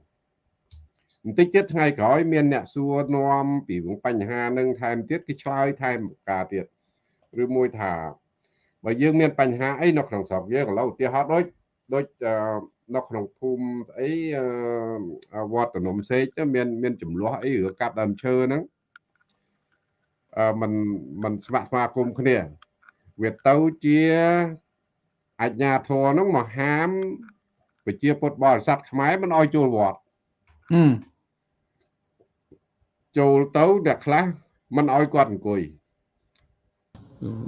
Speaker 2: បន្តិចទៀតថ្ងៃក្រោយមានអ្នកសួរនាំពីបញ្ហានឹងថែមទៀតគេឆ្លើយថែមការទៀតឬមួយថាបើយើងមានបញ្ហាអីនៅក្នុងស្រុកយើងឥឡូវឧទាហរណ៍ដូចដូចនៅក្នុងភូមិស្អីវត្តនំសេកមានមានចំនួនអីឬកាប់ដើមឈើហ្នឹងអឺมันมันស្វាក់ស្វាគមគ្នាវាទៅជាអញ្ញាធរហ្នឹងមកហាមប្រជាពុទ្ធបរិស័ទខ្មែរមិនអោយចូលវត្ត ចូលទៅអ្នកខ្លះមិនអោយគាត់អង្គុយ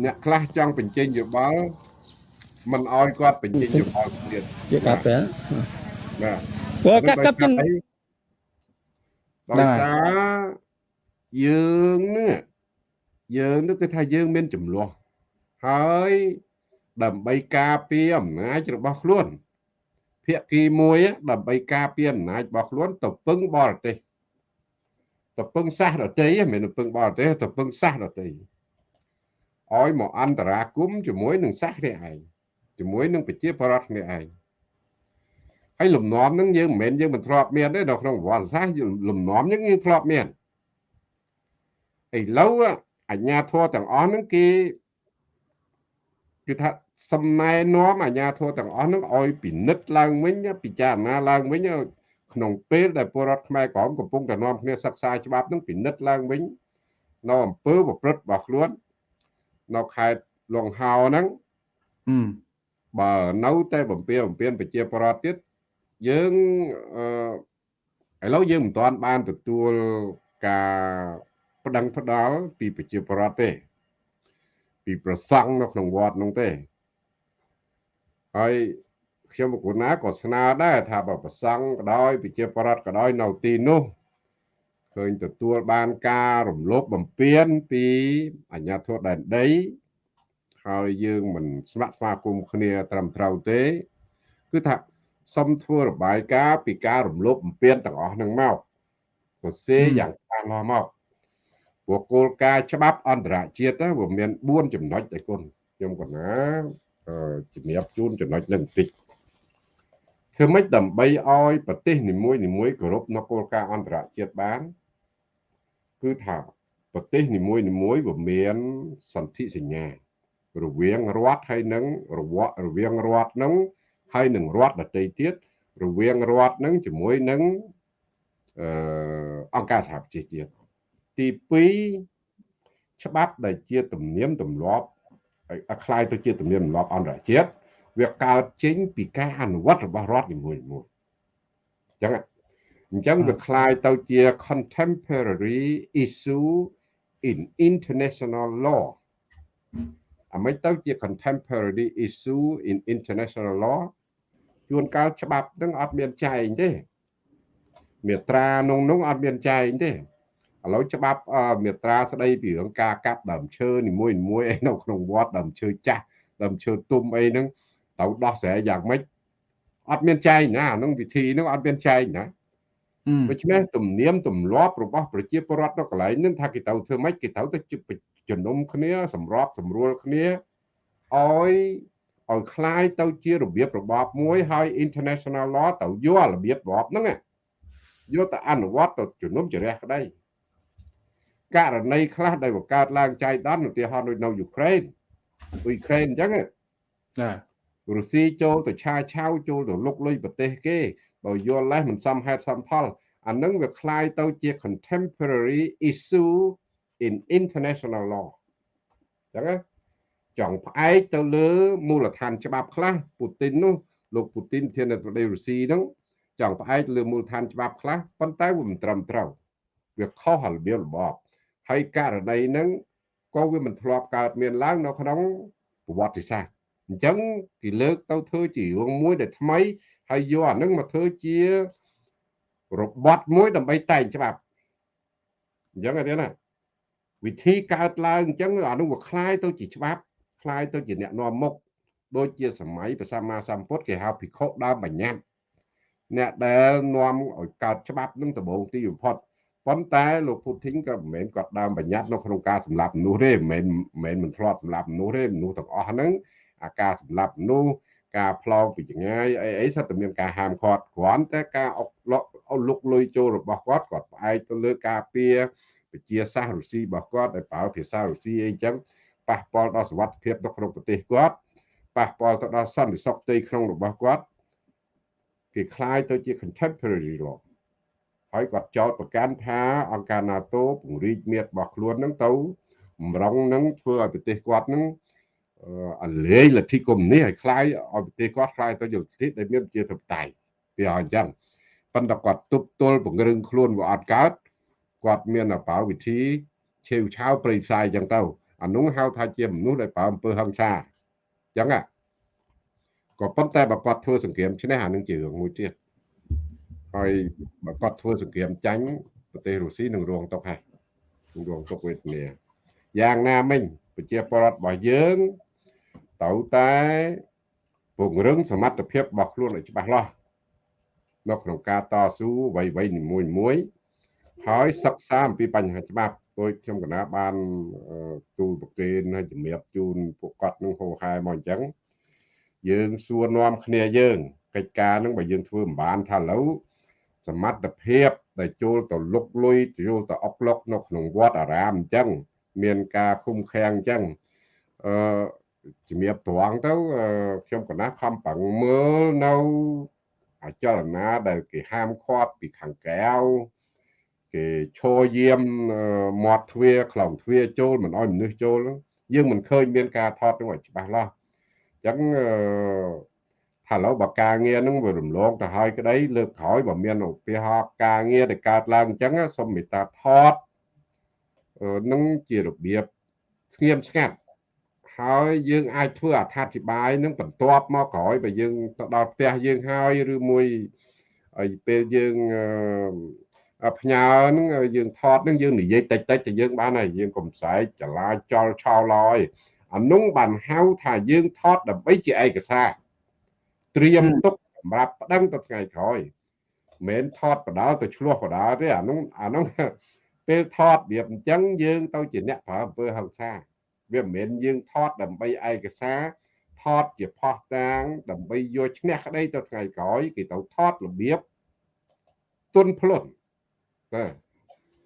Speaker 2: អ្នកខ្លះចង់បញ្ចេញយោបល់មិនអោយគាត់បញ្ចេញយោបល់ទៀត
Speaker 4: ជាកាប់ទេ
Speaker 2: បាទ
Speaker 4: ព្រោះកាប់កាប់ទាំង
Speaker 2: ដោយសារយើងនេះយើងនេះគឺថាយើងមានចំនួនហើយដើម្បីការពារអំណាចរបស់ខ្លួន ភាគីមួយដើម្បីការពារអំណាចរបស់ខ្លួនទៅពឹងបរទេសទៅពឹងសាសដតីមិនមែនពឹងបរទេសទៅពឹងសាសដតីឲ្យមកអន្តរាគមជាមួយនឹងសាសនេះឯងជាមួយនឹងប្រជាប្រដ្ឋនេះឯងហើយលំនាំនឹងយើងមិនមែនយើងមិនធ្លាប់មានទេនៅក្នុងប្រវត្តិសាស្ត្រលំនាំនឹងយើងធ្លាប់មានឥឡូវអញ្ញាធរទាំងអស់នឹងគេគឺថា សំណែនាំអាញាធរទាំងអស់នឹងឲ្យពិនិត្យឡើងវិញពិចារណាឡើងវិញក្នុងពេលដែលពលរដ្ឋខ្មែរក្រមកំពុងតែនាំគ្នាសិក្សាច្បាប់នឹងពិនិត្យឡើងវិញនៅអំពើប្រព្រឹត្តរបស់ខ្លួននៅខេត្តលងហោហ្នឹងបើនៅតែបំពេបំពេញប្រជាពលរដ្ឋទៀតយើងអឺឥឡូវយើងមិនទាន់បានទទួលការប្តឹងផ្ដាល់ពីប្រជាពលរដ្ឋទេ ពីប្រសង់នៅក្នុងវត្តនោះទេ ហើយខ្ញុំបកណាក៏ស្នើដែរថាបើប្រសង់ក៏ដោយប្រជាប្រដ្ឋក៏ដោយនៅទីនោះឃើញទទួលបានការរំលោភបំពានពីអាជ្ញាធរដែនដីហើយយើងមិនស្ម័គ្រស្មាគមគ្នាត្រឹមត្រូវទេ គឺថាសុំធ្វើរបាយការណ៍ពីការរំលោភបំពានទាំងអស់ហ្នឹងមកសរសេរយ៉ាងច្បាស់លាស់មកព្រោះគោលការណ៍ច្បាប់អន្តរជាតិវាមាន4ចំណុចតែគុណខ្ញុំកណា ជំរាបជូនចំណុចនេះបន្តិចធ្វើម៉េចដើម្បីឲ្យប្រទេសនីមួយនីមួយគោរពនៅគោលការណ៍អន្តរជាតិបាន គឺថាប្រទេសនីមួយនីមួយវាមានសន្ធិសញ្ញា រវាងរដ្ឋហើយនឹងរវរវាងរដ្ឋនឹងហើយនឹងរដ្ឋដទៃទៀតរវាងរដ្ឋនឹងជាមួយនឹងអឺអង្គការសហប្រជាជាតិទី2ច្បាប់ដែលជាទំនៀមទម្លាប់ คล้ายទៅជាទំនៀមទម្លាប់អន្តរជាតិវាកើតចេញពីការអនុវត្តរបស់រដ្ឋនីមួយៗអញ្ចឹងអញ្ចឹងវាคล้ายទៅជា contemporary issue in international law អាមិនទៅជា contemporary issue in international law ជួនកាលច្បាប់នឹងអត់មានចែងទេមាត្រាក្នុងនោះអត់មានចែងទេ ឥឡូវច្បាប់មេត្រាស្ដីពីរឿងការកាប់ដើមឈើនីមួយនីមួយអីនៅក្នុងវត្តដើមឈើចាស់ដើមឈើទុំអីហ្នឹងត្រូវដោះស្រាយយ៉ាងម៉េចអត់មានចែងណាហ្នឹងវិធីហ្នឹងអត់មានចែងណា ដូច្នេះទំនៀមទម្លាប់របស់ប្រជាពលរដ្ឋនៅកន្លែងហ្នឹងថាគេត្រូវធ្វើម៉េចគេត្រូវទៅជំនុំគ្នាសម្របសម្រួលគ្នាឲ្យឲ្យคล้ายទៅជារបៀបរបបមួយហើយ international law ទៅយករបៀបរបបហ្នឹងយកទៅអនុវត្តទៅជំនុំជម្រះក្តី ករណីខ្លះដែលបង្កើតឡើងចៃដន្យឧទាហរណ៍ដូចនៅយូក្រែនអ៊ុយក្រែនអញ្ចឹង
Speaker 1: ចា
Speaker 2: រុស្ស៊ីចូលទៅឆាឆាវចូលទៅលុកលុយប្រទេសគេបើយល់លេសមិនសមហេតុសមផលអានឹងវាคล้ายទៅជា contemporary issue in international law អញ្ចឹងចង់ផ្អែកទៅលើមូលដ្ឋានច្បាប់ខ្លះពូទីននោះលោកពូទីនធានាប្រទេសរុស្ស៊ីហ្នឹងចង់ផ្អែកលើមូលដ្ឋានច្បាប់ខ្លះប៉ុន្តែវាមិនត្រឹមត្រូវវាខុសរបៀបរបប ហើយករណីហ្នឹងក៏វាមិនធ្លាប់កើតមានឡើងនៅក្នុងប្រវត្តិសាស្ត្រអញ្ចឹងគេលើកទៅធ្វើជារឿងមួយដែលថ្មីហើយយកអានឹងមកធ្វើជារបត់មួយដើម្បីតែងច្បាប់អញ្ចឹងអត់ទេណាវិធីកើតឡើងអញ្ចឹងអានោះវាคล้ายទៅជាច្បាប់คล้ายទៅជាអ្នកនាំមុខដូចជាសម័យព្រះសម្មាសម្ពុទ្ធគេហៅភិក្ខុដើមបញ្ញត្តិអ្នកដែលនាំឲ្យកើតច្បាប់នឹងដំបូងទីបំផុត ប៉ុន្តែលោកពូធីនក៏មិនមែនគាត់ដើមបញ្ញត្តិនៅក្នុងការសម្លាប់មនុស្សទេមិនមែនមិនធ្លាប់សម្លាប់មនុស្សទេមនុស្សទាំងអស់ហ្នឹងអាការសម្លាប់មនុស្សការផ្លងពីចងាយអីអីសិតតែមានការហាមឃាត់គ្រាន់តែការអុកលក់លុកលុយចូលរបស់គាត់គាត់ផ្អែកទៅលើការពៀពជាសាសរុស្ស៊ីរបស់គាត់ដែលប្រើភាសារុស្ស៊ីអីចឹងប៉ះពាល់ដល់សវត្ថិភាពនៅក្នុងប្រទេសគាត់ប៉ះពាល់ទៅដល់សន្តិសុខផ្ទៃក្នុងរបស់គាត់គេคล้ายទៅជា contemporary law ហើយគាត់ចោទប្រកាន់ថាអង្គការ NATO ពង្រីកមាត្ររបស់ខ្លួននឹងទៅម្រងនឹងធ្វើឲ្យប្រទេសគាត់នឹងអលេងលទ្ធិកុម្មុយនីឲ្យคล้ายឲ្យប្រទេសគាត់คล้ายទៅជាលទ្ធិដែលមានជាធិបតេយ្យវាអញ្ចឹងប៉ុន្តែគាត់ទប់ទល់ពង្រឹងខ្លួនវាអត់កើតគាត់មានអបោវិធីឆេវឆាវប្រៃផ្សាយអញ្ចឹងទៅអានោះហៅថាជាមនុស្សដែលប្រើអំពើហិង្សាអញ្ចឹងក៏ប៉ុន្តែបើគាត់ធ្វើសង្គ្រាមឈ្នះអានឹងជារឿងមួយទៀត ហើយបើគាត់ធ្វើសង្គ្រាមចាញ់ប្រទេសរុស្ស៊ីនឹងរងទុកហើយនឹងរងទុកវេទនាយ៉ាងណាមិញប្រជាពលរដ្ឋរបស់យើងត្រូវតែពង្រឹងសមត្ថភាពរបស់ខ្លួនឲ្យច្បាស់លាស់នៅក្នុងការតស៊ូអ្វីៗនីមួយមួយហើយសិក្សាអំពីបញ្ហាច្បាប់ដោយខ្ញុំកណាបានទូលប្រគេនហើយជំរាបជូនពួកគាត់នឹងហោហែមកអញ្ចឹងយើងសួរនាំគ្នាយើងកិច្ចការនឹងបើយើងធ្វើមិនបានថាឥឡូវ សមត្ថភាពដែលចូលទៅលុកលុយចូលទៅអុកលុកនៅក្នុងវត្តអារាមអញ្ចឹងមានការឃុំឃាំងអញ្ចឹងអឺជំរាបត្រង់ទៅខ្ញុំកណាខំប្រឹងមើលនៅអាចលនាដែលគេហាមឃាត់ពីខាងក្រៅគេឈរយាមមាត់ទ្វារខ្លងទ្វារចូលមិនអោយមនុស្សចូលយើងមិនឃើញមានការថតនឹងឲ្យច្បាស់លាស់អញ្ចឹងថា ឥឡូវបើការងារនឹងវារំលងទៅហើយក្តីលើកក្រោយបើមានឧទាហរណ៍ការងារដែលកើតឡើងអញ្ចឹងសូមមេត្តាថតនឹងជារបៀបស្ងៀមស្ងាត់ហើយយើងអាចធ្វើអត្ថាធិប្បាយនឹងបន្ទាប់មកក្រោយបើយើងទៅដល់ផ្ទះយើងហើយឬមួយហើយពេលយើងផ្ញើហ្នឹងយើងថតហ្នឹងយើងនិយាយតិចតិចទៅយើងបានហើយយើងកុំផ្សាយចលាចលឆោឡយអានោះបានហៅថាយើងថតដើម្បីជាឯកសារ ត្រៀមទុកសម្រាប់ប្តឹងទៅថ្ងៃក្រោយមិនថតបដាទៅឆ្លោះបដាទេអានោះអានោះពេលថតវាអញ្ចឹងយើងទៅជាអ្នកប្រើអំពើហិង្សាវាមិនមែនយើងថតដើម្បីឯកសារថតជាផោះតាង ដើម្បីយកឈ្នះក្តីទៅថ្ងៃក្រោយគេទៅថតរបៀបទុនភ្លុនបាទ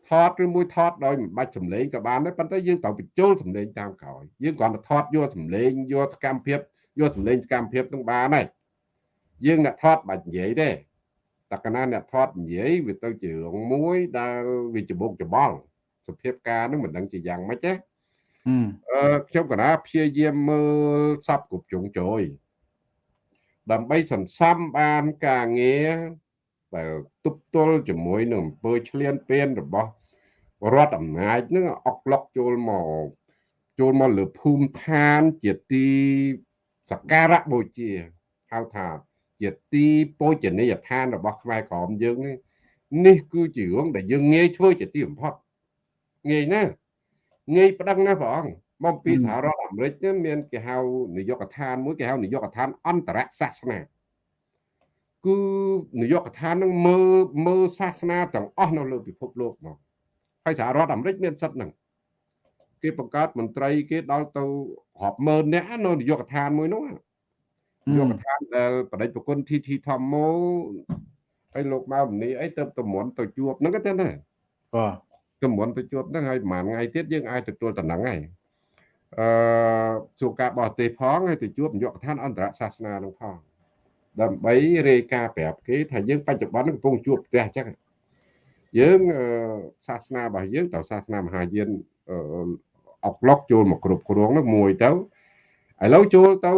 Speaker 2: ថតឬមួយថតដោយមិនបាច់សម្លេងក៏បានដែរប៉ុន្តែយើងត្រូវបញ្ចូលសម្លេងតាមក្រោយយើងគ្រាន់តែថតយកសម្លេងយកសកម្មភាពយកសម្លេងសកម្មភាពនឹងបានហើយ យើងអ្នកថតបាច់និយាយទេតែកណាអ្នកថតនិយាយវាទៅជារឿងមួយដែលវាច្បុកច្បល់សភាពការនឹងមិនដឹងជាយ៉ាងម៉េចទេអឺខ្ញុំកណាព្យាយាមមើលសັບគ្រប់ជុងជ្រោយដើម្បីសន្សំបានការងារដែលទប់ទល់ជាមួយនឹងអំពើឆ្លៀនពៀនរបស់រដ្ឋអំណាចនឹងអុកឡុកចូលមកចូលមកលើភូមិឋានជាទីសក្ការៈបូជាហៅថា ជាទីពោជនីយដ្ឋានរបស់ខ្មែរក្រមយើងនេះនេះគឺជារឿងដែលយើងងាយធ្វើជាទីបំផុតងាយណាស់ងាយប្តឹងណាស់ព្រះអង្គមកពីសហរដ្ឋអាមេរិកមានគេហៅនាយកដ្ឋានមួយគេហៅនាយកដ្ឋានអន្តរសាសនាគឺនាយកដ្ឋាននឹងមើលមើលសាសនាទាំងអស់នៅលើពិភពលោកមកហើយសហរដ្ឋអាមេរិកមានសិទ្ធិហ្នឹងគេបង្កើតមន្ត្រីគេដល់ទៅរាប់ម៉ឺននាក់នៅនាយកដ្ឋានមួយនោះនា យកដ្ឋានដែលបដិប្រគុណ TT Thomo ហើយលោកម៉ៅមនីអីទៅតម្រន់ទៅជួបហ្នឹងទៅណា
Speaker 1: បាទ
Speaker 2: តម្រន់ទៅជួបហ្នឹងហើយប្រហែលថ្ងៃទៀតយើងអាចទទួលតំណែងហើយអឺជួបការបរទេសផងហើយទៅជួបនាយកដ្ឋានអន្តរសាសនានឹងផងដើម្បីរាយការណ៍ប្រាប់គេថាយើងបច្ចុប្បន្នកំពុងជួបផ្ទះអញ្ចឹងយើងសាសនារបស់យើងតើសាសនាមហាយានអុកឡុកចូលមកគ្រប់គ្រងនោះមួយទៅឥឡូវចូលទៅ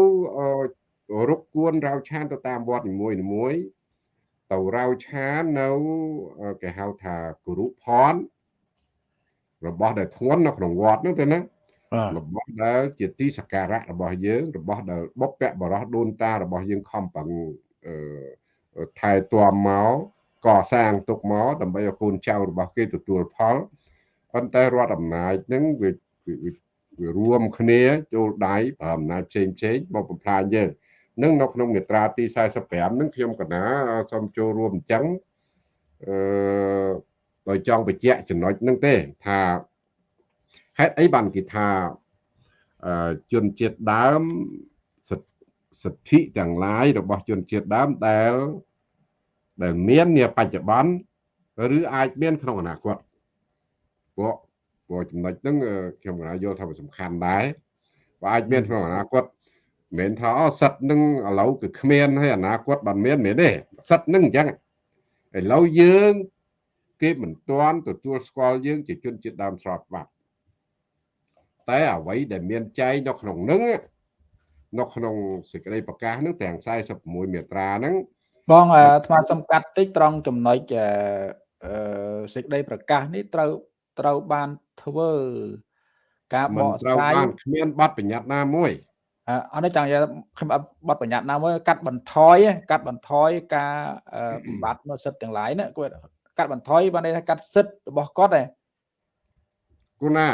Speaker 2: រុកគួនរាវឆានទៅតាមវត្តនីមួយនីមួយទៅរាវឆាននៅគេហៅថាគរុផនរបស់ដែលធ្ងន់នៅក្នុងវត្តនោះទៅណារបស់ដែលជាទីសក្ការៈរបស់យើង របស់ដែលបុព្វបរោះដូនតារបស់យើងខំប្រឹងថែទាំមកកសាងទុកមកដើម្បីឲ្យកូនចៅរបស់គេទទួលផលប៉ុន្តែរដ្ឋអំណាចនឹងវាវារួមគ្នាចូលដៃប្រើអំណាចផ្សេងផ្សេងមកបំផ្លាញយើង នឹងនៅក្នុងមាត្រាទី45នឹងខ្ញុំកណាសូមចូលរួមអញ្ចឹងអឺដោយចង់បញ្ជាក់ចំណុចហ្នឹងទេថាហេតុអីបានគេថាជនជាតិដើមសិទ្ធិទាំងឡាយរបស់ជនជាតិដើមដែលដែលមាននាបច្ចុប្បន្នឬអាចមានក្នុងអនាគតពួកព្រោះចំណុចហ្នឹងខ្ញុំកណាយល់ថាវាសំខាន់ដែរបើអាចមានក្នុងអនាគត មិនមែនថាអូសិតនឹងឥឡូវគឺគ្មានហើយអនាគតបានមានមែនទេសិតនឹងអញ្ចឹងឥឡូវយើងគេមិនទាន់ទទួលស្គាល់យើងជាជនជាតិដើមស្របច្បាប់តែអ្វីដែលមានចែងនៅក្នុងនឹងនៅក្នុងសេចក្តីប្រកាសនឹងទាំង46មាត្រាហ្នឹង
Speaker 1: បងថ្មសំកាត់តិចត្រង់ចំណុចអឺសេចក្តីប្រកាសនេះត្រូវត្រូវបានធ្វើការបកស្រាយ
Speaker 2: គ្មានបទបញ្ញត្តិណាមួយ
Speaker 1: អត់នេះចង់និយាយខ្ញុំបទបញ្ញត្តិណាមួយកាត់បន្ថយកាត់បន្ថយការបំបត្តិនៅសិទ្ធិទាំងឡាយណាគាត់កាត់បន្ថយបានន័យថាកាត់សិទ្ធិរបស់គាត់ឯង
Speaker 2: គូណា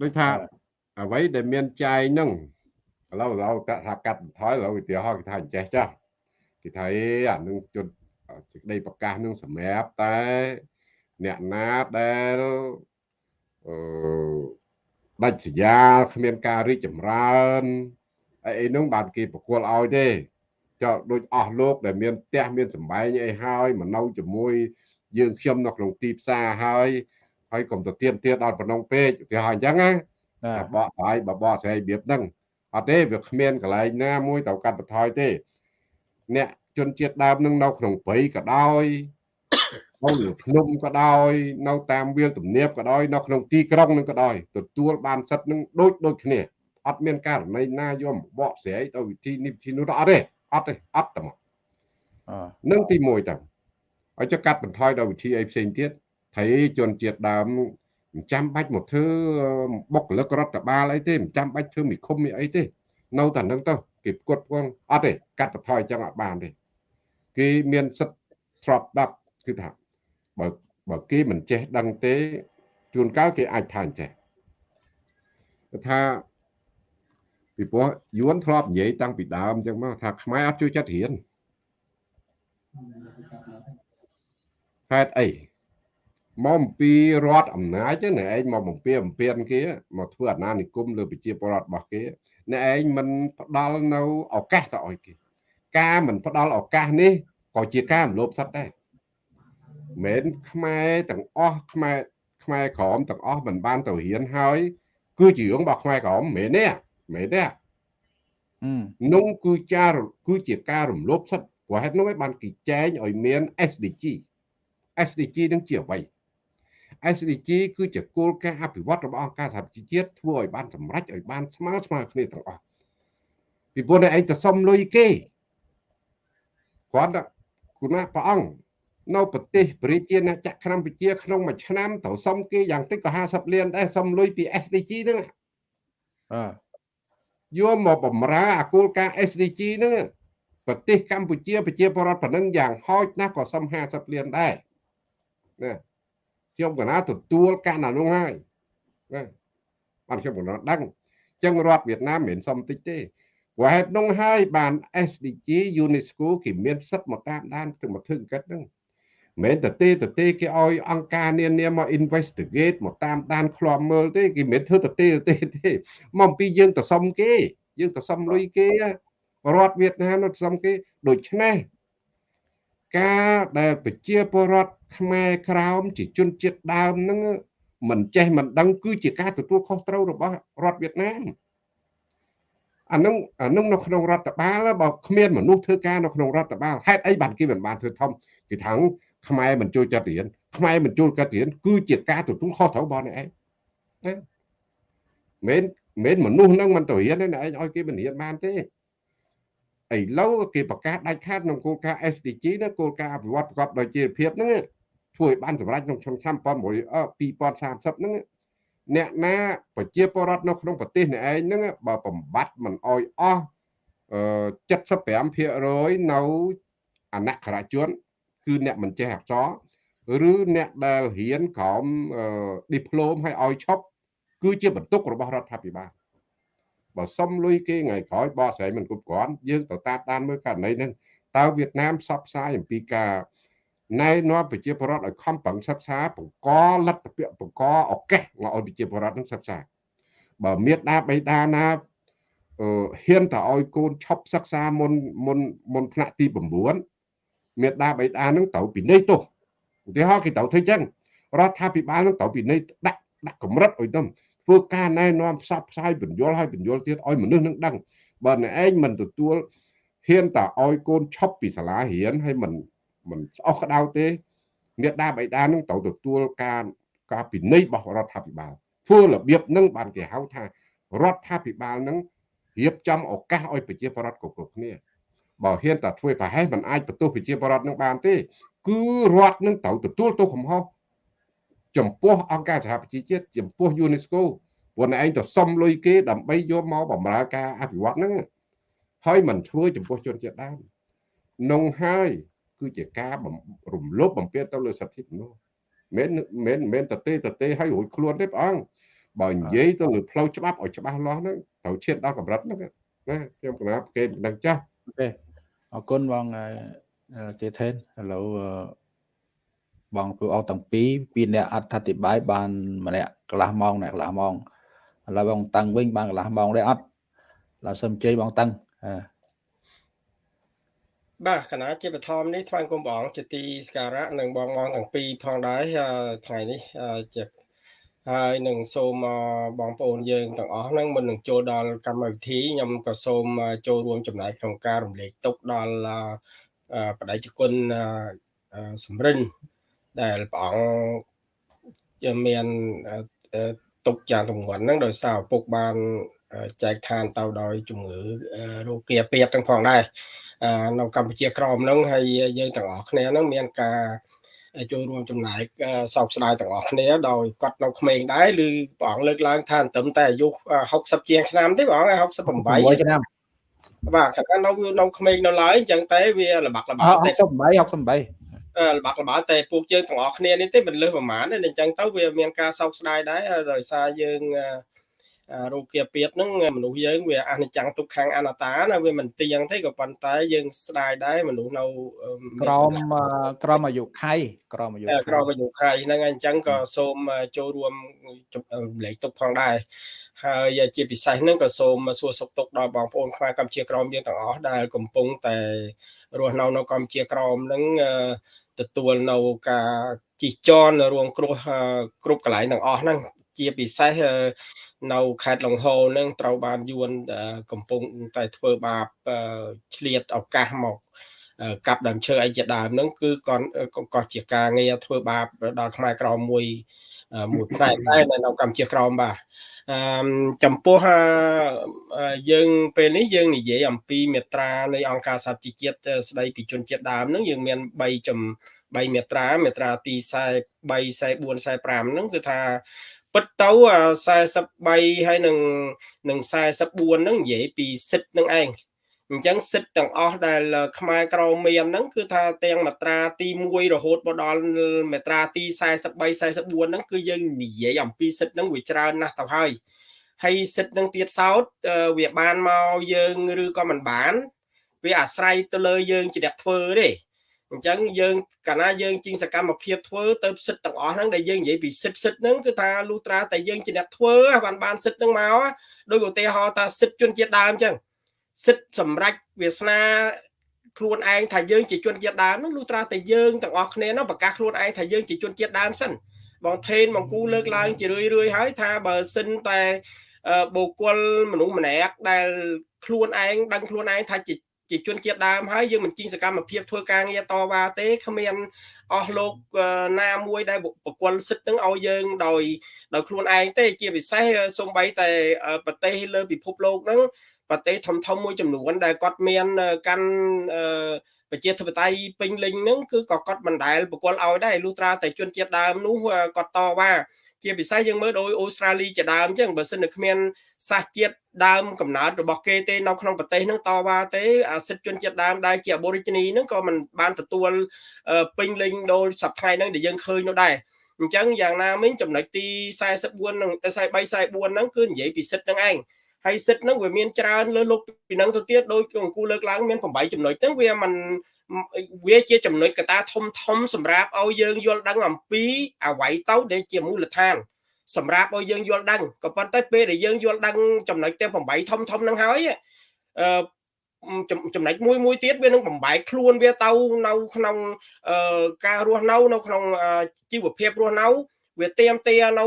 Speaker 2: ដូចថាអ្វីដែលមានចែងហ្នឹងឥឡូវឥឡូវថាកាត់បន្ថយឥឡូវឧទាហរណ៍គេថាអញ្ចេះចាស់គេថាអេអានឹងជន់សេចក្តីប្រកាសនឹងសម្រាប់តែអ្នកណាដែលអឺដាច់សញ្ញាគ្មានការរីកចម្រើន អីអីនោះបានគេប្រគល់ឲ្យទេចោលដូចអស់លោកដែលមានផ្ទះមានសម្បែងអីហើយមកនៅជាមួយយើងខ្ញុំនៅក្នុងទីផ្សារហើយហើយកុំទៅទៀមទាដល់ប៉ុណ្ណឹងពេកឧទាហរណ៍អញ្ចឹងណាតែបកហើយបបកស្រីរបៀបហ្នឹងអត់ទេវាគ្មានកន្លែងណាមួយទៅកាត់បន្ថយទេអ្នកជនជាតិដើមនឹងនៅក្នុងព្រៃក៏ដោយនៅលើភ្នំក៏ដោយ នៅតាមវាលទំនាបក៏ដោយនៅក្នុងទីក្រុងនឹងក៏ដោយទទួលបានសិទ្ធិនឹងដូចដូចគ្នា អត់មានករណីណាយកបកស្រាយដោយវិធីនេះវិធីនោះអត់ទេអត់ទេអត់តែមកនឹងទី1តើឲ្យចុះកាត់បន្ថយដោយវិធីអីផ្សេងទៀតថៃជនជាតិដើមមិនចាំបាច់មកធ្វើបុគ្គលិករដ្ឋបាលអីទេមិនចាំបាច់ធ្វើមីឃុំមីអីទេ នៅតែនឹងទៅគេផ្គត់ផ្គង់អត់ទេកាត់បន្ថយចឹងអត់បានទេគេមានសិទ្ធិស្របដាប់គឺថាបើបើគេមិនចេះដឹងទេជួនកាលគេអាចថាអញ្ចេះថា ពីព្រោះយួនធ្លាប់និយាយតាំងពីដើមអញ្ចឹងមកថាខ្មែរអត់ជួយចិត្តរៀនហេតុអីមកអំពីរដ្ឋអំណាចណាឯងមកបំពេបំពេញគេមកធ្វើអាណានិគមលើប្រជាពលរដ្ឋរបស់គេអ្នកឯងមិនផ្ដល់នៅឱកាសទៅឲ្យគេ ការមិនផ្ដល់ឱកាសនេះក៏ជាការរំលោភសិទ្ធិដែរមិនខ្មែរទាំងអស់ខ្មែរខ្មែរក្រមទាំងអស់មិនបានទៅរៀនហើយគឺជារឿងរបស់ខ្មែរក្រមមិនមែនទេ មិនទេនោះគឺចាគឺជាការរំលោភសិទ្ធិព្រោះហេតុនោះឯងបានគេចែងឲ្យមាន SDG SDG នឹងជាអ្វី SDG គឺជាគោលការណ៍អភិវឌ្ឍរបស់អង្គការសហប្រជាជាតិធ្វើឲ្យបានសម្រេចឲ្យបានស្មើស្មើគ្នាទាំងអស់ពីព្រោះតែឯងទៅសុំលុយគេគាត់គណៈព្រះអង្គនៅប្រទេសប្រជាណាចក្រកម្ពុជាក្នុងមួយឆ្នាំត្រូវសុំគេយ៉ាងតិចក៏50លានដែរសុំលុយពី SDG ហ្នឹង
Speaker 1: បាទ
Speaker 2: យកមកបំរើអាគោលការណ៍ SDG ហ្នឹងប្រទេសកម្ពុជាប្រជាពលរដ្ឋប៉ុណ្ណឹងយ៉ាងហោចណាស់ក៏សុំ50លានដែរណាខ្ញុំកណាទទួលការណានោះហើយណាបានខ្ញុំកណាដឹងចឹងរដ្ឋវៀតណាមមិនមែនសុំតិចទេព្រោះហេតុនោះហើយបាន SDG UNESCO គេមានសិទ្ធិមកតាមដានទៅមកធ្វើកិច្ចហ្នឹង មិនតែទេទៅទេគេឲ្យអង្គការនានាមក investigate មកតាមដានឃ្លាំមើលទេគេមិនធ្វើទៅទេទេទេមកអំពីយើងទៅសុំគេ យើងទៅសុំលុយគេរដ្ឋវៀតណាមទៅសុំគេដូច្នេះការដែលប្រជាពលរដ្ឋខ្មែរក្រោមជាជនជាតិដើមហ្នឹងមិនចេះមិនដឹងគឺជាការទទួលខុសត្រូវរបស់រដ្ឋវៀតណាមអានឹងអានឹងនៅក្នុងរដ្ឋបាលបើគ្មានមនុស្សធ្វើការនៅក្នុងរដ្ឋបាលហេតុអីបានគេមិនបានធ្វើធំគេថាង ខ្មែរមិនចូលចាត់រៀនខ្មែរមិនចូលកាត់រៀនគឺជាការទទួលខុសត្រូវរបស់អ្នកឯងណាមិនមិនមនុស្សនឹងមិនទៅរៀនទេអ្នកឯងឲ្យគេមិនរៀនបានទេឥឡូវគេប្រកាសដាច់ខាតក្នុងគោលការណ៍ SDG ណាគោលការណ៍អភិវឌ្ឍប្រកបដោយជីវភាពហ្នឹងធ្វើឲ្យបានសម្រេចក្នុងឆ្នាំ2030ហ្នឹងអ្នកណាប្រជាពលរដ្ឋនៅក្នុងប្រទេសអ្នកឯងហ្នឹងបើបំបត្តិមិនអោយអស់75%នៅអនក្ខរជន គឺអ្នកមិនចេះអក្សរឬអ្នកដែលរៀនក្រោមឌីប្លូមឲ្យឲ្យឈប់គឺជាបន្ទុករបស់រដ្ឋាភិបាលបើសុំលុយគេថ្ងៃក្រោយបកស្រាយមិនគ្រប់គ្រាន់យើងទៅតាមដានមើលករណីហ្នឹងតើវៀតណាមផ្សព្វផ្សាយអំពីការណែនាំប្រជាពលរដ្ឋឲ្យខំប្រឹងសិក្សាបង្កលទ្ធភាពបង្កឱកាសមកឲ្យប្រជាពលរដ្ឋនឹងសិក្សាបើមានដាបៃតាណាអឺហ៊ានតែឲ្យកូនឈប់សិក្សាមុនមុនមុនថ្នាក់ទី9 មេដាបៃតានឹងត្រូវពិន័យទោសឧទាហរណ៍គេត្រូវធ្វើចឹងរដ្ឋាភិបាលនឹងត្រូវពិន័យដាក់ដាក់កម្រិតឲ្យទៅធ្វើការណែនាំផ្សព្វផ្សាយបញ្យលឲ្យបញ្យលទៀតឲ្យមនុស្សនឹងដឹងបើអ្នកឯងមិនទទួលហ៊ានតែឲ្យកូនឈប់ពីសាលារៀនហើយមិនមិនស្អុះក្តៅទេមេដាបៃតានឹងត្រូវទទួលការការពិន័យរបស់រដ្ឋាភិបាលធ្វើរបៀបនឹងបានគេហៅថារដ្ឋាភិបាលនឹងរៀបចំឱកាសឲ្យប្រជាពលរដ្ឋគ្រប់គ្រប់គ្នា បើហ៊ានតែធ្វើប្រហែសมันអាចបន្ទោសប្រជាពលរដ្ឋនឹងបានទេ គឺរដ្ឋនឹងត្រូវទទួលទោសកំហុសចំពោះអង្គការសហប្រជាជាតិចំពោះ UNESCO ព្រោះឯងទៅសុំលុយគេដើម្បីយកមកបម្រើការអភិវឌ្ឍហ្នឹងហើយមិនធ្វើចំពោះជនជាតិដើមនងហើយគឺជាការរំលោភបំពានទៅលើសិទ្ធិមនុស្សមិនមិនមិនតទេតទេឲ្យរួចខ្លួនទេព្រះអង្គបើនិយាយទៅលើផ្លូវច្បាប់ឲ្យច្បាស់លាស់ហ្នឹងត្រូវឈានដល់កម្រិតហ្នឹងណាខ្ញុំគណៈគេមិនដឹងចាស់
Speaker 1: ទេ អរគុណបងជេថេនឥឡូវបងព្រោះអស់ទាំងពីរពីអ្នកអត្ថាធិប្បាយបានម្នាក់កន្លះម៉ោងអ្នកកន្លះម៉ោងឥឡូវបងតាំងវិញបានកន្លះម៉ោងដែរអត់ឡើយសូមជ័យបងតាំង
Speaker 4: បាទគណៈជាបឋមនេះថ្វាយគុំបងជាទីសក្ការៈនិងបងបងទាំងពីរផងដែរថ្ងៃនេះជា ហើយនឹងសូមបងប្អូនយើងទាំងអស់ហ្នឹងមុននឹងចូលដល់កម្មវិធីខ្ញុំក៏សូមចូលរួមចំណែកក្នុងការរំលែកទុកដល់បដិជគុណសំរិនដែលព្រះអង្គមានទុកយ៉ាងទម្ងន់ហ្នឹងដោយសារឪពុកបានចែកឋានទៅដោយជំងឺរោគគាពាតទាំងផងដែរនៅកម្ពុជាក្រមហ្នឹងហើយយើងទាំងអស់គ្នាហ្នឹងមានការ ចូលរួមចំណែកសោកស្ដាយទាំងអស់គ្នាដោយគាត់នៅក្មេងដែរឬព្រះអង្គលើកឡើងថាត្រឹមតែអាយុ60ជាងឆ្នាំទេព្រះអង្គ68ឆ្នាំបាទខណៈនៅនៅក្មេងនៅឡើយអញ្ចឹងតែវាលបាក់លបា
Speaker 1: ក់តែ68 68
Speaker 4: លបាក់លបាល់តែពួកយើងទាំងអស់គ្នានេះទេមិនលើសប្រមាណទេអញ្ចឹងទៅវាមានការសោកស្ដាយដែរដោយសារយើង រោគាពាតហ្នឹងមនុស្សយើងវាអនិច្ចំទុក្ខំអនត្តាណាវាមិនទៀងទេក៏ប៉ុន្តែយើងស្ដាយដែរមនុស្សនៅ
Speaker 1: ក្រមក្រមអាយុខៃក្រមអាយុ
Speaker 4: ក្រមអាយុខៃហ្នឹងអញ្ចឹងក៏សូមចូលរួមលេខទុកផងដែរហើយជាពិសេសហ្នឹងក៏សូមសួរសុខទុក្ខដល់បងប្អូនខ្មែរកម្ពុជាក្រមយើងទាំងអស់ដែលកំពុងតែរស់នៅនៅកម្ពុជាក្រមហ្នឹងទទួលនៅការជីចនរួមគ្រោះគ្រប់កន្លែងទាំងអស់ហ្នឹងជាពិសេស នៅខេត្តលង្ហូនឹងត្រូវបានយួនកំពុងតែធ្វើបាបឆ្លៀតឱកាសមកកាប់ដើមឈើអីជាដើមហ្នឹងគឺគាត់ក៏ជាការងារធ្វើបាបដល់ខ្មែរក្រមមួយមួយផ្នែកដែរនៅកម្ពុជាក្រមបាទអឺចំពោះយើងពេលនេះយើងនិយាយអំពីមេត្រានៃអង្គការសហជីវជាតិស្ដីពីជនជាតិដើមហ្នឹងយើងមាន3ចំ3មេត្រាមេត្រាទី43 44 45ហ្នឹងគឺថា ពិតទៅ43ហើយនឹងនឹង44ហ្នឹងនិយាយពីសិទ្ធិនឹងឯងអញ្ចឹងសិទ្ធិទាំងអស់ដែលខ្មែរក្រមានហ្នឹងគឺថាទាំងមាត្រាទី1រហូតមកដល់មាត្រាទី43 44ហ្នឹងគឺយើងនិយាយអំពីសិទ្ធិហ្នឹងវាច្រើនណាស់ទៅហើយហើយសិទ្ធនឹងទៀតសោតវាបានមកយើងឬក៏មិនបាន វាអាស្រ័យទៅលើយើងជាអ្នកធ្វើទេ អញ្ចឹងយើងកាលណាយើងជាងសកម្មភាពធ្វើទៅសិទ្ធទាំងអស់ហ្នឹងដែលយើងនិយាយពីសិទ្ធសិទ្ធហ្នឹងគឺថាលុត្រាតែយើងជាអ្នកធ្វើបានបានសិទ្ធហ្នឹងមកដោយឧទាហរណ៍ថាសិទ្ធជនជាតិដើមអញ្ចឹងសិទ្ធសម្រាប់វាសនាខ្លួនឯងថាយើងជាជនជាតិដើមនោះលុះត្រាតែយើងទាំងអស់គ្នានោះប្រកាសខ្លួនឯងថាយើងជាជនជាតិដើមសិនបងថេនបងគូលើកឡើងជារឿយរឿយហើយថាបើសិនតែបុគ្គលមនុស្សម្នាក់ដែលខ្លួនឯងដឹងខ្លួនឯងថាជា ជាជនជាតិដើមហើយយើងមិនជីងសកម្មភាពធ្វើការងារតវ៉ាទេគ្មានអស់លោកណាមួយដែលបកគលសិទ្ធនឹងឲ្យយើងដោយដោយខ្លួនឯងទេ ជាពិសេសសំបីតែប្រទេសលើពិភពលោកហ្នឹងប្រទេសធំធំមួយចំនួន ដែលគាត់មានកាន់ប្រជាធិបតេយ្យពេញលេញហ្នឹងគឺក៏គាត់មិនដែលបកគលឲ្យដែរលុះត្រាតែជនជាតិដើមនោះគាត់តវ៉ា ជាពិសេសយើងមើលដោយអូស្ត្រាលីជាដើមអញ្ចឹងបើសិននៅគ្មានសាសជាតិដើមកំណើតរបស់គេទេនៅក្នុងប្រទេសហ្នឹងតវ៉ាទេអាសិទ្ធជនជាតិដើមដែលជា Aborigine ហ្នឹងក៏មិនបានទទួលពេញលេញដោយសប្តាហ៍ហ្នឹងដែលយើងឃើញនោះដែរអញ្ចឹងយ៉ាងណាមិញចំណុចទី44និង43 44ហ្នឹងគឺនិយាយពីសិទ្ធហ្នឹងឯង ហើយសិទ្ធហ្នឹងវាមានច្រើនលើលោកពីហ្នឹងទៅទៀតដោយអង្គលើកឡើងមាន8ចំណុចហ្នឹងវាមិនវាជាចំណុចកត្តាធំធំសម្រាប់ឲ្យយើងយល់ដឹងអំពីអវ័យទៅដែលជាមូលដ្ឋានសម្រាប់ឲ្យយើងយល់ដឹងក៏ប៉ុន្តែពេលដែលយើងយល់ដឹងចំណុចទាំង8ធំធំហ្នឹងហើយអឺចំណុចមួយមួយទៀតវានឹងបំបែកខ្លួនវាទៅនៅក្នុងការរស់នៅនៅក្នុងជីវភាពរស់នៅ វាទៀមទានៅ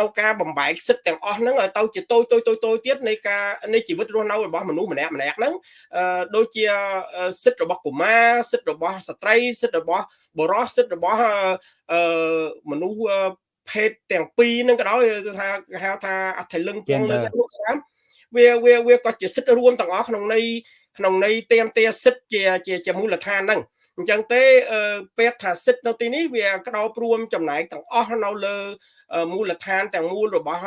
Speaker 4: នៅការបំបែកសិទ្ធទាំងអស់ហ្នឹងឲ្យទៅជាតូចតូចតូចតូចទៀតនៃការនៃជីវិតរស់នៅរបស់មនុស្សម្នាក់ម្នាក់ហ្នឹងដូចជាសិទ្ធិរបស់កុមារសិទ្ធិរបស់ស្ត្រីសិទ្ធិរបស់បុរសសិទ្ធិរបស់មនុស្សភេទទាំងពីរហ្នឹងក៏ដោយថាគេហៅថាអត្ថលឹងពងលើក្នុងឆ្នាំវាវាវាក៏ជាសិទ្ធិរួមទាំងអស់ក្នុងន័យក្នុងន័យទៀមទាសិទ្ធិជាជាជាមូលដ្ឋានហ្នឹង អញ្ចឹងទេពេទ្យថាសិទ្ធនៅទីនេះវាក្តោបរួមចំណែកទាំងអស់នៅលើមូលដ្ឋានទាំងមូលរបស់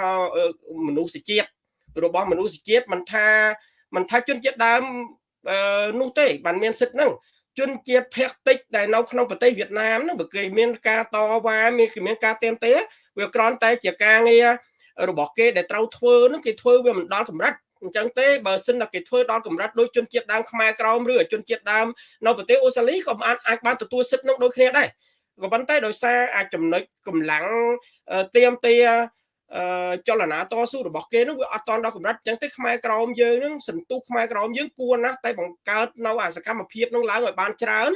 Speaker 4: មនុស្សជាតិរបស់មនុស្សជាតិមិនថាមិនថាជនជាតិដើមនោះទេបានមានសិទ្ធហ្នឹងជនជាតិភាគតិចដែលនៅក្នុងប្រទេសវៀតណាមហ្នឹងបើគេមានការតវ៉ាមានគេមានការទៀមទាវាគ្រាន់តែជាការងាររបស់គេដែលត្រូវធ្វើហ្នឹងគេធ្វើវាមិនដល់សម្រាប់ អញ្ចឹងទេបើសិនតែគេធ្វើដល់កម្រិតដូចជនជាតិដើមខ្មែរក្រមឬជនជាតិដើមនៅប្រទេសអូស្ត្រាលីក៏អាចអាចបានទទួលសិទ្ធិនឹងដូចគ្នាដែរក៏ប៉ុន្តែដោយសារអាចចំណុចកម្លាំងទៀមទាចលនាតស៊ូរបស់គេនោះវាអត់តន់ដល់កម្រិតអញ្ចឹងទេខ្មែរក្រមយើងនឹងសន្ទុះខ្មែរក្រមយើងគួរណាស់តែបង្កើតនៅអាសកម្មភាពនឹងឡើងឲ្យបានច្រើន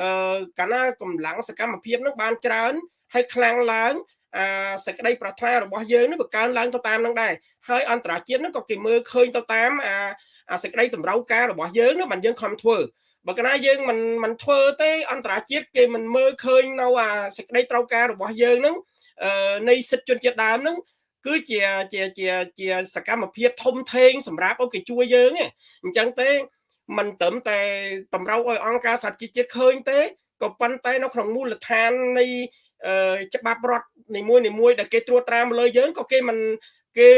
Speaker 4: អឺកាលណាកម្លាំងសកម្មភាពនឹងបានច្រើនហើយខ្លាំងឡើង អាសេចក្តីប្រាថ្នារបស់យើងនឹងបង្កើនឡើងទៅតាមនឹងដែរហើយអន្តរជាតិនឹងក៏គេមើលឃើញទៅតាមអាអាសេចក្តីតម្រូវការរបស់យើងនោះបានយើងខំធ្វើបើកាលណាយើងមិនមិនធ្វើទេអន្តរជាតិគេមិនមើលឃើញនៅអាសេចក្តីត្រូវការរបស់យើងនឹងនៃសិទ្ធិជនជាតិដើមនឹងគឺជាជាជាជាសកម្មភាពធំធេងសម្រាប់ឲ្យគេជួយយើងអញ្ចឹងទេមិនត្រឹមតែតម្រូវឲ្យអង្គការសហជីវជាតិឃើញទេក៏ប៉ុន្តែនៅក្នុងមូលដ្ឋាននៃ ច្បាប់រដ្ឋនីមួយនីមួយដែលគេត្រួតត្រាមកលើយើងក៏គេមិនគេ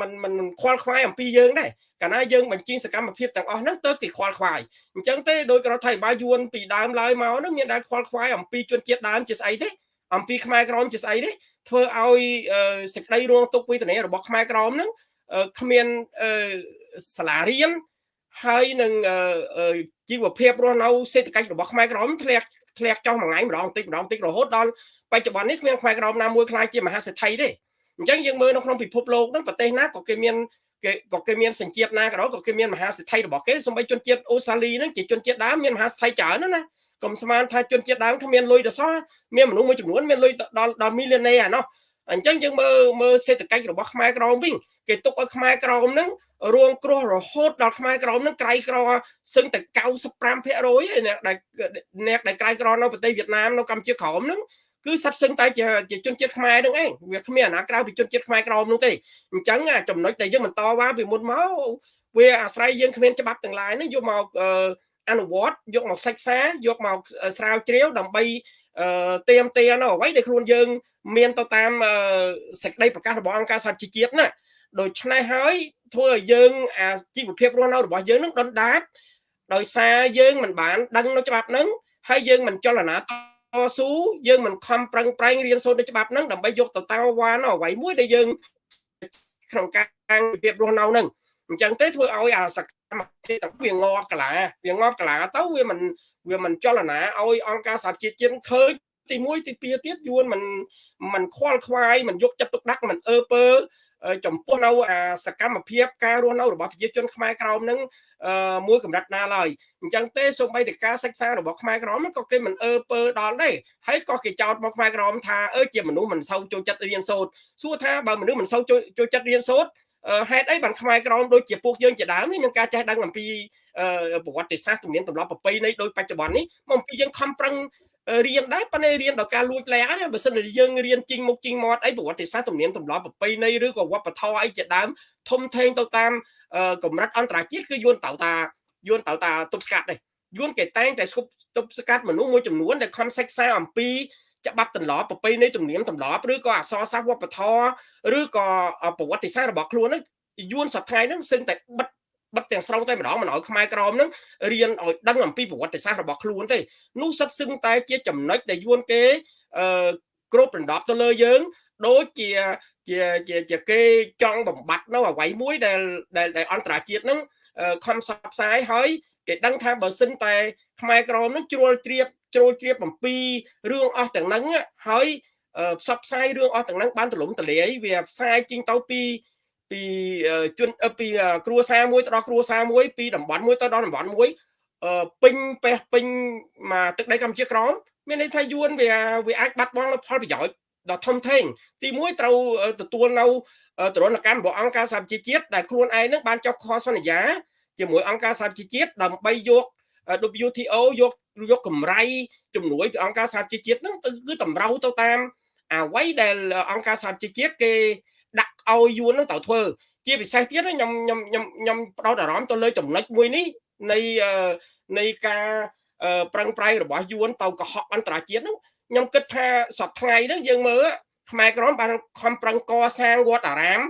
Speaker 4: មិនមិនខ្វល់ខ្វាយអំពីយើងដែរកាលណាយើងបញ្ចេញសកម្មភាពទាំងអស់ហ្នឹងទៅគេខ្វល់ខ្វាយអញ្ចឹងទេដោយរដ្ឋាភិបាលយួនពីដើមឡើយមកហ្នឹងមានដែលខ្វល់ខ្វាយអំពីជនជាតិដើមជាស្អីទេអំពីខ្មែរក្រមជាស្អីទេធ្វើឲ្យសេចក្តីរងទុកវេទនារបស់ខ្មែរក្រមហ្នឹងគ្មានសាលារៀនហើយនឹងជីវភាពរស់នៅសេដ្ឋកិច្ចរបស់ខ្មែរក្រមធ្លាក់ធ្លាក់ចុះមួយថ្ងៃម្ដងតិចម្ដងតិចរហូតដល់ប ច្ចុប្បន្ននេះគ្មានខ្មែរក្រមណាមួយខ្លាចជាមហាសេដ្ឋីទេអញ្ចឹងយើងមើលនៅក្នុងពិភពលោកហ្នឹងប្រទេសណាក៏គេមានគេក៏គេមានសញ្ជាតិណាក៏ដោយក៏គេមានមហាសេដ្ឋីរបស់គេសូម្បីជនជាតិអូស្ត្រាលីហ្នឹងជាជនជាតិដើមមានមហាសេដ្ឋីច្រើនណាកុំស្មានថាជនជាតិដើមគ្មានលុយដល់សោះមានមនុស្សមួយចំនួនមានលុយដល់ដល់ millionaire អានោះអញ្ចឹងយើងមើលមើលសេដ្ឋកិច្ចរបស់ខ្មែរក្រមវិញគេទុកឲ្យខ្មែរក្រមហ្នឹងរងគ្រោះរហូតដល់ខ្មែរក្រមហ្នឹងក្រៃក្រសឹងតែ95%ឯអ្នកដែលអ្នកដែលក្រៃក្រនៅប្រទេសវៀតណាមនៅកម្ពុជាក្រមហ្នឹង គឺសិតសឹងតែជាជាជនជាតិខ្មែរនឹងឯងវាគ្មានអាណាក្រៅពីជនជាតិខ្មែរក្រមនោះទេអញ្ចឹងចំណុចដែលយើងបន្តវ៉ាពីមុនមកវាអាស្រ័យយើងគ្មានច្បាប់ទាំងឡាយហ្នឹងយកមកអនុវត្តយកមកសិក្សាយកមកស្រាវជ្រាវដើម្បីទៀមទានៅអ្វីដែលខ្លួនយើង មានទៅតាមសេចក្តីប្រកាសរបស់អង្គការសហជីវជាតិណាដូច្នេះហើយធ្វើឲ្យយើងអាជីវភាពរស់នៅរបស់យើងនឹងដុនដាបដោយសារយើងមិនបានដឹងនៅច្បាប់ហ្នឹងហើយយើងមិនចលនាត ស៊ូយើងមិនខំប្រឹងប្រែងរៀនសូត្រនៅច្បាប់ហ្នឹងដើម្បីយកទៅតវ៉ានៅអ្វីមួយដែលយើងក្នុងការរបៀបរស់នៅហ្នឹងអញ្ចឹងទេធ្វើឲ្យអាសកម្មភាពទាំងវាងាប់កលាវាងាប់កលាទៅវាមិនវាមិនចលនាឲ្យអង្គការសហជាតិជាតិឃើញទី1ទី2ទៀតយួនមិនមិនខ្វល់ខ្វាយមិនយកចិត្តទុកដាក់មិនអើពើ ចំពោះនៅអាសកម្មភាពការរស់នៅរបស់ប្រជាជនខ្មែរក្រមនឹងមួយកម្រិតណាឡើយអញ្ចឹងទេសូម្បីតែការសិក្សារបស់ខ្មែរក្រមក៏គេមិនអើពើដល់ដែរហើយក៏គេចោទមកខ្មែរក្រមថាអើជាមនុស្សមិនសូវចូលចិត្តរៀនសូត្រសួរថាបើមនុស្សមិនសូវចូលចិត្តរៀនសូត្រហេតុអីបានខ្មែរក្រមដូចជាពួកយើងជាដើមនេះមានការចេះដឹងអំពីប្រវត្តិសាស្ត្រទំនៀមទម្លាប់ប្រពៃណីដូចបច្ចុប្បន្ននេះមកអំពីយើងខំប្រឹង រៀនដែរប៉ុន្តែរៀនដល់ការលួចលាក់ណាបើសិនជាយើងរៀនជីងមុខជីងមាត់អីប្រវត្តិសាស្ត្រទំនៀមទម្លាប់ប្រពៃណីឬក៏វប្បធម៌អីជាដើមធំធេងទៅតាមកម្រិតអន្តរជាតិគឺយួនតៅតាយួនតៅតាទប់ស្កាត់ដែរយួនគេតែងតែស្គប់ទប់ស្កាត់មនុស្សមួយចំនួនដែលខំសិក្សាអំពីច្បាប់ទម្លាប់ប្រពៃណីទំនៀមទម្លាប់ឬក៏អក្សរសាស្ត្រវប្បធម៌ឬក៏ប្រវត្តិសាស្ត្ររបស់ខ្លួនហ្នឹងយួនសប្តាហ៍ហ្នឹងសឹងតែបិទ បិទទាំងស្រុងតែម្ដងមិនឲ្យខ្មែរក្រមហ្នឹងរៀនឲ្យដឹងអំពីប្រវត្តិសាស្ត្ររបស់ខ្លួនទេនោះសិតសឹងតែជាចំណុចដែលយួនគេអឺគ្របដណ្ដប់ទៅលើយើងដូចជាជាជាជាគេចង់បំបត្តិនៅអ្វីមួយដែលដែលអន្តរជាតិហ្នឹងខំផ្សព្វផ្សាយហើយគេដឹងថាបើសិនតែខ្មែរក្រមនឹងជ្រួលជ្រាបជ្រួលជ្រាបអំពីរឿងអស់ទាំងហ្នឹងហើយផ្សព្វផ្សាយរឿងអស់ទាំងហ្នឹងបានទលំទលាយវាផ្សាយចេញទៅពី ពីជនពីគ្រួសារមួយទៅដល់គ្រួសារមួយពីតំបន់មួយទៅដល់តំបន់មួយពេញពេះពេញមកទឹកដីកម្ពុជាក្រមមានន័យថាយួនវាវាអាចបាត់បង់នូវផលប្រយោជន៍ដ៏ធំធេងទី1ត្រូវទទួលនៅទរណកម្មរបស់អង្គការសហប្រជាជាតិដែលខ្លួនឯងនឹងបានចុះខសន្យាជាមួយអង្គការសហប្រជាជាតិដើម្បីយក WTO យកយកកម្រៃជំនួយពីអង្គការសហប្រជាជាតិហ្នឹងគឺតម្រូវទៅតាមអ្វីដែលអង្គការសហប្រជាជាតិគេ ដាក់ឲ្យយួននឹងត្រូវធ្វើ ជាពិសេសទៀតខ្ញុំខ្ញុំខ្ញុំខ្ញុំផ្ដោតអារម្មណ៍ទៅលើចំណុចមួយនេះនៃនៃការប្រឹងប្រែងរបស់យួនទៅកុហកអន្តរជាតិហ្នឹងខ្ញុំគិតថាសប្ថ្ងៃហ្នឹងយើងមើលខ្មែរក្រមបានខំប្រឹងកសាងវត្តអារាម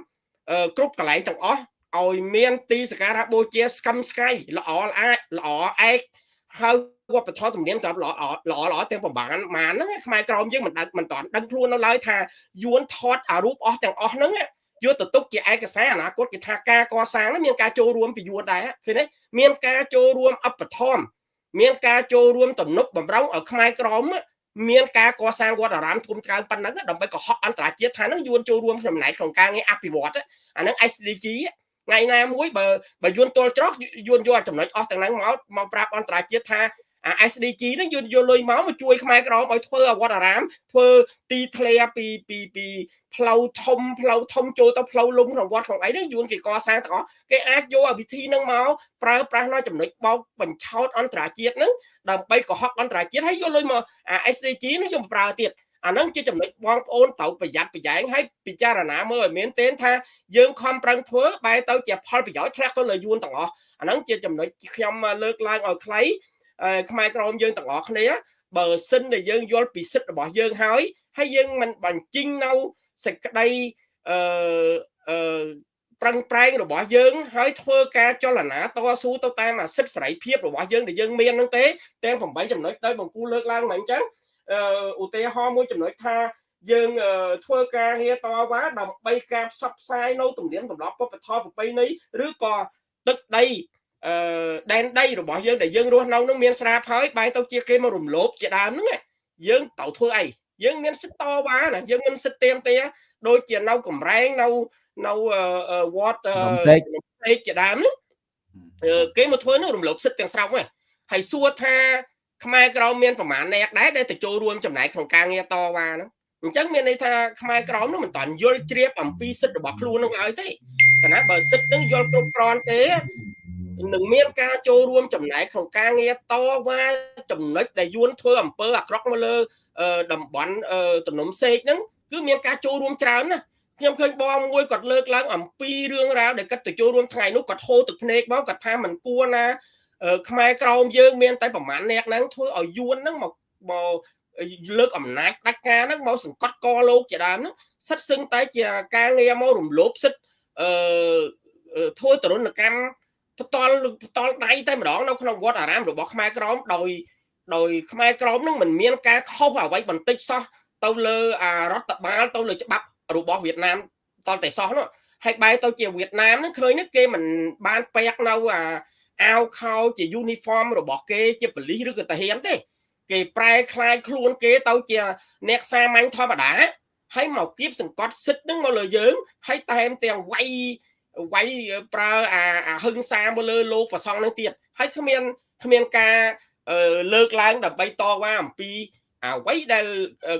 Speaker 4: គ្រប់កន្លែងទាំងអស់ឲ្យមានទីសក្ការៈបូជាស្កឹមស្កៃល្អល្អល្អឯក ហើយវប្បធម៌ទំនៀមទម្លាប់ល្អល្អល្អទាំងប្រមាណម៉ានហ្នឹងខ្មែរក្រមយើងមិនដឹងមិនតាន់ដឹងខ្លួននៅឡើយថាយួនថតអារូបអស់ទាំងអស់ហ្នឹងយកទៅទុកជាឯកសារអនាគតគេថាការកសាងហ្នឹងមានការចូលរួមពីយួនដែរឃើញទេមានការចូលរួមអបធម៌មានការចូលរួមទំនុកបំរុងឲ្យខ្មែរក្រមមានការកសាងវត្តអារាមធំច្រើនប៉ុណ្ណឹងដើម្បីកុហកអន្តរជាតិថាហ្នឹងយួនចូលរួមចំណែកក្នុងការងារអភិវឌ្ឍអាហ្នឹង SDG ថ្ងៃណាមួយបើបើយួនទល់ច្រោះយួនយកចំណុចអស់ទាំងហ្នឹងមកមកប្រាប់អន្តរជាតិថាអា SDG ហ្នឹងយួនយកលុយមកមកជួយខ្មែរក្រមឲ្យធ្វើអវត្តអារាម ធ្វើទីធ្លាពីពីពីផ្លូវធំផ្លូវធំចូលទៅផ្លូវលំក្នុងវត្តក្នុងអីហ្នឹងយួនគេកសាងទាំងអស់គេអាចយកអាវិធីហ្នឹងមកប្រើប្រាស់នៅចំណុចបោកបញ្ឆោតអន្តរជាតិហ្នឹងដើម្បីកុហកអន្តរជាតិហើយយកលុយមកអា SDG ហ្នឹងយកប្រើទៀត អាហ្នឹងជាចំណុចបងប្អូនត្រូវប្រយ័ត្នប្រយែងហើយពិចារណាមើលឲ្យមានទេថាយើងខំប្រឹងធ្វើបែរទៅជាផលប្រយោជន៍ធ្លាក់ទៅលើយួនទាំងអស់អាហ្នឹងជាចំណុចខ្ញុំលើកឡើងឲ្យខ្លីខ្មែរក្រមយើងទាំងអស់គ្នាបើសិនដែលយើងយល់ពីសិទ្ធិរបស់យើងហើយហើយយើងមិនបញ្ចេញនៅសេចក្តីអឺអឺប្រឹងប្រែងរបស់យើងហើយធ្វើការចលនាតស៊ូទៅតាមអាសិទ្ធិសេរីភាពរបស់យើងដែលយើងមានហ្នឹងទេទាំង8ចំណុចដោយបង្គូលើកឡើងមកអញ្ចឹង ឧទាហរណ៍មួយចំណុចថាយើងធ្វើការងារតវ៉ាដើម្បីការផ្សព្វផ្សាយនៅទំនៀមទម្លាប់ពុទ្ធធម៌ប្រពៃណីឬក៏ទឹកដីអឺដែនដីរបស់យើងដែលយើងរស់នៅនឹងមានស្រាប់ហើយបែរទៅជាគេមករំលោភជាដើមហ្នឹងយើងត្រូវធ្វើអីយើងមានសិទ្ធិតវ៉ាណាយើងមានសិទ្ធិទៀមទាដូចជានៅកំរែងនៅនៅវត្តពេកជាដើមហ្នឹងគេមកធ្វើនឹងរំលោភសិទ្ធិទាំងស្រុងហ្នឹងហើយសួរថា ខ្មែរក្រមមានប្រមាណអ្នកដែរដែលទៅចូលរួមចំណែកក្នុងការងារតវ៉ាហ្នឹងអញ្ចឹងមានន័យថាខ្មែរក្រមនោះមិនតាន់យល់ជ្រាបអំពីសិទ្ធិរបស់ខ្លួននឹងឲ្យទេខណៈបើសិទ្ធិនឹងយល់គ្រប់គ្រាន់ទេនឹងមានការចូលរួមចំណែកក្នុងការងារតវ៉ាចំណុចដែលយួនធ្វើអំពើអាក្រក់មកលើតំបន់ទំនំសេកហ្នឹងគឺមានការចូលរួមច្រើនណាខ្ញុំឃើញបងមួយគាត់លើកឡើងអំពីរឿងរ៉ាវដែលគាត់ទៅចូលរួមថ្ងៃនោះគាត់ហូរទឹកភ្នែកមកគាត់ថាមិនគួរណា ខ្មែរក្រមយើងមានតែប្រមាណអ្នកហ្នឹងធ្វើឲ្យយួនហ្នឹងមកមកលើកអំណាចដាច់ការហ្នឹងមកសង្កត់កលោកជាដើមហ្នឹងសិតសឹងតែជាការងារមករំលោភសិទ្ធអឺធ្វើទរណកម្មផ្ទាល់ផ្ទាល់ដៃតែម្ដងនៅក្នុងវត្តអារាមរបស់ខ្មែរក្រមដោយដោយខ្មែរក្រមនឹងមិនមានការខុសអ្វីបន្តិចសោះទៅលើអារដ្ឋបាលទៅលើច្បាប់របស់វៀតណាមតតែសោះនោះហហើយបែរទៅជាវៀតណាមហ្នឹងឃើញណាគេមិនបានពាក់នៅអា អាវខោជា uniform របស់គេជាប៉ូលីសឬក៏ទាហានទេ គេប្រែคล้ายខ្លួនគេទៅជាអ្នកសាមញ្ញធម្មតាហើយមកគៀបសង្កត់សិទ្ធនឹងមកលើយើងហើយតែមទាំងវាយវាយប្រើអាអាហឹងសាមកលើលោកប្រសងនឹងទៀតហើយគ្មានគ្មានការលើកឡើងដើម្បីតវ៉ាអំពីអ្វីដែល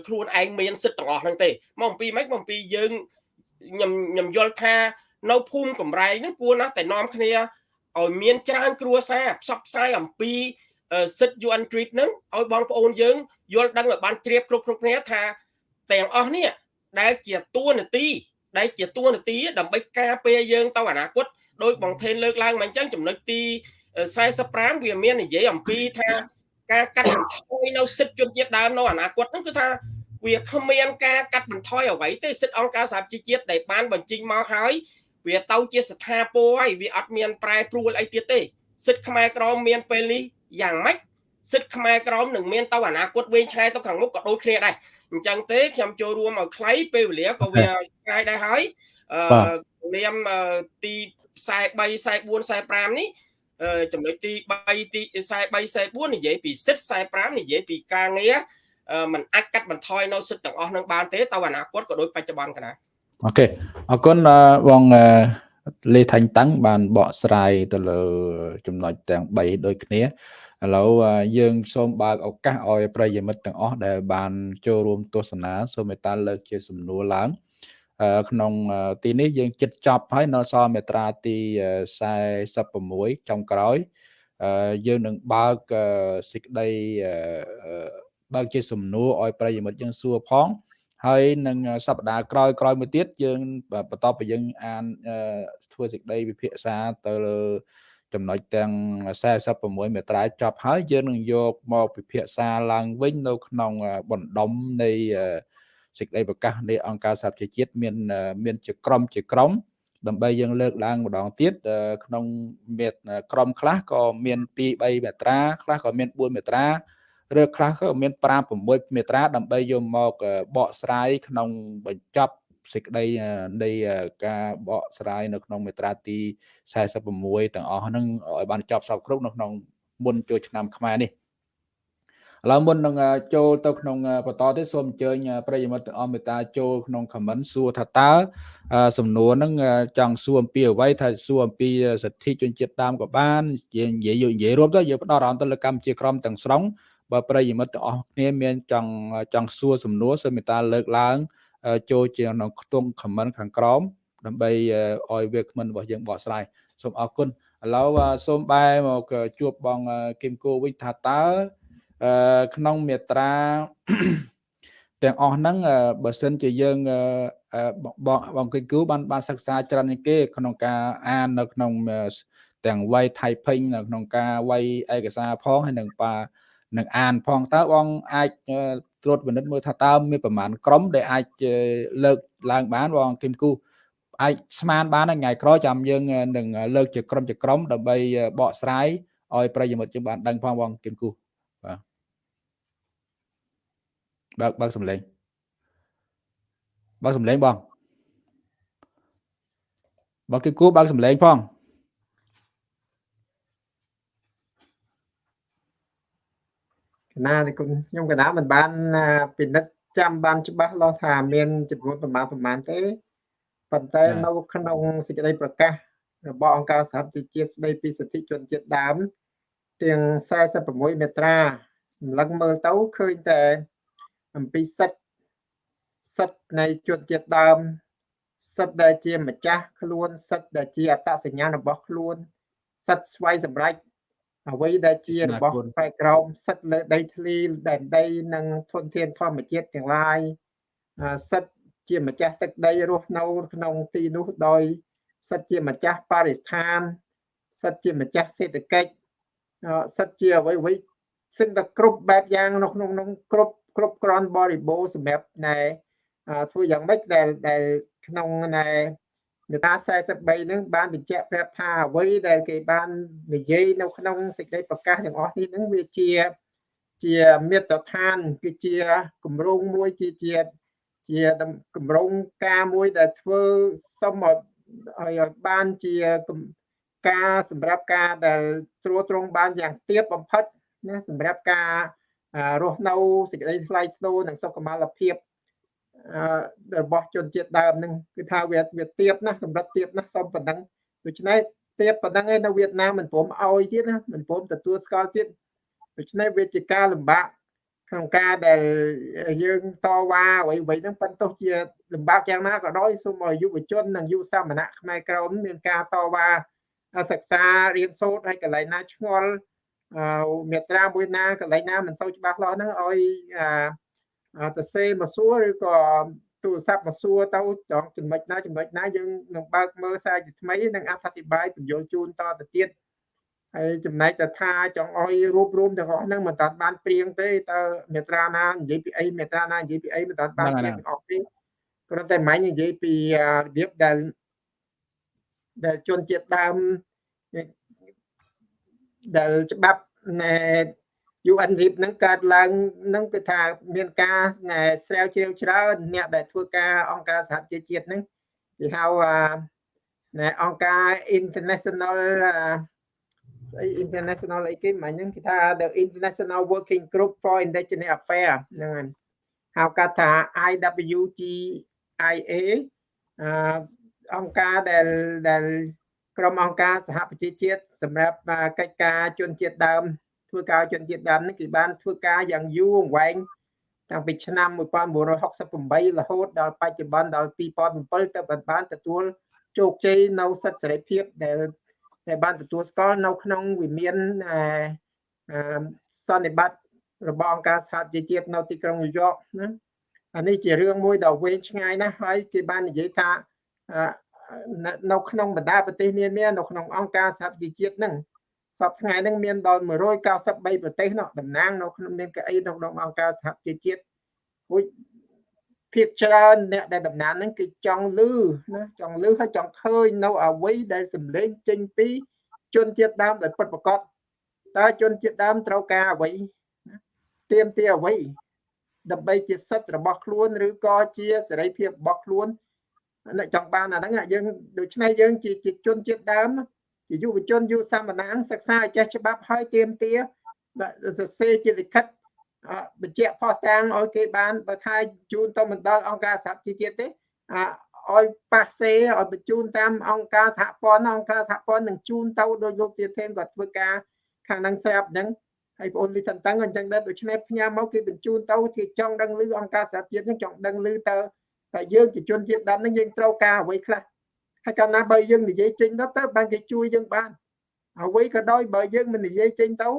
Speaker 4: ខ្លួនឯងមានសិទ្ធិទាំងអស់ហ្នឹងទេមកអំពីម៉េចមកអំពីយើងខ្ញុំខ្ញុំយល់ថានៅភូមិកំរែងហ្នឹងគួរណាស់តែនាំគ្នា ឲ្យមានច្រើនគ្រួសារផ្សព្វផ្សាយអំពីសិទ្ធិ UN treat ហ្នឹងឲ្យបងប្អូនយើងយល់ដឹងឲ្យបានជ្រាបគ្រប់គ្រប់គ្នាថាទាំងអស់នេះដែលជាតួនាទីដែលជាតួនាទីដើម្បីការពារយើងទៅអនាគតដោយបងថេនលើកឡើងមកអញ្ចឹងចំណុចទី45វាមាននិយាយអំពីថាការកាត់បន្ថយនៅសិទ្ធិជនជាតិដើមនៅអនាគតហ្នឹងគឺថាវាគ្មានការកាត់បន្ថយអ្វីទេសិទ្ធិអង្គការសហជីវជាតិដែលបានបញ្ចេញមកហើយ វាទៅជាស្ថាពរហើយវាអត់មានប្រែប្រួលអីទៀតទេសិទ្ធិខ្មែរក្រមមានពេលនេះយ៉ាងម៉េចសិទ្ធិខ្មែរក្រមនឹងមានទៅអនាគតវែងឆ្ងាយទៅខាងមុខក៏ដូចគ្នាដែរអញ្ចឹងទេខ្ញុំចូលរួមឲ្យខ្លីពេលវេលាក៏វាឆ្ងាយដែរហើយអឺនាមទី43 44 45នេះចំណុចទី3ទី43 44និយាយពីសិទ្ធ45និយាយពីការងារมันអាចកាត់បន្ថយនៅសិទ្ធទាំងអស់នឹងបានទេទៅអនាគតក៏ដូចបច្ចុប្បន្នកណា
Speaker 1: អូខេអរគុណបងលេថាញ់តាំងបានបកស្រាយទៅលើចំណុចទាំង3ដូចគ្នាឥឡូវយើងសូមបើកឱកាសឲ្យប្រិយមិត្តទាំងអស់ដែលបានចូលរួមទស្សនាសូមមេត្តាលើកជាសំណួរឡើងក្នុងទីនេះយើងចិត្តចប់ហើយនៅសល់មេត្រាទី46ចុងក្រោយយើងនឹងបើកសេចក្តីបើកជាសំណួរឲ្យប្រិយមិត្តយើងសួរផង ហើយនឹងសប្តាហ៍ក្រោយក្រោយមួយទៀតយើងបន្តពីយើងអានធ្វើសេចក្តីវិភាសាទៅលើចំណុចទាំង46មេត្រាចប់ហើយយើងនឹងយកមកពិភាក្សាឡើងវិញនៅក្នុងបណ្ដុំនៃសេចក្តីប្រកាសនៃអង្គការសហប្រជាជាតិមានមានជាក្រុមជាក្រុមដើម្បីយើងលើកឡើងម្ដងទៀតក្នុងមេក្រុមខ្លះក៏មាន2 3មេត្រាខ្លះក៏មាន4មេត្រា ឬខ្លះក៏មាន5 6មេត្រាដើម្បីយកមកបកស្រាយក្នុងបញ្ចប់សេចក្តីនៃការបកស្រាយនៅក្នុងមេត្រាទី46ទាំងអស់ហ្នឹងឲ្យបានចប់សពគ្រប់នៅក្នុងមុនចូលឆ្នាំខ្មែរនេះឥឡូវមុននឹងចូលទៅក្នុងបន្តទៀតសូមអញ្ជើញប្រិយមិត្តទាំងអស់មេត្តាចូលក្នុង comment សួរថាតើសំណួរហ្នឹងចង់សួរអំពីអ្វីថាសួរអំពីសិទ្ធិជនជាតិដើមក៏បាននិយាយនិយាយរួមទៅយើងផ្ដោតអារម្មណ៍ទៅលើកម្ពុជាក្រមទាំងស្រុង បើប្រិយមិត្តទាំងអស់គ្នាមានចង់ចង់សួរសំណួរសូមមេត្តាលើកឡើងចូលជាក្នុងខ្ទង់ comment ខាងក្រោមដើម្បីឲ្យវាគ្មិនរបស់យើងបកស្រាយសូមអរគុណឥឡូវសូមបែរមកជួបបងគឹមគូវិញថាតើក្នុងមេត្រាទាំងអស់ហ្នឹងបើសិនជាយើងបងបងគិគូបានបានសិក្សាច្រើនជាងគេក្នុងការអាននៅក្នុងទាំងវ័យ typing នៅក្នុងការវ័យឯកសារផងហើយនឹងបា នឹងអានផងតើបងអាចត្រួតពិនិត្យមើលថាតើមានប្រមាណក្រុមដែលអាចលើកឡើងបានបងគឹមគូអាចស្មានបានថ្ងៃក្រោយចាំយើងនឹងលើកជាក្រុមជាក្រុមដើម្បីបកស្រាយឲ្យប្រិយមិត្តយើងបានដឹងផងបងគឹមគូបាទបើកបើកសំឡេងបើកសំឡេងបងបើគេគួរបើកសំឡេងផង
Speaker 3: ក ណានេះគុណខ្ញុំកណាមិនបានពិនិត្យចាំបានច្បាស់លាស់ថាមានចំនួនប្រមាណប្រមាណទេប៉ុន្តែនៅក្នុងសេចក្តីប្រកាសរបស់អង្គការសហប្រជាជាតិស្តីពីសិទ្ធិជនជាតិដើមទាំង46មេត្រាសម្លឹងមើលទៅឃើញតែអំពីសិទ្ធសិទ្ធនៃជនជាតិដើមសិទ្ធដែលជាម្ចាស់ខ្លួនសិទ្ធដែលជាអត្តសញ្ញាណរបស់ខ្លួនសិទ្ធស្វ័យសម្រេច អ្វីដែលជារបស់ផ្នែកក្រមសិទ្ធលើដីធ្លីដែនដីនិងធនធានធម្មជាតិទាំងឡាយសិទ្ធជាម្ចាស់ទឹកដីរស់នៅក្នុងទីនោះដោយសិទ្ធជាម្ចាស់បរិស្ថានសិទ្ធជាម្ចាស់សេដ្ឋកិច្ចសិទ្ធជាអ្វីអ្វីសិទ្ធតែគ្រប់បែបយ៉ាងនៅក្នុងក្នុងគ្រប់គ្រប់គ្រាន់បរិបូរសម្រាប់ណែធ្វើយ៉ាងម៉េចដែលដែលក្នុងណែ មេតា43នឹងបានបញ្ជាក់ប្រាប់ថាអ្វីដែលគេបាននិយាយនៅក្នុងសេចក្តីប្រកាសទាំងអស់នេះនឹងវាជាជាមេត្រដ្ឋានគឺជាគម្រោងមួយជាជាជាគម្រោងការមួយដែលធ្វើសុំឲ្យឲ្យឲ្យបានជាការសម្រាប់ការដែលត្រួតត្រងបានយ៉ាងទៀបបំផុតណាសម្រាប់ការរស់នៅសេចក្តីថ្លៃថ្នូរនិងសុខុមាលភាព របស់ជនជាតិដើមនឹងគឺថាវាវាទៀបណាកម្រិតទៀបណាសូមប៉ុណ្ណឹងដូច្នេះទៀបប៉ុណ្ណឹងឯនៅវៀតណាមមិនព្រមឲ្យទៀតណាមិនព្រមទទួលស្គាល់ទៀតដូច្នេះវាជាការលំបាកក្នុងការដែលយើងតវ៉ាអ្វីអ្វីហ្នឹងប៉ុន្តែជាលំបាកយ៉ាងណាក៏ដោយសូមឲ្យយុវជននិងយុវសាមណៈខ្មែរក្រមមានការតវ៉ាសិក្សារៀនសូត្រហើយកន្លែងណាឆ្ងល់មេត្រាមួយណាកន្លែងណាមិនសូវច្បាស់លាស់ហ្នឹងឲ្យ ទៅសេមកសួរឬក៏ទូរស័ព្ទមកសួរទៅចង់ចំណុចណាចំណុចណាយើងនឹងបើកមើលសារជាថ្មីនិងអធិប្បាយបញ្យល់ជូនតទៅទៀតហើយចំណែកទៅថាចង់ឲ្យរួបរวมទាំងអស់ហ្នឹងមិនតាន់បានព្រៀងទេតើមេត្រាណានិយាយពីអីមេត្រាណានិយាយពីអីមិនតាន់បានព្រៀងទាំងអស់ទេគ្រាន់តែមិននិយាយពីរបៀបដែលដែលជនជាតិដើមដែលច្បាប់ណែ UN RIP ហ្នឹងកើតឡើងហ្នឹងគឺថាមានការស្រាវជ្រាវច្រើនអ្នកដែលធ្វើការអង្គការសហជីវជាតិហ្នឹងគេហៅណែអង្គការ international អី international អីគេមិនហ្នឹងគេថា the international working group for indigenous affairs ហ្នឹងហៅកាត់ថា IWGIA អង្គការដែលដែលក្រុមអង្គការសហប្រជាជាតិសម្រាប់កិច្ចការជនជាតិដើម ធ្វើការជនជាតិដើមនេះគេបានធ្វើការយ៉ាងយូរអង្វែងតាំងពីឆ្នាំ1968រហូតដល់បច្ចុប្បន្នដល់2007ទៅបានទទួលជោគជ័យនៅសិទ្ធិសេរីភាពដែលដែលបានទទួលស្គាល់នៅក្នុងវិមានសន្និបាតរបស់អង្គការសហជីវជាតិនៅទីក្រុងញូវយ៉កណាអានេះជារឿងមួយដ៏វែងឆ្ងាយណាស់ហើយគេបាននិយាយថានៅក្នុងបណ្ដាប្រទេសនានានៅក្នុងអង្គការសហជីវជាតិហ្នឹង សពថ្ងៃហ្នឹងមានដល់193ប្រទេសនោះតំណាងនៅក្នុងមានកៅអីនៅក្នុងអង្គការសហជីវជាតិមួយភាគច្រើនអ្នកដែលតំណាងហ្នឹងគឺចង់លឺណាចង់លឺហើយចង់ឃើញនៅអ្វីដែលសម្លេងចេញពីជនជាតិដើមដែលពិតប្រកបតើជនជាតិដើមត្រូវការអ្វីទៀមទាអ្វីដើម្បីជាសិទ្ធិរបស់ខ្លួនឬក៏ជាសេរីភាពរបស់ខ្លួនអ្នកចង់បានអាហ្នឹងយើងដូច្នេះយើងជាជាជនជាតិដើម ជាយុវជនយុវសាមណៈសិក្សាឲ្យចេះច្បាប់ហើយទៀមទាសរសេរជាលិខិតបញ្ជាក់ផុសតាំងឲ្យគេបានបើថាជូនទៅមិនដល់អង្គការសហជីវជាតិទេឲ្យប៉ាសេឲ្យបញ្ជូនតាមអង្គការសហព័ន្ធអង្គការសហព័ន្ធនឹងជូនទៅដោយលោកទាធេនគាត់ធ្វើការខាងហ្នឹងស្រាប់អញ្ចឹងហើយបងអូនលីតាំងអញ្ចឹងដែរដូច្នេះផ្ញើមកគេបញ្ជូនទៅគេចង់ដឹងឮអង្គការសហជាតិហ្នឹងចង់ដឹងឮទៅតែយើងជាជនជាតិដើមហ្នឹងយើងត្រូវការអ្វីខ្លះ ហើយកាលណាបើយើងនិយាយចេញទៅទៅបានគេជួយយើងបានអ្វីក៏ដោយបើយើងមិននិយាយចេញទៅ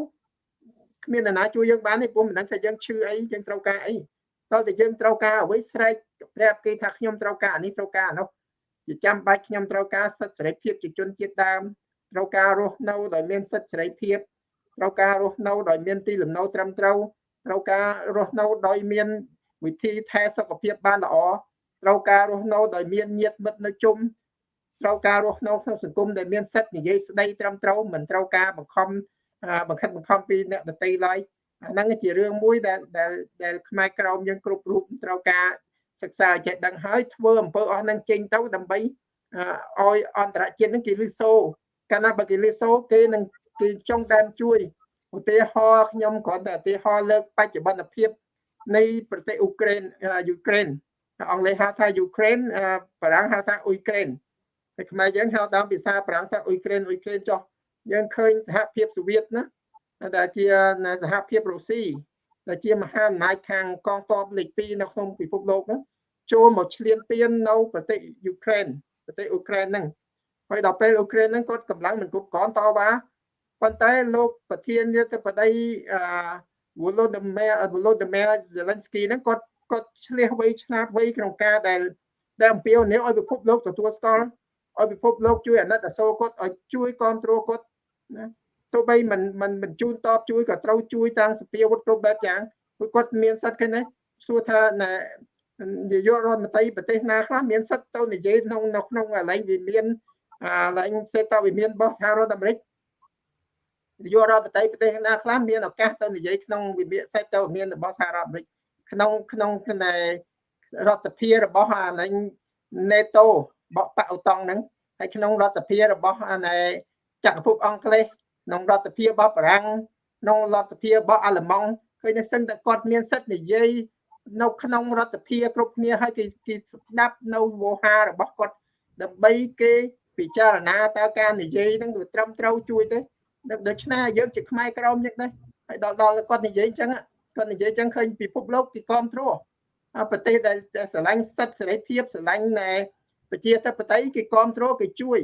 Speaker 3: គ្មាននរណាជួយយើងបានទេព្រោះមិនដឹងថាយើងឈឺអីយើងត្រូវការអីតើតែយើងត្រូវការអ្វីស្រែកប្រាប់គេថាខ្ញុំត្រូវការអានេះត្រូវការអានោះជាចាំបាច់ខ្ញុំត្រូវការសិទ្ធិសេរីភាពជាជនជាតិដើមត្រូវការរស់នៅដោយមានសិទ្ធិសេរីភាពត្រូវការរស់នៅដោយមានទីលំនៅត្រឹមត្រូវត្រូវការរស់នៅដោយមានវិធីថែសុខភាពបានល្អត្រូវការរស់នៅដោយមានញាតិមិត្តនៅជុំ ត្រូវការរស់នៅក្នុងសង្គមដែលមានសិទ្ធិនិយាយស្ដីត្រឹមត្រូវមិនត្រូវការបង្ខំបង្ខិតបង្ខំពីអ្នកដទៃឡើយអាហ្នឹងជារឿងមួយដែលដែលដែលខ្មែរក្រមយើងគ្រប់រូបត្រូវការសិក្សាចេះដឹងហើយធ្វើអំពើអស់ហ្នឹងចេញទៅដើម្បីឲ្យអន្តរជាតិហ្នឹងគេលឺសូកាលណាបើគេលឺសូគេនឹងគេចង់ដើមជួយឧទាហរណ៍ខ្ញុំគ្រាន់តែឧទាហរណ៍លើកបច្ចុប្បន្នភាពនៃប្រទេសអ៊ុក្រែនយូក្រែនអង់គ្លេសហៅថាយូក្រែនបារាំងហៅថាអ៊ុយក្រែន តែខ្មែរយើងហៅតាមភាសាបារាំងថាអ៊ុយក្រែនអ៊ុយក្រែនចុះយើងឃើញសហភាពសូវៀតណាដែលជាសហភាពរុស្ស៊ីដែលជាមហាអំណាចខាងកងទ័ពលេខ2នៅក្នុងពិភពលោកហ្នឹងចូលមកឈ្លានពាននៅប្រទេសយូក្រែនប្រទេសអ៊ុក្រែនហ្នឹងហើយដល់ពេលអ៊ុក្រែនហ្នឹងគាត់កម្លាំងមិនគ្រប់គ្រាន់តវ៉ាប៉ុន្តែលោកប្រធាននាយកបតីអឺ Volodymyr Volodymyr Zelensky ហ្នឹងគាត់គាត់ឆ្លៀសវៃឆ្លាតវៃក្នុងការដែលដែលអំពាវនាវឲ្យពិភពលោកទទួលស្គាល់ ឲ្យពិភពលោកជួយអាណិតអាសូរគាត់ឲ្យជួយគ្រប់គ្រងគាត់ណាទោះបីមិនមិនបញ្ជូនតបជួយក៏ត្រូវជួយតាំងសភាវុធគ្រប់បែបយ៉ាងព្រោះគាត់មានសិទ្ធិគេណាសួរថាណានាយករដ្ឋមន្ត្រីប្រទេសណាខ្លះមានសិទ្ធិទៅនិយាយក្នុងនៅក្នុងកន្លែងវិមានកន្លែងសេតវិមានរបស់សហរដ្ឋអាមេរិកនាយករដ្ឋមន្ត្រីប្រទេសណាខ្លះមានឱកាសទៅនិយាយក្នុងវិមានសេតវិមានរបស់សហរដ្ឋអាមេរិកក្នុងក្នុងរដ្ឋសភារបស់អាឡែង NATO បកបកអូតង់ហ្នឹងហើយក្នុងរដ្ឋសភារបស់នៃចក្រភពអង់គ្លេសក្នុងរដ្ឋសភារបស់បារាំងក្នុងរដ្ឋសភារបស់អាល្លឺម៉ង់ឃើញតែសឹងតែគាត់មានសិទ្ធិនិយាយនៅក្នុងរដ្ឋសភាគ្រប់គ្នាហើយគេគេស្ដាប់នៅវោហារបស់គាត់ដើម្បីគេពិចារណាតើការនិយាយហ្នឹងវាត្រឹមត្រូវជួយទេដូច្នេះយើងជាខ្មែរក្រមយ៉ាងដែរហើយដល់ដល់គាត់និយាយអញ្ចឹងគាត់និយាយអញ្ចឹងឃើញពិភពលោកគេគ្រប់គ្រងប្រទេសដែលស្រឡាញ់សិទ្ធិសេរីភាពស្រឡាញ់ណែ ប្រជាធិបតេយ្យគេគ្រប់គ្រងគេជួយ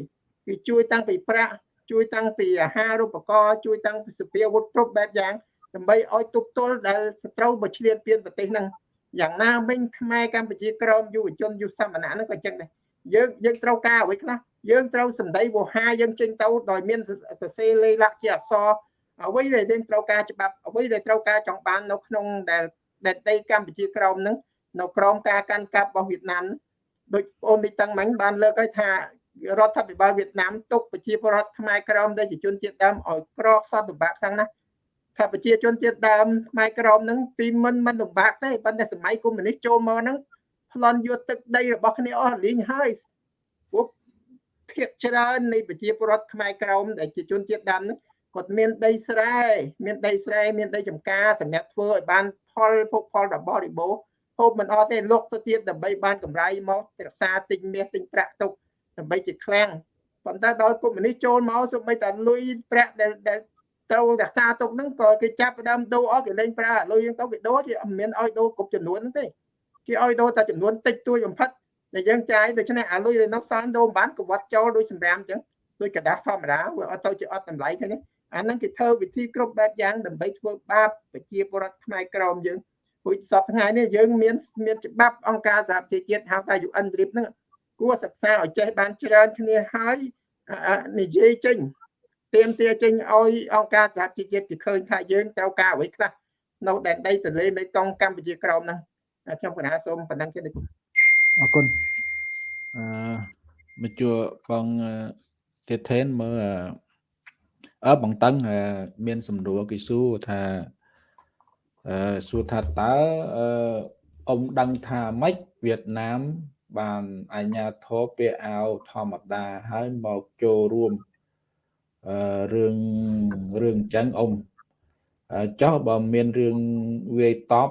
Speaker 3: គេជួយតាំងពីប្រាក់ជួយតាំងពីអាហារូបករណ៍ជួយតាំងពីសភាវុធគ្រប់បែបយ៉ាងដើម្បីឲ្យទប់ទល់ដែលសត្រូវមកឈ្លានពានប្រទេសហ្នឹងយ៉ាងណាវិញខ្មែរកម្ពុជាក្រមយុវជនយុវសមណៈហ្នឹងក៏ចឹងដែរយើងយើងត្រូវការអ្វីខ្លះយើងត្រូវសម្ដីវោហាយើងចេញទៅដោយមានសរសេរលេខលក្ខជាអក្សរអ្វីដែលយើងត្រូវការច្បាប់អ្វីដែលត្រូវការចង់បាននៅក្នុងដែលដែលដីកម្ពុជាក្រមហ្នឹងនៅក្រមការកាន់កាប់របស់វៀតណាម ដូចបងមីតាំងមិញបានលើកឲ្យថារដ្ឋាភិបាលវៀតណាមទុកប្រជាពលរដ្ឋខ្មែរក្រមដែលជាជនជាតិដើមឲ្យក្រខ្សត់លំបាកខ្លាំងណាស់ថាប្រជាជនជាតិដើមខ្មែរក្រមហ្នឹងពីមិនមិនលំបាកទេប៉ុន្តែសម័យកុម្មុយនីសចូលមកហ្នឹងប្លន់យកទឹកដីរបស់គ្នាអស់លីងហើយពួកភាគច្រើននៃប្រជាពលរដ្ឋខ្មែរក្រមដែលជាជនជាតិដើមហ្នឹងគាត់មានដីស្រែមានដីស្រែមានដីចម្ការសម្រាប់ធ្វើឲ្យបានផលភោគផលរបស់រិបូរ ហូបមិនអស់ទេលុកទៅទៀតដើម្បីបានកម្រៃមករក្សាទិញមាសទិញប្រាក់ទុកដើម្បីជាឃ្លាំងប៉ុន្តែដល់កុម្មុយនីសចូលមកសូម្បីតែលុយប្រាក់ដែលដែលត្រូវរក្សាទុកហ្នឹងក៏គេចាប់ដើមដូរអស់គេលេងប្រើលុយយើងទៅគេដូរគេមិនមានឲ្យដូរគ្រប់ចំនួនហ្នឹងទេគេឲ្យដូរតែចំនួនតិចតួចបំផិតដែលយើងចាយដូច្នេះអាលុយដែលនៅសល់ដូរមិនបានកវត្តចូលដូចសម្រាមអញ្ចឹងដូចกระดาษធម្មតាវាអត់ទៅជាអត់តម្លៃឃើញទេអាហ្នឹងគេធ្វើវិធីគ្រប់បែបយ៉ាងដើម្បីធ្វើបាបប្រជាពលរដ្ឋខ្មែរក្រមយើង ព្រោះសពថ្ងៃនេះយើងមានមានច្បាប់អង្គការសហប្រជាជាតិហៅថា UN RIP ហ្នឹងគួរសិក្សាឲ្យចេះបានច្រើនគ្នាហើយនិយាយចេញទៀមទាចេញឲ្យអង្គការសហជីវជាតិគេឃើញថាយើងត្រូវការអ្វីខ្លះនៅដែនដីទន្លេមេគង្គកម្ពុជាក្រោមហ្នឹងខ្ញុំកណាសូមប៉ុណ្ណឹងទៀត
Speaker 1: អរគុណអឺមកជួបងទៀតថេនមើលអឺបងតឹងមាន សំណួរគេសួរថាអឺ សួរថាតើអឺអ៊ំដឹងថាម៉េចវៀតណាម បានអញ្ញាធរពាក្យអាវធម្មតាហើយមកចូលរួមអឺរឿងរឿងចឹងអ៊ំចោះបើមានរឿងវាយតប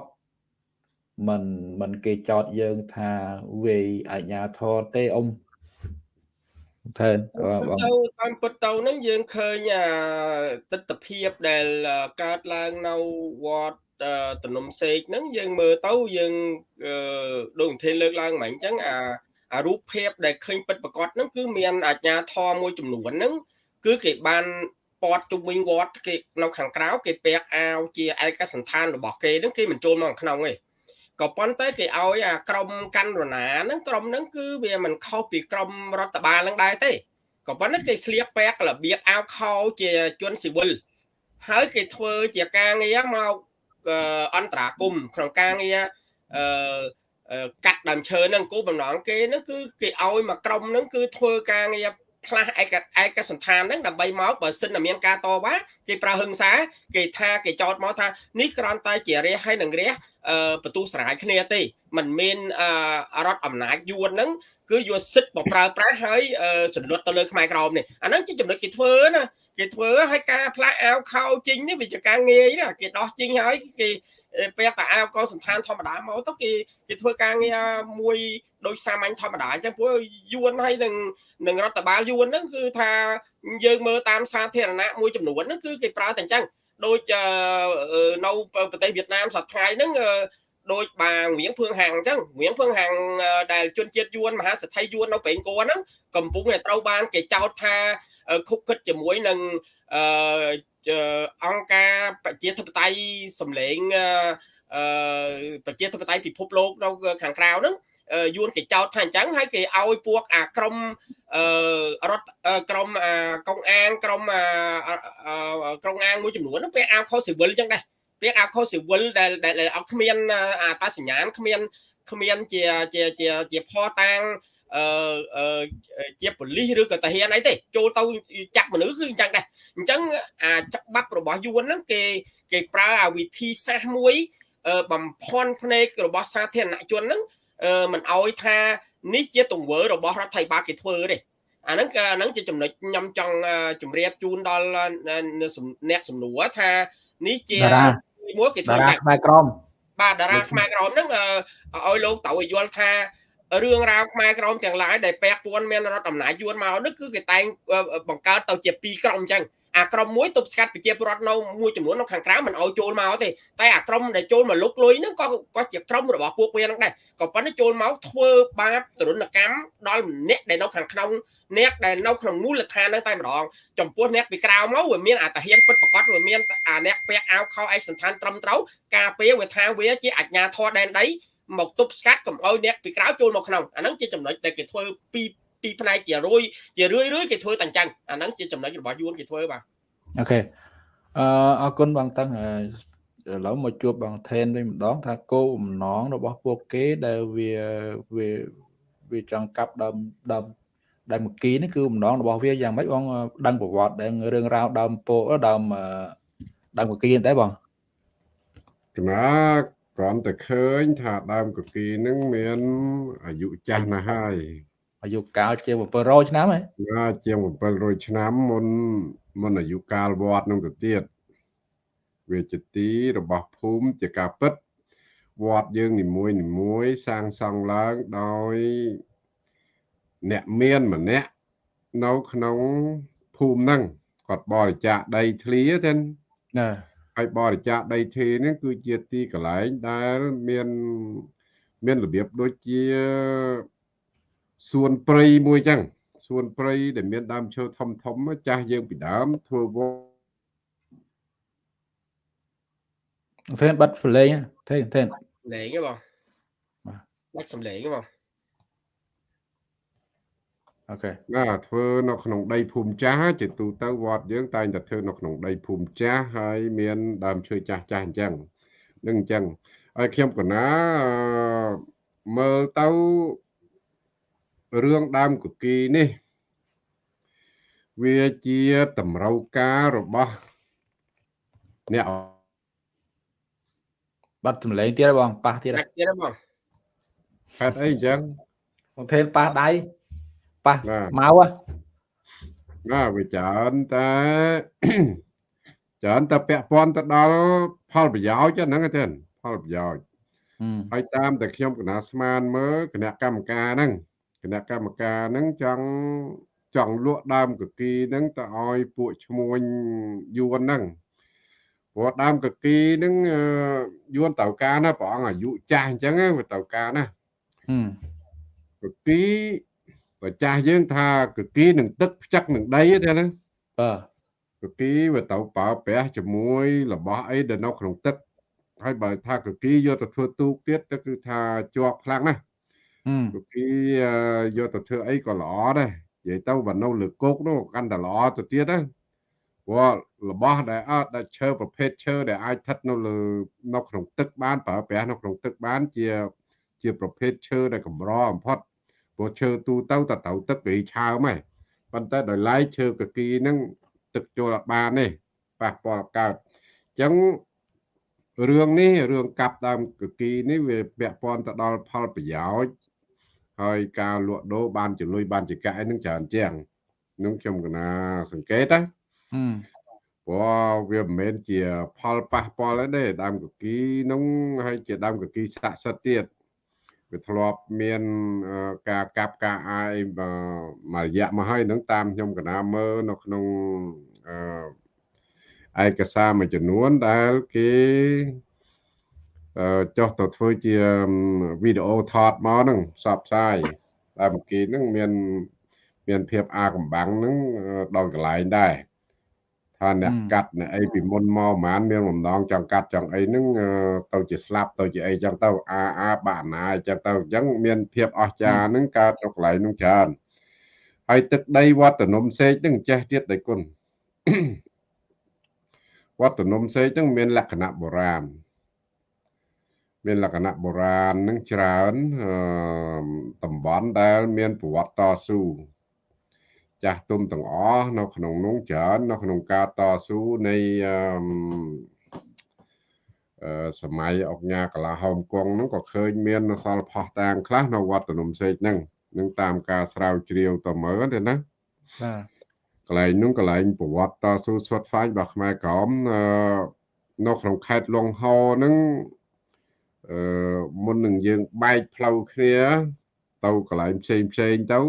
Speaker 1: មិនមិនគេចោតយើងថាវាយអញ្ញាធរទេអ៊ំ
Speaker 4: ថើបងទៅតាមពិតទៅហ្នឹងយើងឃើញអាទស្សនភាពដែលកើតឡើងនៅវត្ត តំណុំសេកហ្នឹងយើងមើលទៅយើងដូចធេលើកឡើងមិញអញ្ចឹងអាអារូបភាពដែលឃើញពិតប្រកបហ្នឹងគឺមានអាជ្ញាធរមួយចំនួនហ្នឹងគឺគេបានពាត់ជុំវិញវត្តគេនៅខាងក្រៅគេពាក់អាវជាឯកសន្តានរបស់គេហ្នឹងគេមិនចូលមកក្នុងទេក៏ប៉ុន្តែគេឲ្យអាក្រមកាន់រណាហ្នឹងក្រមហ្នឹងគឺវាមិនខុសពីក្រមរដ្ឋបាលហ្នឹងដែរទេក៏ប៉ុន្តែគេស្លៀកពាក់របៀបអាវខោជាជនស៊ីវិលហើយគេធ្វើជាការងារមក អន្តរាគមក្នុងការងារអឺកាត់ដើមឈើហ្នឹងគោលបំណងគេហ្នឹងគឺគេឲ្យមកក្រុមហ្នឹងគឺធ្វើការងារផ្លាស់ឯកឯកសន្តានហ្នឹងដើម្បីមកបើសិនតែមានការតវ៉ាគេប្រើហឹង្សាគេថាគេចោទមកថានេះគ្រាន់តែជារះហើយនឹងរះបន្ទុះស្រាយគ្នាទេมันមានរដ្ឋអំណាចយួនហ្នឹងគឺយកសិទ្ធិមកប្រើប្រាស់ហើយសន្លត់ទៅលើខ្មែរក្រមនេះអាហ្នឹងជាចំណុចគេធ្វើណា គេធ្វើឲ្យការផ្លាស់អាវខោជីងនេះវាជាការងាយណាគេដោះជីងហើយគេពាក់តែអាវកោសន្តានធម្មតាមកទៅគេគេធ្វើការងារមួយដូចសាមញ្ញធម្មតាអញ្ចឹងព្រោះយួនហើយនឹងនឹងរដ្ឋបាលយួនហ្នឹងគឺថាយើងមើលតាមសាធារណៈមួយចំនួនហ្នឹងគឺគេប្រើតែអញ្ចឹងដូចនៅប្រទេសវៀតណាមសប្តាហ៍ហ្នឹងដូចបាងរៀងភឿងហាងអញ្ចឹងរៀងភឿងហាងដែលជនជាតិយួនមហាសេដ្ឋីយួននៅប្រេងគួរហ្នឹងកំពុងតែត្រូវបានគេចោទថា ខុកខិតជាមួយនឹងអឺអង្គការប្រជាធិបតេយ្យសម្លេងអឺប្រជាធិបតេយ្យពិភពលោកនៅខាងក្រៅហ្នឹងយួនគេចោទថាអញ្ចឹងហើយគេឲ្យពួកអាក្រមអឺរដ្ឋក្រមអាកងអាងក្រមអាក្រុងអាងមួយចំនួនហ្នឹងពេលអាវខុសស៊ីវិលអញ្ចឹងដែរពាក្យអាខុសស៊ីវិលដែលដែលអត់គ្មានអាតាសញ្ញាណគ្មានគ្មានជាជាជាជាផតាង អឺជាប៉ូលីសឬក៏តាហានអីទេចូលទៅចាក់មនុស្សគឺអញ្ចឹងដែរអញ្ចឹងអាច្បាប់របស់យួនហ្នឹងគេគេប្រើអាវិធីសាស្ត្រមួយបំផន់ភ្នែករបស់សាធារណជនហ្នឹងមិនអោយថានេះជាទង្វើរបស់រដ្ឋាភិបាលគេធ្វើទេអាហ្នឹងក៏អាហ្នឹងជាចំណុចខ្ញុំចង់ជម្រាបជូនដល់អ្នកសំណួរថានេះជា
Speaker 1: មួយគេធ្វើចាក់ខ្មែរក្រម
Speaker 4: បាទតារាខ្មែរក្រមហ្នឹងឲ្យលោកតៅឲ្យយល់ថា រឿងរ៉ាវខ្មែរក្រមទាំងឡាយដែលពាក់ព័ន្ធមានរដ្ឋអំណាចយួនមកនេះគឺគេតែងបង្កើតទៅជាពីរក្រុមអញ្ចឹងអាក្រុមមួយទប់ស្កាត់ប្រជាពលរដ្ឋនៅមួយចំនួននៅខាងក្រៅមិនឲ្យចូលមកទេតែអាក្រុមដែលចូលមកលុកលុយហ្នឹងក៏ក៏ជាក្រុមរបស់ពួកវាហ្នឹងដែរក៏ប៉ុន្តែចូលមកធ្វើបាបទរណកម្មដល់អ្នកដែលនៅខាងក្នុងអ្នកដែលនៅក្នុងមូលដ្ឋានហ្នឹងតែម្ដងចំពោះអ្នកពីក្រៅមកវាមានអាតាហ៊ានពិតប្រកបវាមានអាអ្នកពាក់អាវខោឯកសន្តានត្រឹមត្រូវការពារវាថាវាជាអាជ្ញាធរដែនដី មកទប់ស្កាត់កុំឲ្យអ្នកពីក្រៅចូលមកក្នុងអាហ្នឹងជាចំណុចដែលគេធ្វើពីពីផ្នែកជារួយជារឿយរឿយគេធ្វើតែអញ្ចឹងអាហ្នឹងជាចំណុចរបស់យួនគេធ្វើបាទ
Speaker 1: អូខេអឺអរគុណបងតឹងឥឡូវមកជួបបងថេនវិញម្ដងថាគោលបំណងរបស់ពួកគេដែលវាវាវាចង់កាប់ដើមដើមដើមមកគីនេះគឺបំណងរបស់វាយ៉ាងម៉េចបងដឹងប្រវត្តិដឹងរឿងរ៉ាវដើមពោដើមដើមមកគីដែរបង
Speaker 2: កណា គ្រាន់តែឃើញថាដើមកគីនឹងមានអាយុចាស់ណាស់ហើយ
Speaker 1: អាយុកាលជាង700ឆ្នាំហ៎
Speaker 2: ណាជាង700ឆ្នាំមុនមុនអាយុកាលវត្តនឹងទៅទៀតវាជាទីរបស់ភូមិជាការពិតវត្តយើងនីមួយនីមួយសាងសង់ឡើងដោយអ្នកមានម្នាក់នៅក្នុងភូមិហ្នឹងគាត់បរិច្ចាគដីធ្លីទេណា ហើយបរិច្ចាគដីធ្លីនេះគឺជាទីកន្លែងដែលមានមានរបៀបដូចជាសួនព្រៃមួយចឹងសួនព្រៃដែលមានដើមឈើធំធំចាស់យើងពីដើមធ្វើវ
Speaker 1: ធ្វើបិទផ្លេងទេទេ
Speaker 4: លេងហ៎បងបាទដាច់សំឡេងហ៎បង
Speaker 1: អូខេ
Speaker 2: ណាធ្វើនៅក្នុងដីភូមិចាស់ជាទូទៅវត្តយើងតែងតែធ្វើនៅក្នុងដីភូមិចាស់ហើយមានដើមឈើចាស់ចាស់អញ្ចឹងនឹងអញ្ចឹងហើយខ្ញុំកណាមើលទៅរឿងដើមកគីនេះ វាជាតម្រូវការរបស់អ្នក
Speaker 1: បាត់ចម្លែងទៀតបងប៉ះទៀត
Speaker 4: ទៀតបង
Speaker 2: ហេតុអីអញ្ចឹង
Speaker 1: បងថេនប៉ះដៃ ប៉ះមក
Speaker 2: ណាវាច្រើនតែច្រើនតែពាក់ព័ន្ធទៅដល់ផលប្រយោជន៍ហ្នឹងទេផលប្រយោជន៍ហើយតាមតែខ្ញុំកណាស្មានមើលគណៈកម្មការហ្នឹងគណៈកម្មការហ្នឹងចង់ចង់លក់ដើមកគីហ្នឹងទៅឲ្យពួកឈ្មួញយួនហ្នឹងព្រោះដើមកគីហ្នឹងយួនតៅការណាព្រះអង្គអាយុចាស់អញ្ចឹងវាតៅការណាកគី បើចាស់យើងថាកគីនឹងទឹកផ្ចឹកនឹងដីទេណាបាទកគីវាទៅប្រើប្រាស់ជាមួយរបស់អីដែលនៅក្នុងទឹកហើយបើថាកគីយកទៅធ្វើទូកទៀតទៅគឺថាជាប់ខ្លាំងណាស់គគីយកទៅធ្វើអីក៏ល្អដែរនិយាយទៅបើនៅលើគោកនោះកាន់តែល្អទៅទៀតណាព្រោះរបស់ដែលអត់ដែលឈើប្រភេទឈើដែលអាចស្ថិតនៅលើនៅក្នុងទឹកបានប្រើប្រាស់នៅក្នុងទឹកបានជាជាប្រភេទឈើដែលកម្របំផុត ព្រោះឈើទូទៅតទៅទឹកវាឆើមហ៎ប៉ុន្តែដោយឡែកឈើកគីហ្នឹងទឹកចូលអត់បានទេប៉ះពាល់កើតអញ្ចឹងរឿងនេះរឿងកាប់ដើមកគីនេះវាពាក់ព័ន្ធទៅដល់ផលប្រយោជន៍ហើយការលក់ដូរបានជាលុយបានជាកាក់ហ្នឹងច្រើនជាងនឹងខ្ញុំកណាសង្កេតណាព្រោះវាមិនមែនជាផលប៉ះពាល់ទេដើមកគីនោះហើយជាដើមកគីស័ក្តិសិទ្ធិទៀត វាធ្លាប់មានការកាប់ការអាយមួយរយៈមកហើយនឹងតាមខ្ញុំកណាមើលនៅក្នុងឯកសារមួយចំនួនដែលគេចុះទៅធ្វើជាវីដេអូថតមកហ្នឹងផ្សព្វផ្សាយតែមកគេហ្នឹងមាន មានភាពអាកំបាំងហ្នឹងដល់កន្លែងដែរ ថាអ្នកកាត់អ្នកអីពីមុនមកប្រហែលមានបំណងចង់កាត់ចង់អីហ្នឹងទៅជាស្លាប់ទៅជាអីចឹងទៅអាអាបាក់ណាអញ្ចឹងទៅអញ្ចឹងមានភាពអស្ចារ្យហ្នឹងកើតទៅកន្លែងហ្នឹងច្រើនហើយទឹកដីវត្តនំសេកហ្នឹងចេះទៀតដៃគុណវត្តនំសេកហ្នឹងមានលក្ខណៈបុរាណមានលក្ខណៈបុរាណនឹងច្រើនតំបន់ដែលមានប្រវត្តិតស៊ូ ចាស់ទុំទាំងអស់នៅក្នុងនោះច្រើននៅក្នុងការតស៊ូនៃសម័យអុកញ៉ាកលាហោមគង់ហ្នឹងក៏ឃើញមានសល់ផោះតាងខ្លះនៅវត្តនំសេកហ្នឹងនឹងតាមការស្រាវជ្រាវទៅមើលទេណា
Speaker 1: បាទ
Speaker 2: កន្លែងនោះកន្លែងប្រវត្តិតស៊ូស្វាត់ហ្វាញរបស់ខ្មែរក្រមអឺនៅក្នុងខេត្តលងហោហ្នឹងអឺមុននឹងយើងបែកផ្លូវគ្នាទៅកន្លែងផ្សេងផ្សេងទៅ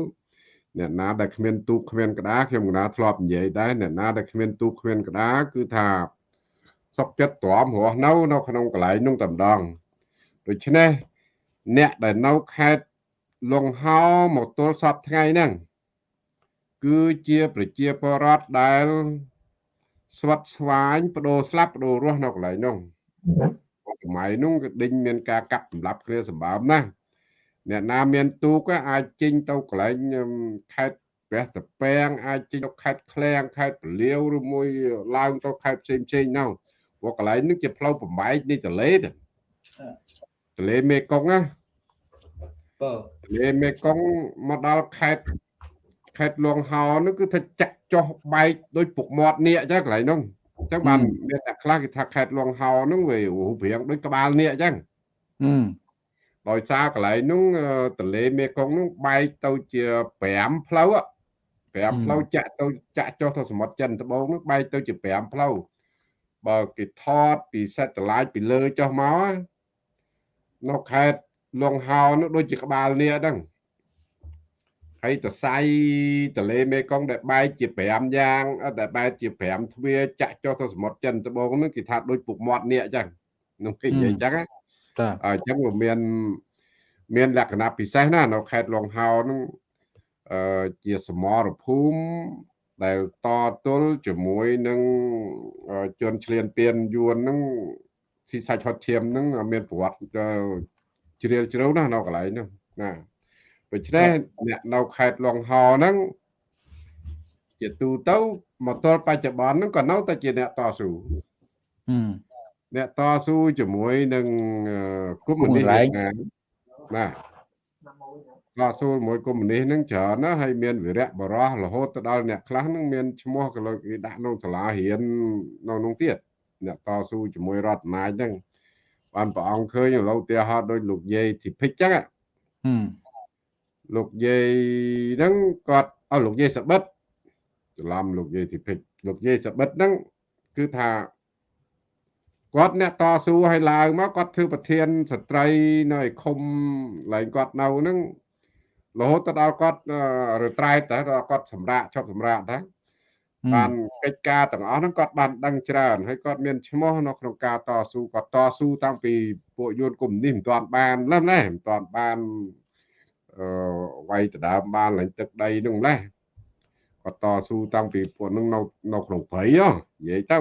Speaker 2: អ្នកណាដែលគ្មានទូកគ្មានក្តារខ្ញុំកណាធ្លាប់និយាយដែរអ្នកណាដែលគ្មានទូកគ្មានក្តារគឺថាសុកចិត្តទ្រាំរស់នៅនៅក្នុងកន្លែងនោះតែម្ដងដូច្នេះអ្នកដែលនៅខេត្តលងហោមកទល់សពថ្ងៃហ្នឹងគឺជាប្រជាពលរដ្ឋដែលស្វិតស្វាញបដូរស្លាប់បដូររស់នៅកន្លែងនោះសម័យនោះក៏ដេញមានការកាប់សម្លាប់គ្នាសម្បើមណាស់ អ្នកណាមានទូកអាចចេញទៅកន្លែងខេត្តព្រះតពាំងអាចចេញទៅខេត្តឃ្លៀងខេត្តពលាវឬមួយឡើងទៅខេត្តផ្សេងផ្សេងនោះព្រោះកន្លែងនេះជាផ្លូវបំបែកនៃទលេទេទលេមេគង្គណា
Speaker 1: បើ
Speaker 2: ទលេមេគង្គមកដល់ខេត្តខេត្តលងហោនោះគឺថាចាក់ចុះបែកដោយពុកមាត់នាគអញ្ចឹងកន្លែងនោះអញ្ចឹងបានមានតែខ្លះគេថាខេត្តលងហោនោះវារូបរាងដូចក្បាលនាគអញ្ចឹង
Speaker 1: ហឹម
Speaker 2: ដោយសារកន្លែងនោះអឺទន្លេមេគង្គនោះបែកទៅជា5ផ្លូវអ่ะ5ផ្លូវចាក់ទៅចាក់ចុះទៅសមុទ្រចិនត្បូងនោះបែកទៅជា5ផ្លូវបើគេថតពីសេតឡាយពីលើចុះមកនៅខេត្តលងហោនោះដូចជាក្បាលនាគហ្នឹងហើយតសៃទន្លេមេគង្គដែលបែកជា5យ៉ាងអត់ដែលបែកជា5ទ្វារចាក់ចុះទៅសមុទ្រចិនត្បូងនោះគេថាដូចពុកមាត់នាគអញ្ចឹងនោះគេនិយាយអញ្ចឹងណា
Speaker 1: តា
Speaker 2: អញ្ចឹងវាមានមានលក្ខណៈពិសេសណាស់នៅខេត្តលងហោហ្នឹងអឺជាសមរភូមិដែលតទល់ជាមួយនឹងអឺជនឆ្លៀនពៀនយួនហ្នឹងស៊ីសាច់ហត់ឈាមហ្នឹងមានប្រវត្តិអឺជ្រាលជ្រៅណាស់នៅកន្លែងហ្នឹងណាដូច្នេះអ្នកនៅខេត្តលងហោហ្នឹងជាទូទៅមកទល់បច្ចុប្បន្នហ្នឹងក៏នៅតែជាអ្នកតស៊ូ
Speaker 1: ហឹម
Speaker 2: អ្នកតស៊ូជាមួយនឹងអឺកុម្មុយនីស
Speaker 1: កុម្មុយនីស
Speaker 2: វៀតណាមបាទតស៊ូជាមួយកុម្មុយនីសហ្នឹងច្រើនណាស់ហើយមានវីរៈបរោះរហូតទៅដល់អ្នកខ្លះហ្នឹងមានឈ្មោះក៏លើគេដាក់ក្នុងសាលារៀននៅក្នុងទៀតអ្នកតស៊ូជាមួយរដ្ឋអំណាចហ្នឹងបានព្រះអង្គឃើញឥឡូវឧទាហរណ៍ដូចលោកយាយធីភិចចឹងណា
Speaker 1: ហឹម
Speaker 2: លោកយាយហ្នឹងគាត់អស់លោកយាយសបិតច្រឡំលោកយាយធីភិចលោកយាយសបិតហ្នឹងគឺថា គាត់អ្នកតស៊ូឲ្យឡើងមកគាត់ធ្វើប្រធានស្ត្រីនៅឯឃុំកន្លែងគាត់នៅហ្នឹងរហូតទៅដល់គាត់រត្រែតតែដល់គាត់សម្រាកឈប់សម្រាកតែបានកិច្ចការទាំងអស់ហ្នឹងគាត់បានដឹងច្រើនហើយគាត់មានឈ្មោះនៅក្នុងការតស៊ូគាត់តស៊ូតាំងពីពួកយួនកុម្មុយនីសមិនទាន់បានឡើយណាមិនទាន់បានអឺវាយដដើមបានឡើងទឹកដីនោះម្លេះគាត់តស៊ូតាំងពីពួកនឹងនៅនៅក្នុងព្រៃហ៎និយាយទៅ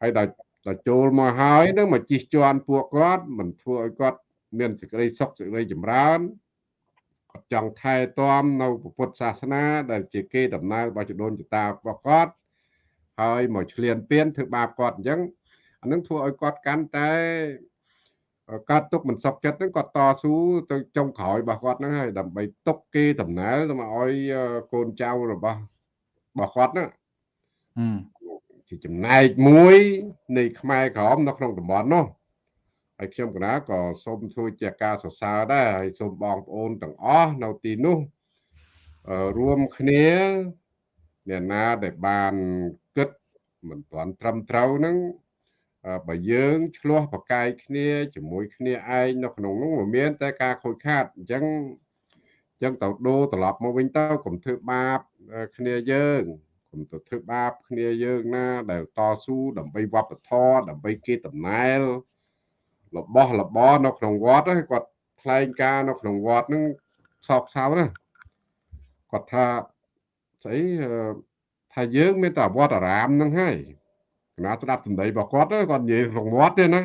Speaker 2: ហើយដល់ ដល់ចូលមកហើយនឹងមកជិះជាន់ពួកគាត់មិនធ្វើឲ្យគាត់មានសេចក្តីសុខសេចក្តីចម្រើនគាត់ចង់ថែទាំនៅពុទ្ធសាសនា ដែលជាគេដំណើររបស់ចដូនចតារបស់គាត់ហើយមកឆ្លៀនពៀនធ្វើបាបគាត់អញ្ចឹងអានឹងធ្វើឲ្យគាត់កាន់តែកើតទុកមិនសុខចិត្តហ្នឹងគាត់តស៊ូទៅចុងក្រោយរបស់គាត់ហ្នឹងហើយដើម្បីទុកគេដំណើរទៅមកឲ្យកូនចៅរបស់របស់គាត់ហ្នឹង
Speaker 1: ហឹម
Speaker 2: ជាចំណែកមួយនៃខ្មែរក្រមនៅក្នុងតំបន់នោះហើយខ្ញុំកណាក៏សូមធ្វើជាការសរសើរដែរហើយសូមបងប្អូនទាំងអស់នៅទីនោះអឺរួមគ្នាអ្នកណាដែលបានគិតមិនទាន់ត្រឹមត្រូវហ្នឹងអឺបើយើងឆ្លោះប្រកែកគ្នាជាមួយគ្នាឯងនៅក្នុងនោះមិនមាន តែការខូចខាតអញ្ចឹងអញ្ចឹងទៅដូរត្រឡប់មកវិញទៅកុំធ្វើបាបអឺគ្នាយើង កុំទៅធ្វើបាបគ្នាយើងណា ដែលតស៊ូដើម្បីវប្បធម៌ដើម្បីគេតំណែលរបស់របរនៅក្នុងវត្តហ្នឹងគាត់ថ្លែងការណ៍នៅក្នុងវត្តហ្នឹងសោកសៅណាគាត់ថាស្អីអឺថាយើងមានតែវត្តអារាមហ្នឹងហើយគណៈស្ដាប់សម្ដីរបស់គាត់ទៅគាត់និយាយក្នុងវត្តទេណា
Speaker 1: តា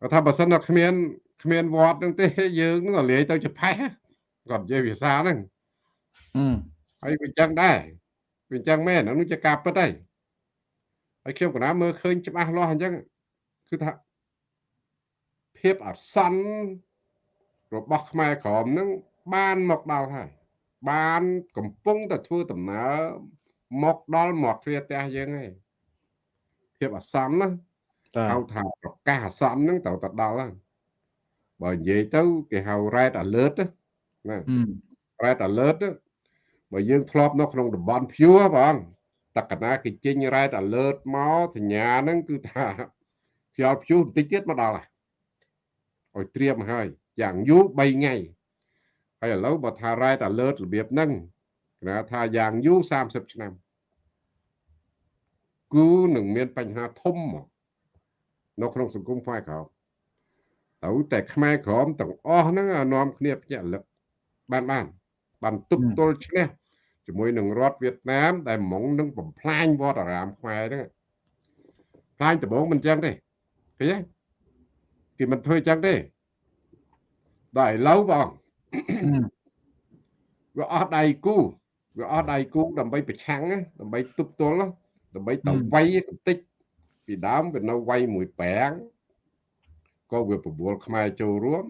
Speaker 2: គាត់ថាបើសិនតែគ្មានគ្មានវត្តហ្នឹងទេយើងនឹងលាយទៅជាផេះគាត់និយាយភាសាហ្នឹង
Speaker 1: ហឹម
Speaker 2: ហើយវាអញ្ចឹងដែរវាអញ្ចឹងមែនអានោះជាការពិតហើយហើយខ្ញុំកណាមើលឃើញច្បាស់លាស់អញ្ចឹងគឺថាភាពអសន្នរបស់ខ្មែរក្រមហ្នឹងបានមកដល់ហើយបានកំពុងតែធ្វើដំណើរមកដល់មាត់ទ្វារផ្ទះយើងហើយភាពអសន្នណា
Speaker 1: តា
Speaker 2: ហៅថាប្រកាសអាសន្នហ្នឹងត្រូវតែដល់ហើយបើនិយាយទៅគេហៅ red alert ណាណា
Speaker 1: ហឹម
Speaker 2: red alert ហ្នឹង បើយើងធ្លាប់នៅក្នុងតំបន់ភួរបងតកណាគេចេញ red alert មកសញ្ញាហ្នឹងគឺថាខ្យល់ព្យុះបន្តិចទៀតមកដល់ហើយឲ្យត្រៀមហើយយ៉ាងយូរ3ថ្ងៃហើយឥឡូវបើថា red alert របៀបហ្នឹងគេថាយ៉ាងយូរ30ឆ្នាំគឺនឹងមានបញ្ហាធំមកនៅក្នុងសង្គមខ្មែរក្រោមទៅតែខ្មែរក្រមទាំងអស់ហ្នឹងនាំគ្នាភ្ញាក់លឹកបានបានបានទប់ទល់ឈ្នះ ជាមួយនឹងរដ្ឋវៀតណាម ដែលហ្មងនឹងបំផ្លាញវត្តអារាមខ្មែរហ្នឹងផ្លាញដំបងមិនចឹងទេឃើញទេគេមិនធ្វើចឹងទេដល់ឥឡូវបងវាអស់ដៃគូវាអស់ដៃគូដើម្បីប្រឆាំងដើម្បីទប់ទល់ដើម្បីទៅវាយបន្តិចពីដើមវានៅវាយមួយប្រាំងក៏វាប្រមូលខ្មែរចូលរួម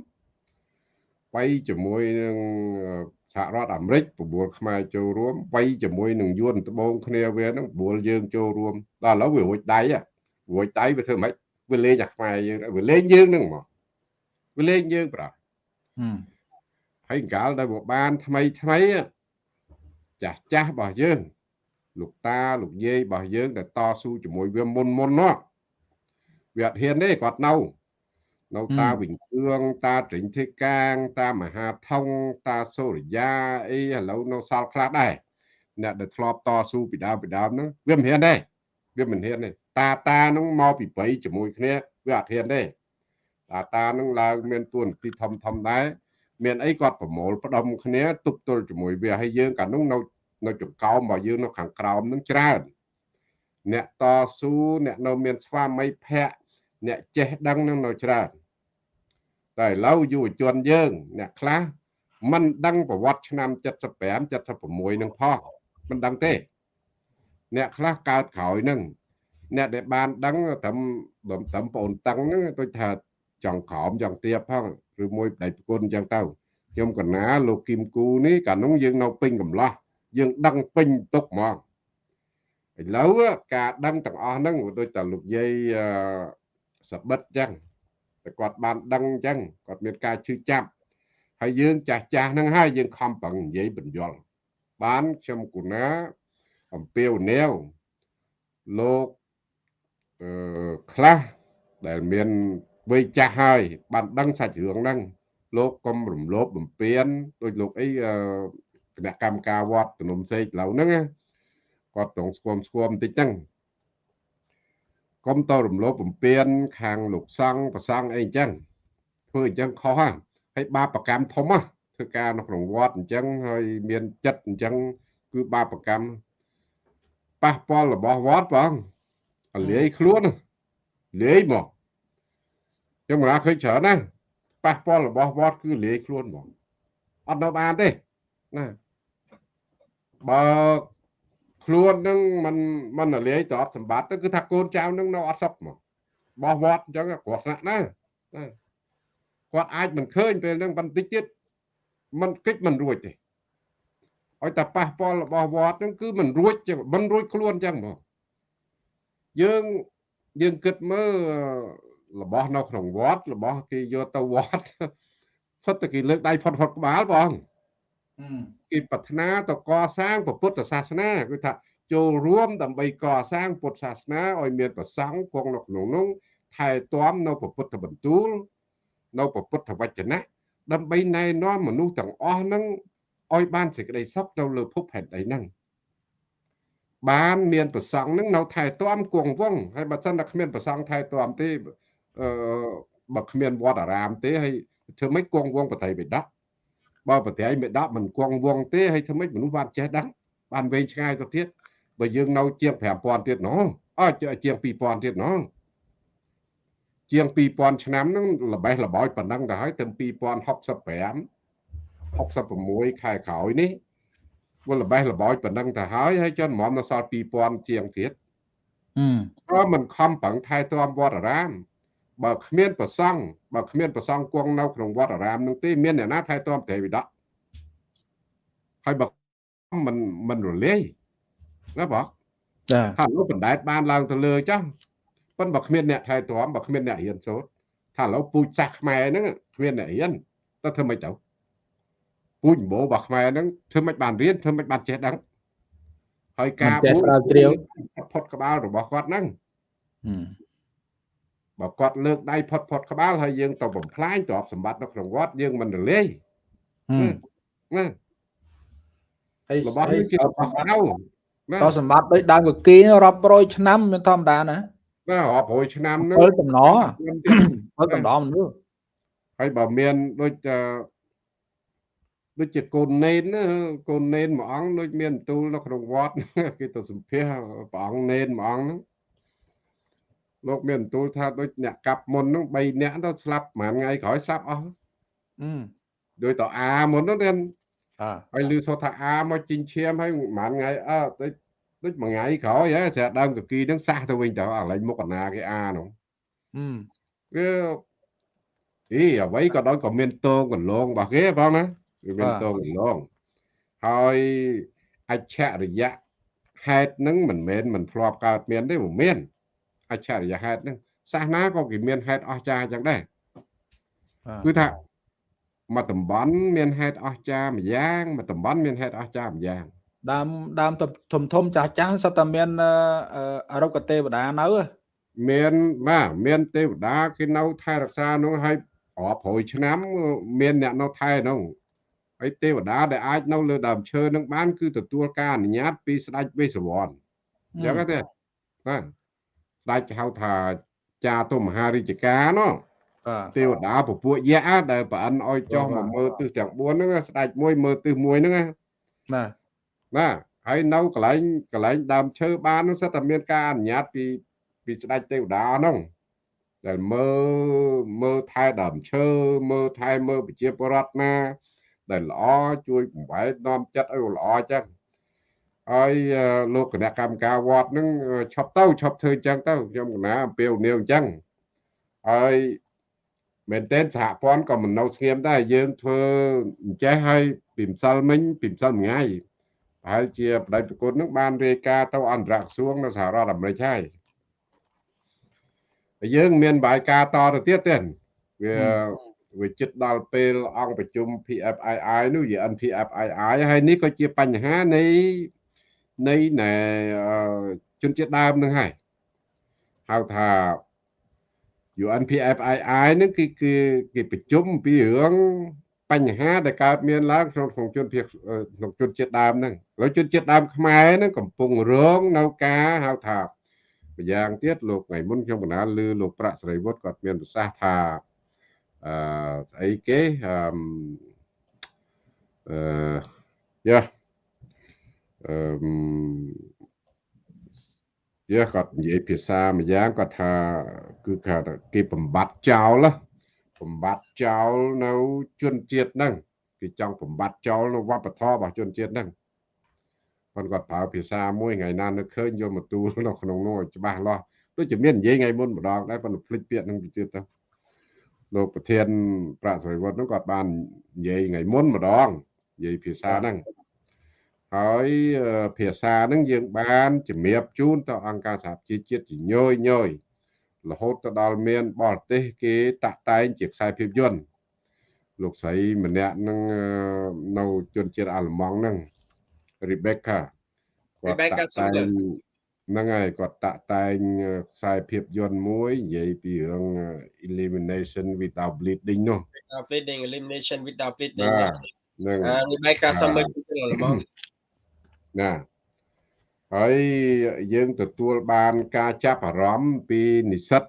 Speaker 2: វាយជាមួយនឹង សហរដ្ឋអាមេរិកប្រមូលខ្មែរចូលរួមវាយជាមួយនឹងយួនត្បូងគ្នាវានឹងប្រមូលយើងចូលរួមដល់ឥឡូវវារួចដៃរួចដៃវាធ្វើម៉េចវាលេងអាខ្មែរយើងវាលេងយើងនឹងមកវាលេងយើងប្រាហើយកាលដែលវាបានថ្មីថ្មីចាស់ចាស់របស់យើងលោកតាលោកយាយរបស់យើងដែលតស៊ូជាមួយវាមុនមុននោះវាអត់ហ៊ានទេគាត់នៅ នៅតាវិញគឿងតាត្រិញធិកាង តាមហាថងតាសូរិយាអីឥឡូវនៅសល់ខ្លះដែរអ្នកដែលធ្លាប់តស៊ូពីដើមពីដើមហ្នឹងវាមិនហ៊ានទេវាមិនហ៊ានទេតាតាហ្នឹងមកពីព្រៃជាមួយគ្នាវាអត់ហ៊ានទេតាតាហ្នឹងឡើងមានទួនាទីធំធំដែរមានអីគាត់ប្រមូលផ្ដុំគ្នាទប់ទល់ជាមួយវាហើយយើងកាលនោះនៅនៅចង្កោមរបស់យើងនៅខាងក្រោមនឹងច្រើនអ្នកតស៊ូអ្នកនៅមានស្វាមីភ័ក្រ អ្នកចេះដឹងនឹងនៅច្រើនតែឥឡូវយុវជនយើង អ្នកខ្លះមិនដឹងប្រវត្តិឆ្នាំ75 76នឹងផងមិនដឹងទេ អ្នកខ្លះកើតក្រោយនឹងអ្នកដែលបានដឹងត្រឹមត្រឹមបងតឹងហ្នឹងដូចថាចង់ក្រោមចង់ទៀបផងឬមួយប្តីប្រគុណអញ្ចឹងទៅខ្ញុំកណាលោកគឹមគូនេះកាលនោះយើងនៅពេញកំឡោះយើងដឹងពេញទុកហ្មងឥឡូវការដឹងទាំងអស់ហ្នឹងដូចតែលោកយាយ សបិតចឹងតែគាត់បានដឹងចឹងគាត់មានការជឿចាប់ហើយយើងចាស់ចាស់ហ្នឹងហើយយើងខំប្រឹងនិយាយបញ្យល់បានខ្ញុំគូណាអំពាវនាវលោកអឺខ្លះដែលមានវ័យចាស់ហើយបានដឹងសាច់រឿងហ្នឹងលោកកុំរំលោភបំពានដោយលោកអីគណៈកម្មការវត្តទំនុំសេកឡៅហ្នឹងគាត់ត្រង់ស្គមស្គមបន្តិចហ្នឹង កុំតរំលោភបំពានខាងលោកសង្ឃប្រសង់អីអញ្ចឹងធ្វើអញ្ចឹងខុសហ่ะហើយបាបកម្មធំហ่ะធ្វើការនៅក្នុងវត្តអញ្ចឹងហើយមានចិត្តអញ្ចឹងគឺបាបកម្មប៉ះពាល់របស់វត្តបងលាយខ្លួនលាយមកខ្ញុំមិនឃើញច្រើនណាប៉ះពាល់របស់វត្តគឺលាយខ្លួនហ្មងអត់នៅបានទេណាបើ ខ្លួននឹងมันมันរលាយទៅអត់សម្បត្តិទៅគឺថាកូនចៅនឹងនៅអត់សុខមកបោះវត្តអញ្ចឹងគាត់ស្នាក់ណាគាត់អាចមិនឃើញពេលហ្នឹងបន្តិចទៀតมันគិតមិនរួចទេឲ្យតែប៉ះពាល់របស់វត្តហ្នឹងគឺមិនរួចមិនរួចខ្លួនអញ្ចឹងមកយើងយើងគិតមើលរបស់នៅក្នុងវត្តរបស់គេយកទៅវត្តសុទ្ធតែគេលើកដៃផុតផុតក្បាលបង គេប្រាថ្នាទៅកសាងពុទ្ធសាសនាគឺថាចូលរួមដើម្បីកសាងពុទ្ធសាសនាឲ្យមានប្រសង់គង់នៅក្នុងនោះថែទាំនៅពុទ្ធបន្ទូល នៅពុទ្ធវចនៈដើម្បីណែនាំមនុស្សទាំងអស់ហ្នឹងឲ្យបានសេចក្តីសុខនៅលើភពផែនដីហ្នឹងបានមានប្រសង់ហ្នឹងនៅថែទាំគង់វងហើយបើសិនតែគ្មានប្រសង់ថែទាំទេអឺបើគ្មានវត្តអារាមទេហើយធ្វើម៉េចគង់វងបតីបិដក បើប្រទេសមេដាប់មិនគង់វងទេហើយធ្វើម៉េចមនុស្សបានចេះដឹងបានវែងឆ្ងាយទៅទៀតបើយើងនៅជាង5000ទៀតណោះអើជាង2000ទៀតណោះជាង2000ឆ្នាំហ្នឹងល្បេះល្បោចប៉ុណ្ណឹងទៅហើយទៅ2065 66ខែក្រោយនេះវាល្បេះល្បោចប៉ុណ្ណឹងទៅហើយហើយចុះហ្មងនៅសល់2000ជាងទៀតអឺមិនខំប្រឹងថែទាំវត្តអារាម បើគ្មានប្រសង់បើគ្មានប្រសង់គង់នៅក្នុងវត្តអារាមនឹងទេមានអ្នកណាថែទាំព្រះវិដកហើយបើមិនមិនរលាយណាបងចាថាលោកបណ្ដែតបានឡើងទៅលើចាស់ប៉ុន្តែបើគ្មានអ្នកថែទាំបើគ្មានអ្នករៀនសូត្រថាឥឡូវពូជសាសខ្មែរហ្នឹងគ្មានអ្នករៀនទៅធ្វើម៉េចទៅពពូជម្បូររបស់ខ្មែរហ្នឹងធ្វើមិនបានរៀនធ្វើមិនបានចេះដឹងហើយការបួ
Speaker 1: ងស្រាវជ្រាវ
Speaker 2: ផុតក្បាលរបស់គាត់ហ្នឹង
Speaker 1: ហឹម
Speaker 2: បើគាត់លើកដៃផុតផុតក្បាលហើយយើងទៅបំផ្លាញទ្រព្យសម្បត្តិនៅក្នុងវត្តយើងមិនរលាយណាហើយរបស់នេះជារបស់កៅ
Speaker 1: ណាក៏សម្បត្តិដូចដើមកគីរាប់រយឆ្នាំមិនធម្មតាណា
Speaker 2: ណារាប់រយឆ្នាំ
Speaker 1: ហ្នឹងពលតំណពលតំណមនុស្ស
Speaker 2: ហើយបើមានដូចដូចជាកូននេនកូននេនមួយអង្គដូចមានទូលនៅក្នុងវត្តគេទៅសម្ភាសព្រះអង្គនេនមួយអង្គហ្នឹង លោកមានទូលថាដូចអ្នកកាប់មុនហ្នឹង3នាក់ទៅស្លាប់ប្រហែលថ្ងៃក្រោយស្លាប់អស់
Speaker 1: អឺ
Speaker 2: ដោយតអាមុនហ្នឹងទៀតហើយលឺសូថាអាមកជីងឈាមហើយប្រហែលថ្ងៃអើដូចដូចមួយថ្ងៃក្រោយហ៎ស្រាប់ដើមកគីហ្នឹងសះទៅវិញទៅអាឡែងមុខកណាគេអានោះ
Speaker 1: អឺ
Speaker 2: វាអីអ្វីក៏ដោយក៏មានតងកន្លងរបស់គេបងណាវាមានតងកន្លងហើយអច្ឆរិយៈហេតុហ្នឹងមិនមែនមិនធ្លាប់កើតមានទេមិនមាន អច្ឆរិយហេតុហ្នឹងសាសនាក៏គេមានហេតុអស្ចារ្យអញ្ចឹងដែរគឺថាមួយតំបន់មានហេតុអស្ចារ្យម្យ៉ាងមួយតំបន់មានហេតុអស្ចារ្យម្យ៉ាង
Speaker 1: ដើមដើមធំធំចាស់ចាស់សុទ្ធតែមានអរុគទេវតានៅ
Speaker 2: មានបាទមានទេវតាគេនៅថែរក្សានោះហើយរាប់រយឆ្នាំមានអ្នកនៅថែនោះហើយទេវតាដែលអាចនៅលើដើមឈើនឹងបានគឺទទួលការអនុញ្ញាតពីស្ដេចវេស្សវណ្ណអញ្ចឹងទេបាទ ស្ដេចហៅថាចាទុមហារាជការនោះទេវតាពពួកយៈដែលប្រអិនឲ្យចុះមកមើលទិសទាំង4ហ្នឹងស្ដេចមួយមើលទិសមួយហ្នឹង
Speaker 1: បាទ
Speaker 2: បាទហើយនៅកន្លែងកន្លែងដើមឈើបានហ្នឹងសិតតែមានការអនុញ្ញាតពីពីស្ដេចទេវតាហ្នឹងដែលមើលមើលថែដើមឈើមើលថែមើលប្រជាពលរដ្ឋណា ដែលល្អជួយបំបែកនាំចិត្តឲ្យល្អចឹង ហើយលោកគណៈកម្មការវត្តហ្នឹងឈប់ទៅឈប់ធ្វើចឹងទៅខ្ញុំកណាអំពាវនាវអញ្ចឹងហើយមែនតើសហព័ន្ធក៏មិននៅស្ងៀមដែរយើងធ្វើអញ្ចេះឲ្យពីម្សិលមិញពីម្សិលមួយថ្ងៃប្រហែលជាបដិប្រគុណនឹងបានរាយការណ៍ទៅអន្តរក្រសួងនៅសហរដ្ឋអាមេរិកហើយយើងមានបាយការតទៅទៀតទេវាវាចិត្តដល់ពេលអង្គប្រជុំ PFII នោះ UN PFII ហើយនេះក៏ជាបញ្ហានៃ នៃណែជនជាតិដើមនឹងហើយហៅថា UNPFII នឹងគឺគឺគេប្រជុំពីរឿងបញ្ហាដែលកើតមានឡើងក្នុងក្នុងជនភៀសក្នុងជនជាតិដើមហ្នឹងហើយជនជាតិដើមខ្មែរហ្នឹងកំពុងរងនៅការហៅថាម្យ៉ាងទៀតលោកថ្ងៃមុនខ្ញុំកណាលឺលោកប្រាក់សេរីវុឌ្ឍគាត់មានប្រសាសន៍ថាអឺស្អីគេអឺអឺយ៉ា អឺយ៉ាគាត់និយាយភាសាម្យ៉ាងគាត់ថាគឺថាគេបំបត្តិចោលបំបត្តិចោលនៅជនជាតិហ្នឹងគេចង់បំបត្តិចោលនៅវប្បធម៌របស់ជនជាតិហ្នឹងគាត់គាត់ប្រើភាសាមួយថ្ងៃណានឹកឃើញយកមកទូលនៅក្នុងនោះច្បាស់លាស់ដូចជាមាននិយាយថ្ងៃមុនម្ដងដែរប៉ុន្តែភ្លេចពាក្យហ្នឹងទៅទៀតទៅលោកប្រធានប្រាក់សរិវត្តហ្នឹងគាត់បាននិយាយថ្ងៃមុនម្ដងនិយាយភាសាហ្នឹង ហើយភាសាហ្នឹងយើងបានជំរាបជូនទៅអង្គការសហជីវជាតិជាញយញយរហូតទៅដល់មានបរទេសគេតាក់តែងជាខ្សែភាពយន្តលោកស្រីម្នាក់នឹងនៅជនជាតិអាល្លឺម៉ង់ហ្នឹង Rebecca
Speaker 4: គាត់តាក់តែង
Speaker 2: ហ្នឹងហើយគាត់តាក់តែងខ្សែភាពយន្តមួយនិយាយពីរឿង elimination without bleeding នោះ
Speaker 4: without bleeding elimination without bleeding ហ្នឹងហើយ Rebecca សុំមើលពីអាល្លឺម៉ង់
Speaker 2: ណាហើយយើងទទួលបានការចាប់អារម្មណ៍ពីនិស្សិត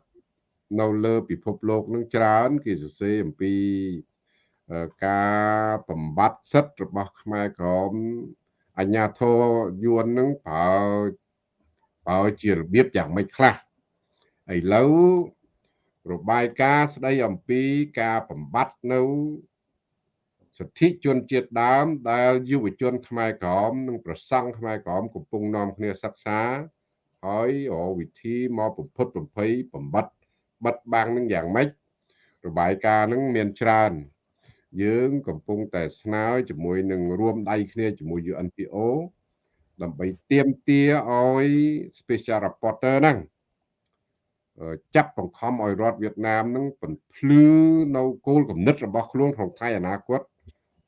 Speaker 2: នៅលើពិភពលោកនឹងច្រើនគេសរសេរអំពីការបំបត្តិសិទ្ធិរបស់ខ្មែរក្រមអញ្ញាធរយួននឹងប្រើប្រើជារបៀបយ៉ាងម៉េចខ្លះឥឡូវរបាយការណ៍ស្ដីអំពីការបំបត្តិនៅ សិទ្ធិជនជាតិដើមដែលយុវជនខ្មែរក្រមនិងប្រសង់ខ្មែរក្រមកំពុងនាំគ្នាសិក្សាហើយរកវិធីមកបំផុតបំភ័យបំបត្តិបិទបាំងនឹងយ៉ាងម៉េចរបាយការណ៍នឹងមានច្រើន យើងកំពុងតែស្នើជាមួយនឹងរួមដៃគ្នាជាមួយ UNPO ដើម្បីទៀមទាឲ្យ special reporter ហ្នឹងចាប់បង្ខំឲ្យរដ្ឋវៀតណាមនឹងបំភ្លឺនៅគោលគំនិតរបស់ខ្លួនក្នុងថ្ងៃអនាគត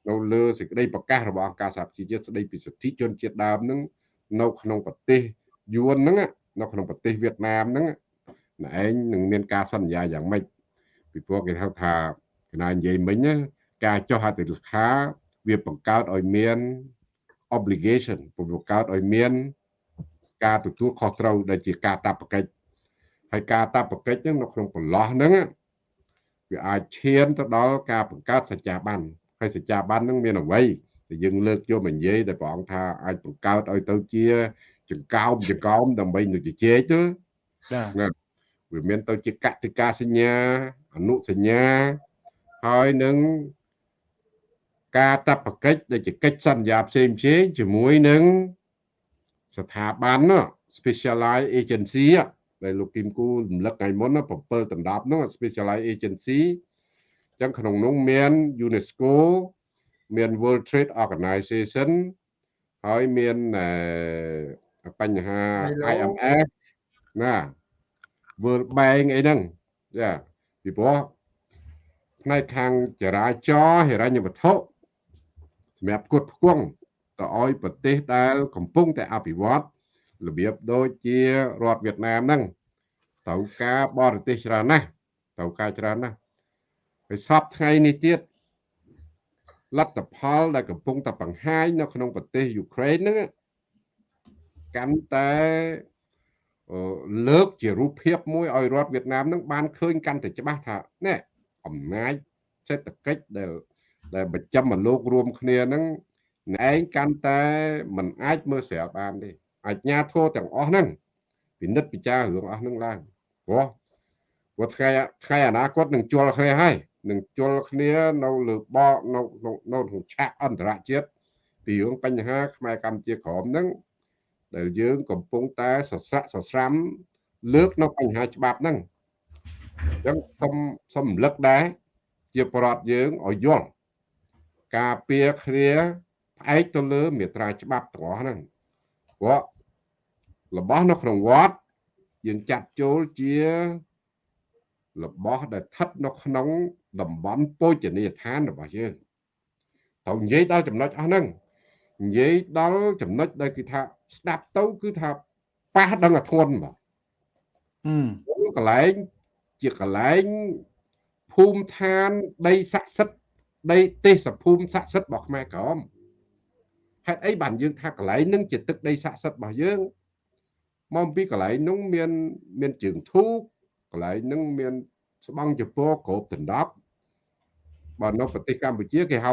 Speaker 2: នៅលើសេចក្តីប្រកាសរបស់អង្គការសហប្រជាជាតិស្តីពីសិទ្ធិជនជាតិដើមហ្នឹងនៅក្នុងប្រទេសយួនហ្នឹងនៅក្នុងប្រទេសវៀតណាមហ្នឹងណែឯងនឹងមានការសន្យាយ៉ាងម៉េចពីព្រោះគេហៅថាកណានិយាយមិញណាការចុះហត្ថលេខាវាបង្កើតឲ្យមាន obligation បង្កើតឲ្យមាន ការទទួលខុសត្រូវដែលជាការតាបកិច្ចហើយការតាបកិច្ចហ្នឹងនៅក្នុងប្រឡោះហ្នឹងវាអាចឈានទៅដល់ការបង្កើតសច្ចាប័ន ហើយសច្ចាប័នហ្នឹងមានអ្វីដែលយើងលើកយកមកនិយាយដែលព្រះអង្គថាអាចបង្កើតឲ្យទៅជាចង្កោមចង្កោមដើម្បីនឹងជជែកទៅ
Speaker 1: ចា៎
Speaker 2: វាមានទៅជាកតិកាសញ្ញាអនុសញ្ញាហើយនឹងការតបកិច្ចដែលជាកិច្ចសន្យាផ្សេងផ្សេងជាមួយនឹងស្ថាប័ន specialized agency ដែលលោកគឹមគូរំលឹកថ្ងៃមុន7ដណ្ដប់នោះ specialized agency អញ្ចឹងក្នុងនោះមាន UNESCO មាន World Trade Organization ហើយមានបញ្ហា IMF ណា World Bank អីហ្នឹងចាពីព្រោះផ្នែកខាងចរាចរណ៍ហិរញ្ញវត្ថុសម្រាប់គុតផ្គង់ទៅឲ្យប្រទេសដែល កំពុងតែអភិវឌ្ឍរបៀបដូចជារដ្ឋវៀតណាមហ្នឹងត្រូវការបរទេសច្រើនណាស់ត្រូវការច្រើនណាស់ ហើយសពថ្ងៃនេះទៀតលទ្ធផលដែលកំពុងតែបង្ហាញនៅក្នុងប្រទេសយូក្រែនហ្នឹងកាន់តែលើកជារូបភាពមួយឲ្យរដ្ឋវៀតណាមនឹងបានឃើញកាន់តែច្បាស់ថានេះអំណាចសេដ្ឋកិច្ចដែលដែលបញ្ចាំមកលោករួមគ្នានឹងឯងកាន់តែមិនអាចមើលស្រាលបានទេអាជ្ញាធរទាំងអស់ហ្នឹងពិនិត្យពិចាររឿងអស់ហ្នឹងឡើងព្រោះព្រោះថ្ងៃថ្ងៃអនាគតនឹងជល់គ្នាហើយ នឹងជល់គ្នានៅលើបកនៅនៅក្នុងឆាកអន្តរជាតិពីរឿងបញ្ហាខ្មែរកម្ពុជាក្រមហ្នឹងដែលយើងកំពុងតែសស្រាក់សស្រាំលើកនៅបញ្ហាច្បាប់ហ្នឹងអញ្ចឹងសុំសុំរំលឹកដែរជាប្រដ្ឋយើងឲ្យយល់ការពៀគ្នាផ្អែកទៅលើមេត្រាច្បាប់ទាំងអស់ហ្នឹងព្រោះរបស់នៅក្នុងវត្តយើងចាត់ចូលជារបស់ដែលស្ថិតនៅក្នុង តំបន់ពោជនីយដ្ឋានរបស់យើងត្រូវនិយាយដល់ចំណុចអស់ហ្នឹងនិយាយដល់ចំណុចដែលគេថាស្ដាប់ទៅគឺថាប៉ះដឹងអាធន់បងអឺកន្លែងជាកន្លែងភូមិឋានដីស័ក្តិសិទ្ធដីទេសភូមិស័ក្តិសិទ្ធរបស់ខ្មែរក្រមហេតុអីបានយើងថាកន្លែងនឹងជាទឹកដីស័ក្តិសិទ្ធរបស់យើងមកពីកន្លែងនោះមានមានជើងធូបកន្លែងនោះមាន ស្បង់ចពោគ្រប់ដណ្ដប់បើនៅប្រទេសកម្ពុជាគេហៅ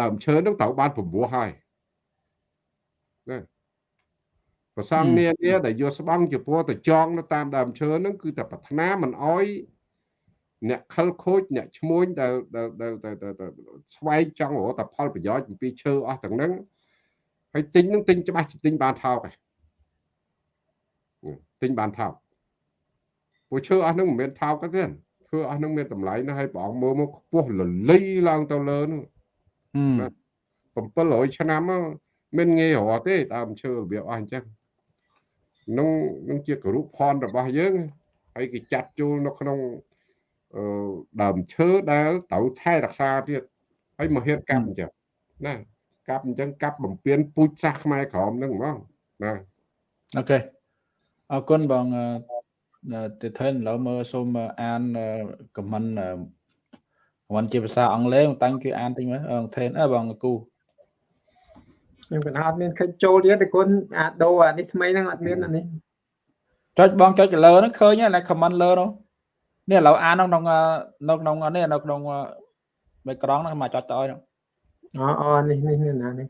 Speaker 2: ដើមឈើនឹងត្រូវបានពពោះហើយណាប្រសងនានាដែលយកស្បង់ចំពោះទៅចងនៅតាមដើមឈើហ្នឹងគឺតែប្រាថ្នាមិនអោយអ្នកខលខូចអ្នកឈ្មួញដែលដែលស្វែងចង់រកតែផលប្រយោជន៍ពីឈើអស់ទាំងហ្នឹងហើយទិញនឹងទិញច្បាស់ទិញបានថោកហើយទិញបានថោកព្រោះឈើអស់ហ្នឹងមិនមែនថោកទេ ឈើអស់ហ្នឹងមានតម្លៃណាស់ហើយព្រះអង្គមើលមកខ្ពស់លលីឡើងទៅលើនោះ700ឆ្នាំមិនងាយរកទេដើមឈើរបៀបអស់អញ្ចឹងនឹងនឹងជាគរុផនរបស់យើងហើយគេចាត់ចូលនៅក្នុងអឺដើមឈើដែលត្រូវថែរក្សាទៀតហើយមកហ៊ានកាប់អញ្ចឹងណាកាប់អញ្ចឹងកាប់បំពេញពូជសាសខ្មែរក្រមហ្នឹងហ្មងណា
Speaker 1: អូខេអរគុណបង ទៅថែនឡើយមើលសូមអានខមមិនខមមិនជាភាសាអង់គ្លេសតាំងគឺអានតិចមើលអងថែនអើបងគូ
Speaker 3: ខ្ញុំក៏អត់មានឃើញចូលទៀតតែគុណអាដូអានេះថ្មីហ្នឹងអត់មានអានេះ
Speaker 1: ចុចបងចុចលើហ្នឹងឃើញណា comment លើនោះនេះឥឡូវអាននៅក្នុងនៅក្នុងនេះនៅក្នុងបេក្រង់ហ្នឹងមកចុចទៅឲ្យអូ
Speaker 3: អូនេះនេះនេះណានេះ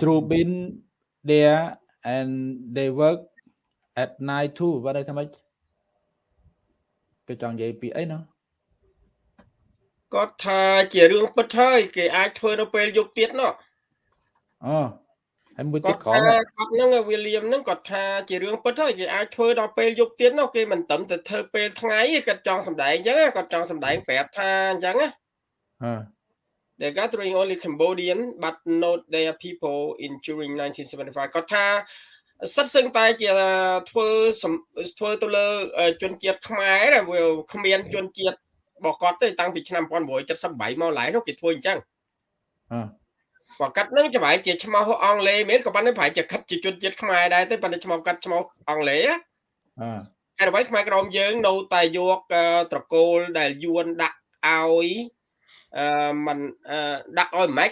Speaker 1: True been there and they work at night too បើ đây ថាម៉េច គេចង់និយាយពីអីណា
Speaker 4: គាត់ថាជារឿងពិតហើយគេអាចធ្វើនៅពេលយប់ទៀតណោះ
Speaker 1: អូហើយមួយទៀត
Speaker 4: ក្រោមគាត់ហ្នឹងវីលៀមហ្នឹងគាត់ថាជារឿងពិតហើយគេអាចធ្វើដល់ពេលយប់ទៀតនោះគេមិនត្រឹមតែធ្វើពេលថ្ងៃទេគាត់ចង់សម្ដែងអញ្ចឹងគាត់ចង់សម្ដែងប្រាប់ថាអញ្ចឹងណា
Speaker 1: អឺ
Speaker 4: They gathering only Cambodian but not their people in during 1975គាត់ថា សិតសឹងតែជាធ្វើធ្វើទៅលើជនជាតិខ្មែរវាគ្មានជនជាតិរបស់គាត់ទេតាំងពីឆ្នាំ1978មកឡើយនោះគេធ្វើអញ្ចឹង បើកាត់ហ្នឹងចម្លែកជាឈ្មោះអង់គ្លេសមានក៏ប៉ុន្តែប្រហែលជាកាត់ជាជនជាតិខ្មែរដែរទេប៉ុន្តែឈ្មោះកាត់ឈ្មោះអង់គ្លេស
Speaker 1: អឺ
Speaker 4: ហើយអ្វីខ្មែរក្រមយើងនៅតែយកត្រកូលដែលយួនដាក់ឲ្យអឺมันដាក់ឲ្យម៉េច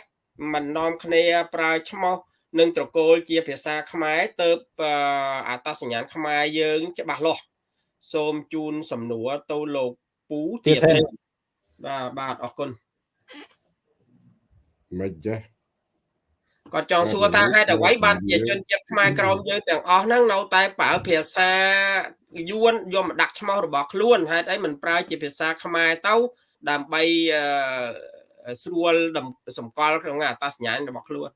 Speaker 4: มันនាំគ្នាប្រើឈ្មោះ នឹងត្រកូលជាភាសាខ្មែរទៅអត្តសញ្ញាណខ្មែរយើង ច្បាស់លាស់សូមជូនសំណួរទៅលោកពូទៀតទេបាទបាទអរគុណ
Speaker 2: មិនចេះ
Speaker 4: គាត់ចង់សួរថាហេតុអ្វីបានជាជនជាតិខ្មែរក្រមយើងទាំងអស់ហ្នឹងនៅតែប្រើភាសាយួនយកមកដាក់ឈ្មោះរបស់ខ្លួនហេតុអីមិនប្រើជាភាសាខ្មែរទៅដើម្បីស្រួលសម្គាល់ក្នុងអត្តសញ្ញាណរបស់ខ្លួន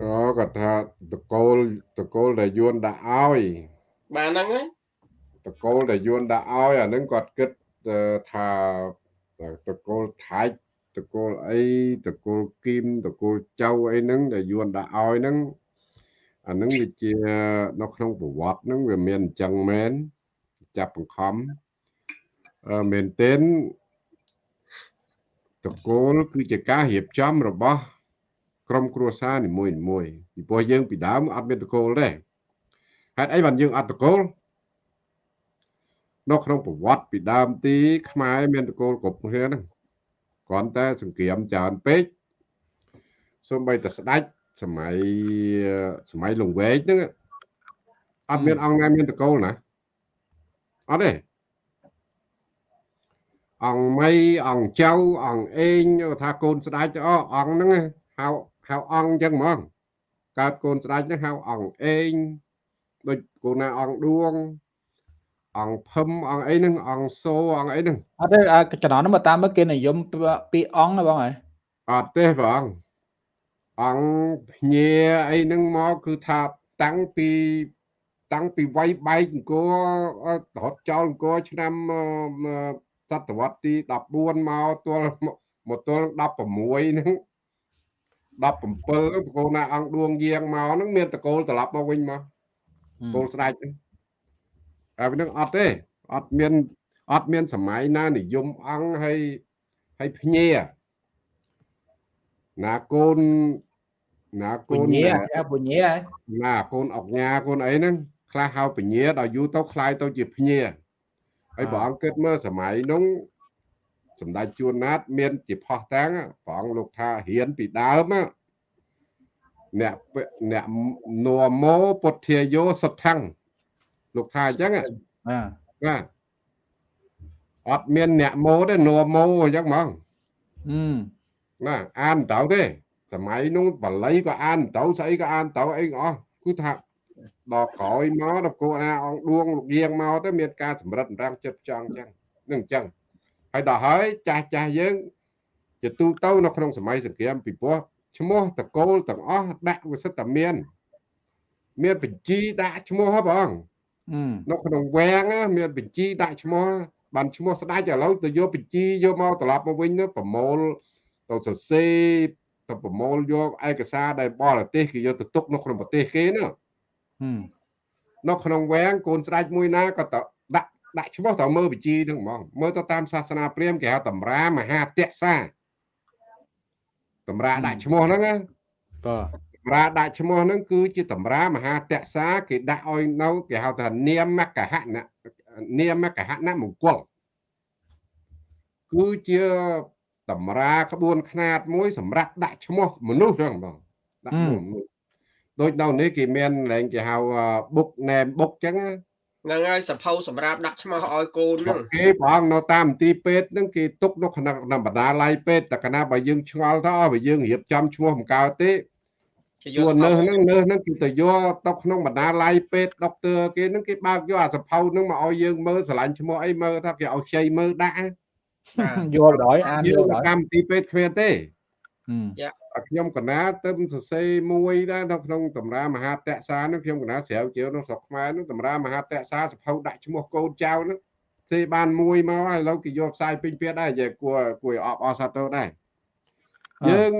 Speaker 2: អូគាត់ថាតកូលតកូលដែលយួនដាក់ឲ្យ
Speaker 4: បាទហ្នឹងហើយ
Speaker 2: តកូលដែលយួនដាក់ឲ្យអាហ្នឹងគាត់គិតថាតកូលថៃតកូលអីតកូលគីមតកូលចៅអីហ្នឹងដែលយួនដាក់ឲ្យហ្នឹងអាហ្នឹងវាជានៅក្នុងប្រវត្តិហ្នឹងវាមានអញ្ចឹងមែនចាប់បង្ខំអឺមែនទែនតកូលគឺជាការរៀបចំរបស់ ក្រុមគ្រួសារនីមួយនីមួយពីព្រោះយើងពីដើមអត់មានតកូលទេហេតុអីបានយើងអត់តកូលនៅក្នុងប្រវត្តិពីដើមទី ខ្មែរមានតកូលគ្រប់គ្នាហ្នឹងគ្រាន់តែសង្គ្រាមច្រើនពេកសូម្បីតែស្ដេចសម័យសម័យលង្វែកហ្នឹងអត់មានអង្គណាមានតកូលណាអត់ទេអង្គមីអង្គចៅអង្គអេងថាកូនស្ដេចអូអង្គហ្នឹងហៅ ហៅអង្គអញ្ចឹងហ្មងកើតកូនស្ដេចហ្នឹងហៅអង្គអេងដូចកូនណាអង្គឌួងអង្គភឹមអង្គអីហ្នឹងអង្គសូអង្គអីហ្នឹង
Speaker 1: អត់ទេចំណងហ្នឹងមកតាមមើលគេនិយមពីអង្គហ៎បងហ៎
Speaker 2: អត់ទេបងអង្គភញាអីហ្នឹងមកគឺថាតាំងពីតាំងពីវាយបែកអង្គររត់ចោលអង្គរឆ្នាំសតវត្សទី14មកទល់មកទល់16ហ្នឹង 17ហ្នឹងបកូនណាអង្គឌួងយាងមកហ្នឹងមានតកូលត្រឡប់មកវិញមកកូលស្ដេចហ្នឹងហើយហ្នឹងអត់ទេអត់មានអត់មានសម័យណានិយមអង្គហើយហើយភ្ញាណាកូនណាកូនណា
Speaker 1: ពញា
Speaker 2: ណាកូនអុកញ៉ាកូនអីហ្នឹងខ្លះហៅពញាដល់យូរទៅคล้ายទៅជាភ្ញាហើយព្រះអង្គគិតមើលសម័យនោះ សម្ដេចជួនណាត មានជាផោះតាំងព្រះអង្គលោកថារៀនពីដើមអ្នកអ្នកនមោពុទ្ធាយោសដ្ឋੰលោកថាអញ្ចឹង
Speaker 1: បាទ
Speaker 2: បាទអត់មានអ្នកម៉ូទេនមោអញ្ចឹងហ្មងណាអានទៅទេ សម័យនោះបល័យក៏អានទៅស្អីក៏អានទៅអីអស់គឺថាដល់ក្រោយមកដល់គោអាអង្គឌួងលោកយាងមកទៅមានការសម្រិតរាំងចិត្តចង់អញ្ចឹងនឹងអញ្ចឹង ហើយដល់ហើយចាស់ចាស់យើងជាទូទៅនៅក្នុងសម័យសង្គ្រាមពីព្រោះឈ្មោះតកូលទាំងអស់ដាក់វិសិទ្ធតែមានមានបញ្ជីដាក់ឈ្មោះហ៎បងនៅក្នុងវាំងមានបញ្ជីដាក់ឈ្មោះបានឈ្មោះស្ដេចឥឡូវទៅយកបញ្ជីយកមកត្រឡប់មកវិញទៅប្រមូលទៅសរសេរទៅប្រមូលយកឯកសារដែលបរទេសគេយកទៅទុកនៅក្នុងប្រទេសគេណានៅក្នុងវាំងកូនស្ដេចមួយណាក៏ទៅ ដាក់ដាក់ឈ្មោះទៅមើលបញ្ជីហ្នឹងហ្មងមើលទៅតាមសាសនាព្រាហ្មណ៍គេហៅតម្រាមហាទក្សាតម្រាដាក់ឈ្មោះហ្នឹងណា
Speaker 1: បាទ
Speaker 2: តម្រាដាក់ឈ្មោះហ្នឹងគឺជាតម្រាមហាតក្សាគេដាក់ឲ្យនៅគេហៅថានាមកហៈនាមកហៈនមង្គលគឺជាតម្រាក្បួនខ្នាតមួយសម្រាប់ដាក់ឈ្មោះមនុស្សហ្នឹងបងដាក់មនុស្សដូចនៅនេះគេមានឡើងគេហៅ book name book ចឹង
Speaker 4: ហ្នឹងហើយសភៅសម្រាប់ដាក់ឈ្មោះឲ្យកូនហ្នឹង
Speaker 2: គេបងនៅតាមមន្ទីរពេទ្យហ្នឹងគេទុកនៅក្នុងបណ្ដាល័យពេទ្យតែកណាបើយើងឆ្ងល់ទៅបើយើងរៀបចំឈ្មោះមិនកើតទេសួរនៅហ្នឹងនៅហ្នឹងគេទៅយកទៅក្នុងបណ្ដាល័យពេទ្យដុកទ័រគេហ្នឹងគេបើកយកអាសភៅហ្នឹងមកឲ្យយើងមើលឆ្លាញ់ឈ្មោះអីមើលថាគេឲ្យខ្ចីមើលដាក់
Speaker 1: យល់ដល់អានយល់
Speaker 2: ដល់កម្មវិធីពេទ្យគ្មានទេ ខ្ញុំកណាទៅសរសេរមួយដែរនៅក្នុងតម្រាមហាតក្សានោះខ្ញុំកណាស្រាវជ្រាវនៅស្រុកខ្មែរនោះតម្រាមហាតក្សាសភៅដាក់ឈ្មោះកូនចៅនោះសេបានមួយមកហើយឥឡូវគេយកផ្សាយពេញពាក្យដែរនិយាយគួរគួរអបអរសាទរដែរយើង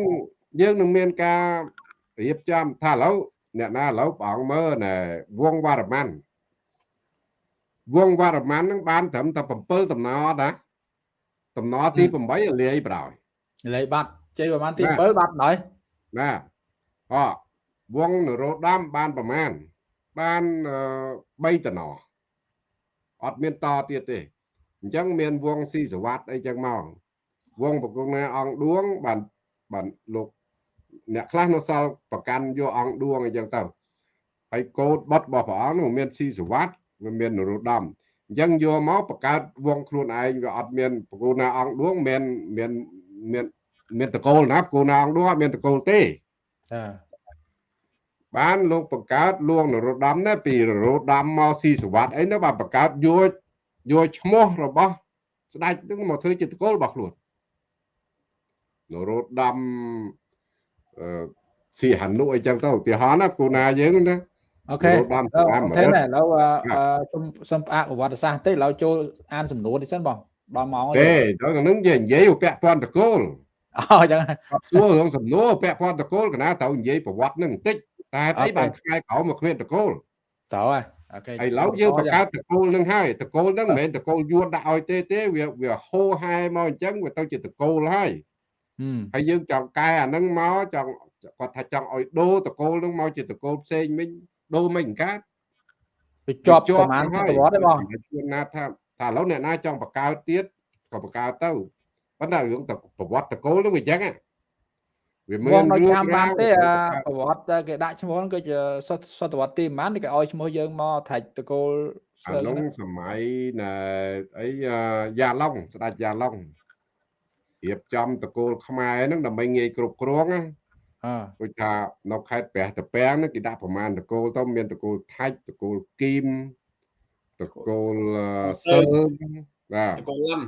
Speaker 2: យើងនឹងមានការរៀបចំថាឥឡូវអ្នកណាឥឡូវព្រះអង្គមើលណែវងវរ្ម័នវងវរ្ម័ននឹងបានត្រឹមតែ7តំណណាតំណទី8លាយប្រោយ
Speaker 1: លាយបាត់ ជ័យប្រហែលទី7បាត់ហើយ
Speaker 2: ណាអវងនរោត្តមបានប្រមាណបាន3តំណអត់មានតទៀតទេអញ្ចឹងមានវងស៊ីសវត្តអីចឹងមកវងបកងណាអង្គឌួងបានបានលោកអ្នកខ្លះនៅសល់ប្រកាន់យកអង្គឌួងអីចឹងទៅហើយកោតបត់របស់ព្រះអង្គនោះមានស៊ីសវត្តវាមាននរោត្តមអញ្ចឹងយកមកបង្កើតវងខ្លួនឯងវាអត់មានបកូនណាអង្គឌួងមានមានមាន មានតកូលណាបកូនណាអង្គឌួងអត់មានតកូលទេ
Speaker 1: ចា
Speaker 2: បានលោកបង្កើតលួងនរោត្តមណាពីនរោត្តមមកស៊ីសវត្តអីនោះបានបង្កើតយកយកឈ្មោះរបស់ស្ដេចនឹងមកធ្វើជាតកូលរបស់ខ្លួននរោត្តមអឺស៊ីហនុអីចឹងទៅឧទាហរណ៍ណាគូណាយើងណា
Speaker 1: អូខេបានតាមទេណាឥឡូវសុំសុំផ្អាកប្រវត្តិសាស្ត្រទេឥឡូវចូលអានសំណួរនេះសិនបងដល់ម៉ោង
Speaker 2: ទេដល់នឹងនិយាយនិយាយពាក់ព័ន្ធតកូល
Speaker 1: អូចឹង
Speaker 2: សួររឿងសំណួរពាក់ព័ន្ធតកូលកណាត្រូវនិយាយប្រវត្តិនឹងបន្តិចតែអីបានខ្លាយក្រោមមកគ្មានតកូល
Speaker 1: ត្រូវហើយ
Speaker 2: អូខេឥឡូវយើងបង្កើតតកូលនឹងហើយតកូលនឹងមិនមែនតកូលយួនដាក់ឲ្យទេទេវាវាហូហែមកអញ្ចឹងវាទៅជាតកូលហើយហើយយើងចង់កែអានឹងមកចង់គាត់ថាចង់ឲ្យដូរតកូលនឹងមកជាតកូលផ្សេងវិញដូរមិនកើត
Speaker 1: វាជាប់ប្រហែលសតវត្សទេបង
Speaker 2: ជួនណាថាថាឥឡូវអ្នកណាចង់បង្កើតទៀតក៏បង្កើតទៅ ប៉ុន្តែរឿងទៅប្រវត្តិតកូលនឹងវាអញ្ចឹង
Speaker 1: វាមានរឿងបានទេប្រវត្តិគេដាក់ឈ្មោះគឺជាសតវត្សទីប៉ុន្មានគេឲ្យឈ្មោះយើងមកថាច់តកូល
Speaker 2: អានោះសម័យណែអីយ៉ាឡុងស្ដេចយ៉ាឡុងរៀបចំតកូលខ្មែរហ្នឹងដើម្បីងាយគ្រប់គ្រងណាដូចថានៅខេត្តព្រះតាពាំងហ្នឹងគេដាក់ប្រមាណតកូលទៅមានតកូលថាច់តកូលគីមតកូលសើបាទតកូលលំ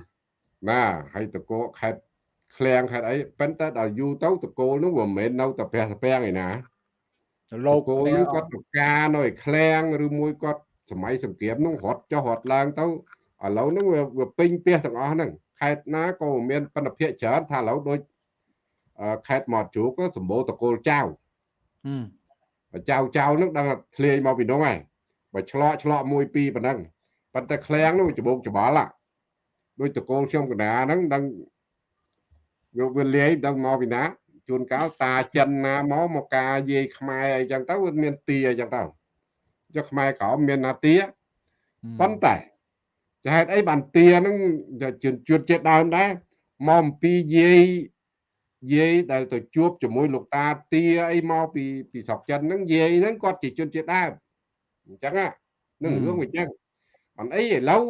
Speaker 2: បាទហើយតកូលខេត្តឃ្លាំងខេត្តអីប៉ុន្តែដល់យូរទៅតកូលនោះវាមិនមែននៅតែព្រះតាពាំងឯណាលោកគោលនោះគាត់ទៅការនៅឯឃ្លាំងឬមួយគាត់សម័យសង្គ្រាមនោះរត់ចុះរត់ឡើងទៅឥឡូវហ្នឹងវាពេញផ្ទះទាំងអស់ហ្នឹងខេត្តណាក៏មានបណ្ឌភិកច្រើនថាឥឡូវដូចខេត្តមាត់ជ្រូកក៏សម្បូរតកូលចៅចៅចៅហ្នឹងដឹងធ្លាយមកពីនោះហើយបើឆ្លោះឆ្លោះមួយពីរប៉ុណ្ណឹងប៉ុន្តែឃ្លាំងនោះច្បោកច្បល់ ដូចតកូលខ្ញុំកណ្ដាហ្នឹងដឹងវាវាលាយដឹងមកពីណាជួនកាលតាចិនណាមកមកការយាយខ្មែរអីចឹងទៅវាមានទាអីចឹងទៅចុះខ្មែរក្រមមានណាទាប៉ុន្តែចហេតុអីបានទាហ្នឹងជួនជួនជាតិដើមដែរមកអំពីយាយយាយដែលទៅជួបជាមួយលោកតាទាអីមកពីពីស្រុកចិនហ្នឹងយាយហ្នឹងគាត់ជាជនជាតិដើមអញ្ចឹងហ្នឹងរឿងវាអញ្ចឹងបានអីឥឡូវ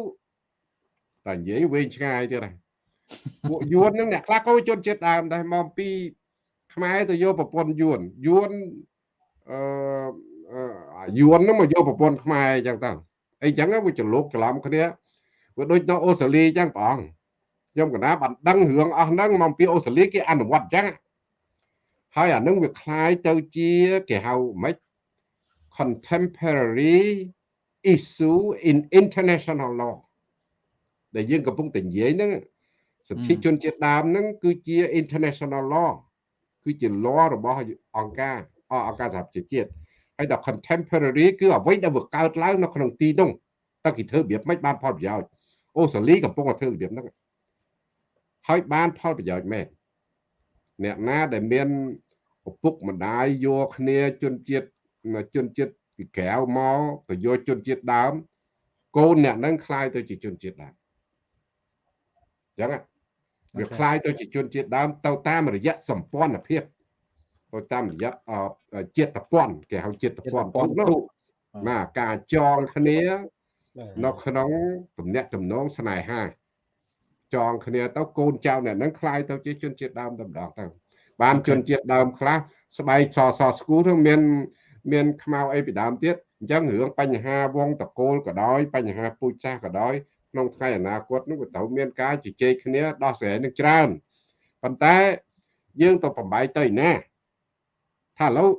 Speaker 2: តែនិយាយវែងឆ្ងាយទៀតហើយពួកយួនហ្នឹងអ្នកខ្លះក៏ជនជាតិដើមដែរមកពីខ្មែរទៅយកប្រពន្ធយួនយួនអឺយួនហ្នឹងមកយកប្រពន្ធខ្មែរអញ្ចឹងទៅអីចឹងវាច្រឡុកច្រឡំគ្នាវាដូចនៅអូស្ត្រាលីអញ្ចឹងព្រះអង្គខ្ញុំកណាបានដឹងរឿងអស់ហ្នឹងមកពីអូស្ត្រាលីគេអនុវត្តអញ្ចឹងហើយអានឹងវាคล้ายទៅជាគេហៅម៉េច contemporary issue in international law ដែលយើងកំពុងតែនិយាយហ្នឹងសិទ្ធិជនជាតិដើមហ្នឹងគឺជា international law គឺជា law របស់អង្គការអង្គការសហប្រជាជាតិហើយដល់ contemporary គឺអ្វីដែលវាកើតឡើងនៅក្នុងទីនោះតើគេធ្វើរបៀបម៉េចបានផលប្រយោជន៍អូស្ត្រាលីកំពុងតែធ្វើរបៀបហ្នឹងហើយបានផលប្រយោជន៍មែនអ្នកណាដែលមានឪពុកម្ដាយយកគ្នាជនជាតិជនជាតិពីក្រៅមកទៅយកជនជាតិដើមកូនអ្នកហ្នឹងคล้ายទៅជាជនជាតិដើម អញ្ចឹងវាคล้ายទៅជាជនជាតិដើមទៅតាមរយៈសម្ព័ន្ធភាពទៅតាមរយៈជាតិពន្ធគេហៅជាតិពន្ធនោះណាការចងគ្នានៅក្នុងទំនាក់ទំនងស្នេហាចងគ្នាទៅកូនចៅអ្នកហ្នឹងคล้ายទៅជាជនជាតិដើមតែម្ដងទៅបានជនជាតិដើមខ្លះស្បែកសសស្គូទៅមានមានខ្មៅអីពីដើមទៀតអញ្ចឹងរឿងបញ្ហាវងតកូលក៏ដោយបញ្ហាពូជសាសក៏ដោយ ក្នុងថ្ងៃអនាគតនោះក៏ត្រូវមានការជជែកគ្នាដោះស្រាយនឹងច្រើនប៉ុន្តែយើងទៅបំបាយទៅណាថាឥឡូវ